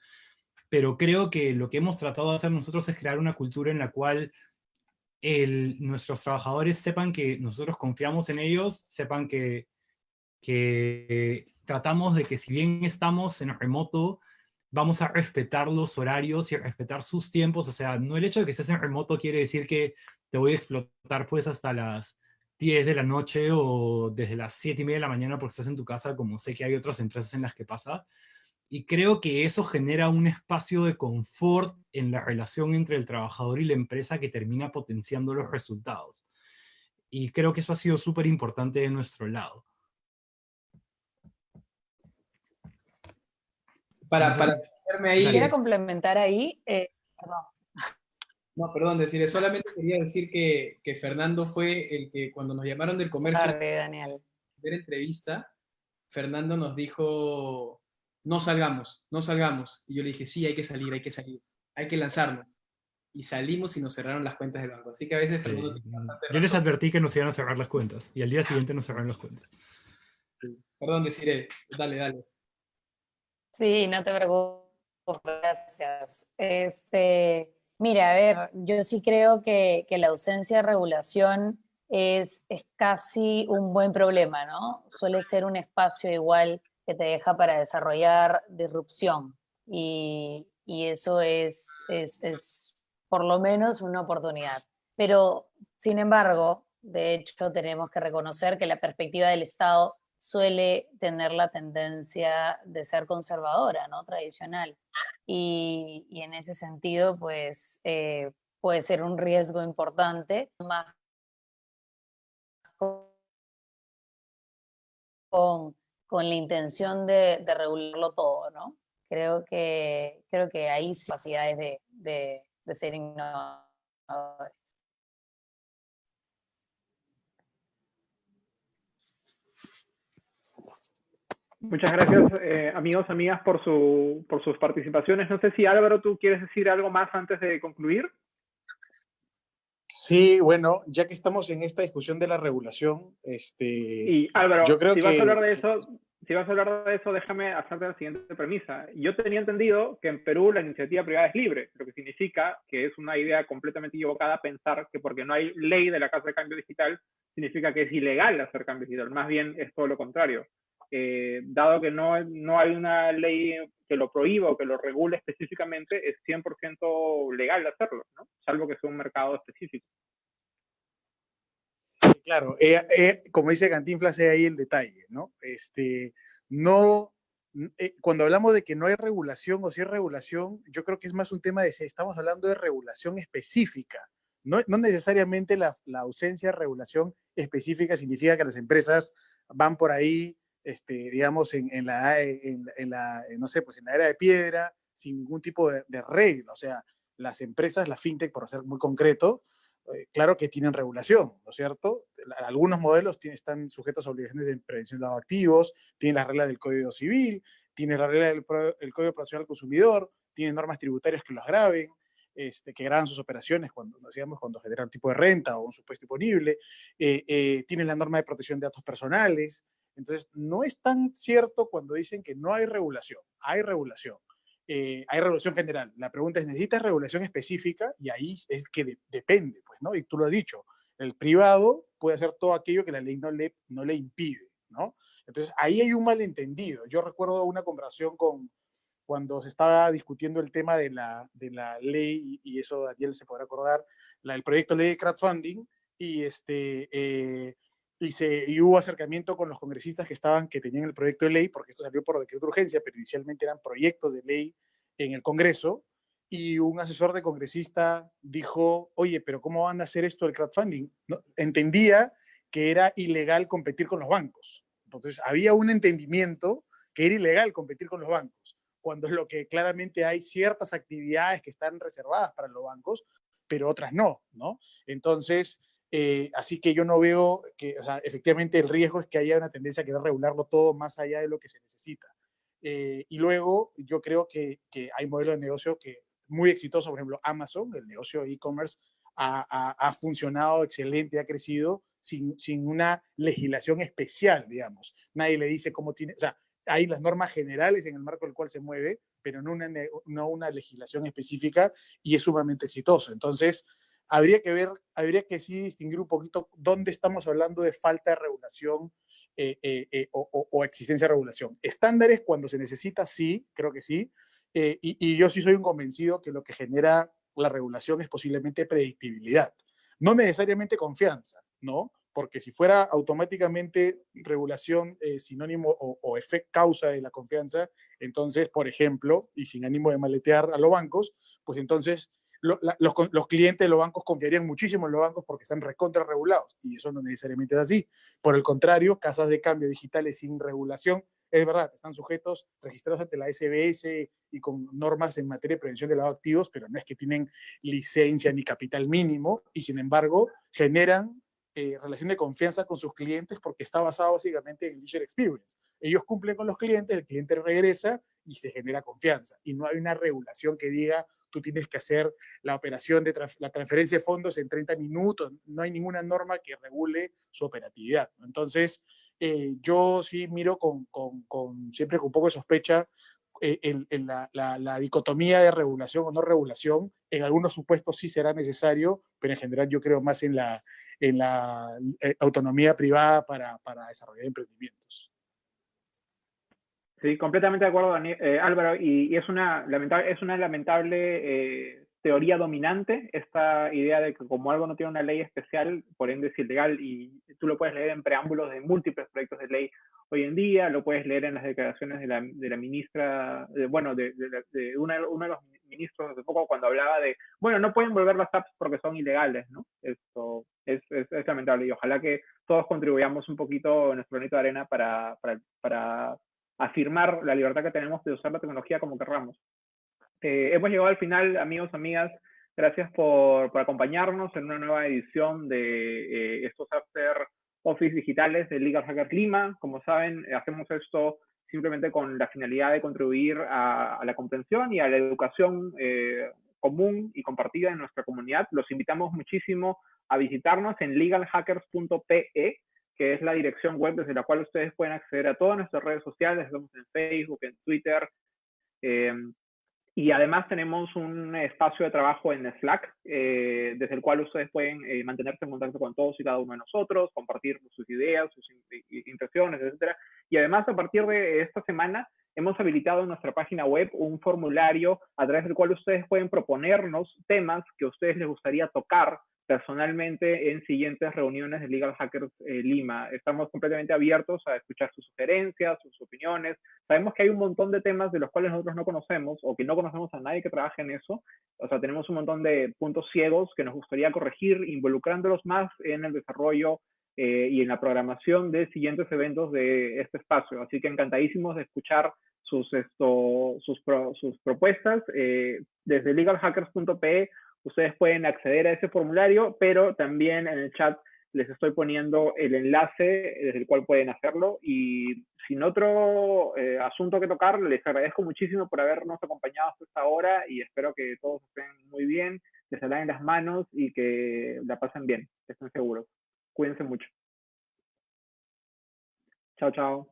pero creo que lo que hemos tratado de hacer nosotros es crear una cultura en la cual nuestros trabajadores sepan que nosotros confiamos en ellos, sepan que, que tratamos de que si bien estamos en remoto, vamos a respetar los horarios y respetar sus tiempos, o sea, no el hecho de que estés en remoto quiere decir que te voy a explotar pues hasta las 10 de la noche o desde las 7 y media de la mañana porque estás en tu casa, como sé que hay otras empresas en las que pasa. Y creo que eso genera un espacio de confort en la relación entre el trabajador y la empresa que termina potenciando los resultados. Y creo que eso ha sido súper importante de nuestro lado. para, para ahí. Quisiera complementar ahí, eh, perdón. No, perdón, decirle, solamente quería decir que, que, Fernando fue el que cuando nos llamaron del comercio, Tarde, Daniel. ver entrevista, Fernando nos dijo, no salgamos, no salgamos. Y yo le dije, sí, hay que salir, hay que salir, hay que lanzarnos. y salimos y nos cerraron las cuentas del banco. Así que a veces Sí, Yo les advertí que nos iban a cerrar las cuentas y al día siguiente nos cerraron las cuentas. Perdón, deciré. Dale, dale. Sí, no te preocupes, gracias. Este, mira, a ver, yo sí creo que, que la ausencia de regulación es, es casi un buen problema, ¿no? Suele ser un espacio igual que te deja para desarrollar disrupción y, y eso es, es, es por lo menos una oportunidad. Pero, sin embargo, de hecho, tenemos que reconocer que la perspectiva del Estado suele tener la tendencia de ser conservadora, ¿no? Tradicional. Y, y en ese sentido, pues, eh, puede ser un riesgo importante, más con, con la intención de, regularlo todo, ¿no? Creo que, creo que hay capacidades de, de, de ser innovadores. Muchas gracias, eh, amigos, amigas, por, su, por sus participaciones. No sé si Álvaro, tú quieres decir algo más antes de concluir. Sí, bueno, ya que estamos en esta discusión de la regulación, este, Y Álvaro, yo creo si que... vas a hablar de eso, si vas a hablar de eso, déjame hacerte la siguiente premisa. Yo tenía entendido que en Perú la iniciativa privada es libre, lo que significa que es una idea completamente equivocada pensar que porque no hay ley de la Casa de Cambio Digital, significa que es ilegal hacer cambio digital. Más bien es todo lo contrario. Eh, dado que no, no hay una ley que lo prohíba o que lo regule específicamente, es 100% legal hacerlo, salvo que sea un mercado específico. Claro, eh, eh, como dice Cantinflas, ahí el detalle, ¿no? Este, no, cuando hablamos de que no hay regulación o si hay regulación, yo creo que es más un tema de si estamos hablando de regulación específica. No, no necesariamente la, la, ausencia de regulación específica significa que las empresas van por ahí, este, digamos, en, en, la, en, en la, no sé, pues en la era de piedra, sin ningún tipo de, de regla. O sea, las empresas, la fintech, por ser muy concreto, eh, claro que tienen regulación, ¿no es cierto? Algunos modelos tienen, están sujetos a obligaciones de prevención de activos, tienen las reglas del Código Civil, tienen la regla del el Código de Protección al Consumidor, tienen normas tributarias que los graben, este, que graban sus operaciones cuando, digamos, cuando generan tipo de renta o un supuesto imponible, eh, eh, tienen la norma de protección de datos personales. Entonces, no es tan cierto cuando dicen que no hay regulación, hay regulación. Eh, hay regulación general. La pregunta es, ¿necesitas regulación específica? Y ahí es que de, depende, pues, ¿no? Y tú lo has dicho, el privado puede hacer todo aquello que la ley no le, no le impide, ¿no? Entonces, ahí hay un malentendido. Yo recuerdo una conversación con, cuando se estaba discutiendo el tema de la, de la ley, y, eso Daniel se podrá acordar, el proyecto de ley de crowdfunding, y este... Eh, y, hubo acercamiento con los congresistas que estaban, que tenían el proyecto de ley, porque esto salió por decreto de urgencia, pero inicialmente eran proyectos de ley en el Congreso, y un asesor de congresista dijo, oye, pero ¿cómo van a hacer esto del crowdfunding? Entendía que era ilegal competir con los bancos. Entonces, había un entendimiento que era ilegal competir con los bancos, cuando es lo que claramente hay ciertas actividades que están reservadas para los bancos, pero otras no, ¿no? Entonces, eh, así que yo no veo que, o sea, efectivamente el riesgo es que haya una tendencia a querer regularlo todo más allá de lo que se necesita. Eh, y luego yo creo que, que, hay modelos de negocio que muy exitosos, por ejemplo, Amazon, el negocio de e-commerce, ha, ha, ha, funcionado excelente, ha crecido sin, sin una legislación especial, digamos. Nadie le dice cómo tiene, o sea, hay las normas generales en el marco del cual se mueve, pero no una, no una legislación específica y es sumamente exitoso. Entonces, habría que ver, habría que sí distinguir un poquito dónde estamos hablando de falta de regulación eh, eh, eh, o, existencia de regulación. Estándares cuando se necesita, sí, creo que sí, y, y, yo sí soy un convencido que lo que genera la regulación es posiblemente predictibilidad, no necesariamente confianza, ¿no? Porque si fuera automáticamente regulación sinónimo o, o efecto causa de la confianza, entonces, por ejemplo, y sin ánimo de maletear a los bancos, pues entonces los, clientes de los bancos confiarían muchísimo en los bancos porque están recontra regulados y eso no necesariamente es así. Por el contrario, casas de cambio digitales sin regulación, es verdad, están sujetos, registrados ante la SBS y con normas en materia de prevención de lavado de activos, pero no es que tienen licencia ni capital mínimo y sin embargo generan eh, relación de confianza con sus clientes porque está basado básicamente en el user experience. Ellos cumplen con los clientes, el cliente regresa y se genera confianza y no hay una regulación que diga tú tienes que hacer la operación de la transferencia de fondos en 30 minutos, no hay ninguna norma que regule su operatividad. Entonces, eh, yo sí miro con, con, con, siempre con un poco de sospecha eh, en, la, la, dicotomía de regulación o no regulación. En algunos supuestos sí será necesario, pero en general yo creo más en la, en la eh, autonomía privada para, para desarrollar emprendimientos. Sí, completamente de acuerdo, eh, Álvaro, y, es, una lamentable, eh, teoría dominante, esta idea de que como algo no tiene una ley especial, por ende es ilegal, y tú lo puedes leer en preámbulos de múltiples proyectos de ley hoy en día, lo puedes leer en las declaraciones de la, ministra, bueno, de, de, uno de los ministros de poco cuando hablaba de, bueno, no pueden volver las apps porque son ilegales, ¿no? Esto es, es, es lamentable y ojalá que todos contribuyamos un poquito en nuestro granito de arena para afirmar la libertad que tenemos de usar la tecnología como querramos. Eh, hemos llegado al final, amigos, amigas. Gracias por, por acompañarnos en una nueva edición de eh, estos After Office digitales de Legal Hacker Lima. Como saben, hacemos esto simplemente con la finalidad de contribuir a, la comprensión y a la educación eh, común y compartida en nuestra comunidad. Los invitamos muchísimo a visitarnos en legalhackers.pe que es la dirección web desde la cual ustedes pueden acceder a todas nuestras redes sociales, estamos en Facebook, en Twitter, eh, y además tenemos un espacio de trabajo en Slack, eh, desde el cual ustedes pueden eh, mantenerse en contacto con todos y cada uno de nosotros, compartir sus ideas, sus impresiones, etc. Y además, a partir de esta semana, hemos habilitado en nuestra página web un formulario a través del cual ustedes pueden proponernos temas que a ustedes les gustaría tocar personalmente en siguientes reuniones de Legal Hackers eh, Lima. Estamos completamente abiertos a escuchar sus sugerencias, sus opiniones. Sabemos que hay un montón de temas de los cuales nosotros no conocemos o que no conocemos a nadie que trabaje en eso. O sea, tenemos un montón de puntos ciegos que nos gustaría corregir, involucrándolos más en el desarrollo eh, y en la programación de siguientes eventos de este espacio. Así que encantadísimos de escuchar sus, esto, sus, sus propuestas. Eh, desde legalhackers.pe Ustedes pueden acceder a ese formulario, pero también en el chat les estoy poniendo el enlace desde el cual pueden hacerlo. Y sin otro eh, asunto que tocar, les agradezco muchísimo por habernos acompañado hasta esta hora y espero que todos estén muy bien, que se laven las manos y que la pasen bien, estén seguros. Cuídense mucho. Chao, chao.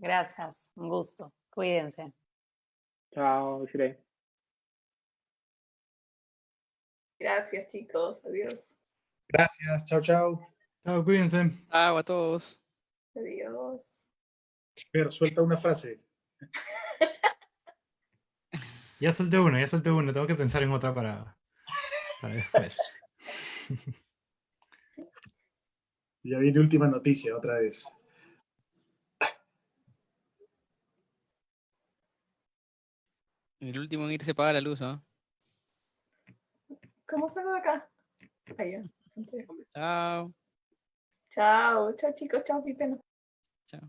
Gracias, un gusto. Cuídense. Chao, Sire. Gracias, chicos. Adiós. Gracias. Chao, chao. Chao, cuídense. Chao a todos. Adiós. Pero suelta una frase. [laughs] ya solté una, ya solté una. Tengo que pensar en otra para, para después. [laughs] ya viene última noticia otra vez. El último en irse apaga la luz, ¿no? ¿Cómo salgo de acá? Allá. [laughs] Chao. Chao, chao chicos, chao Pipeno. Chao.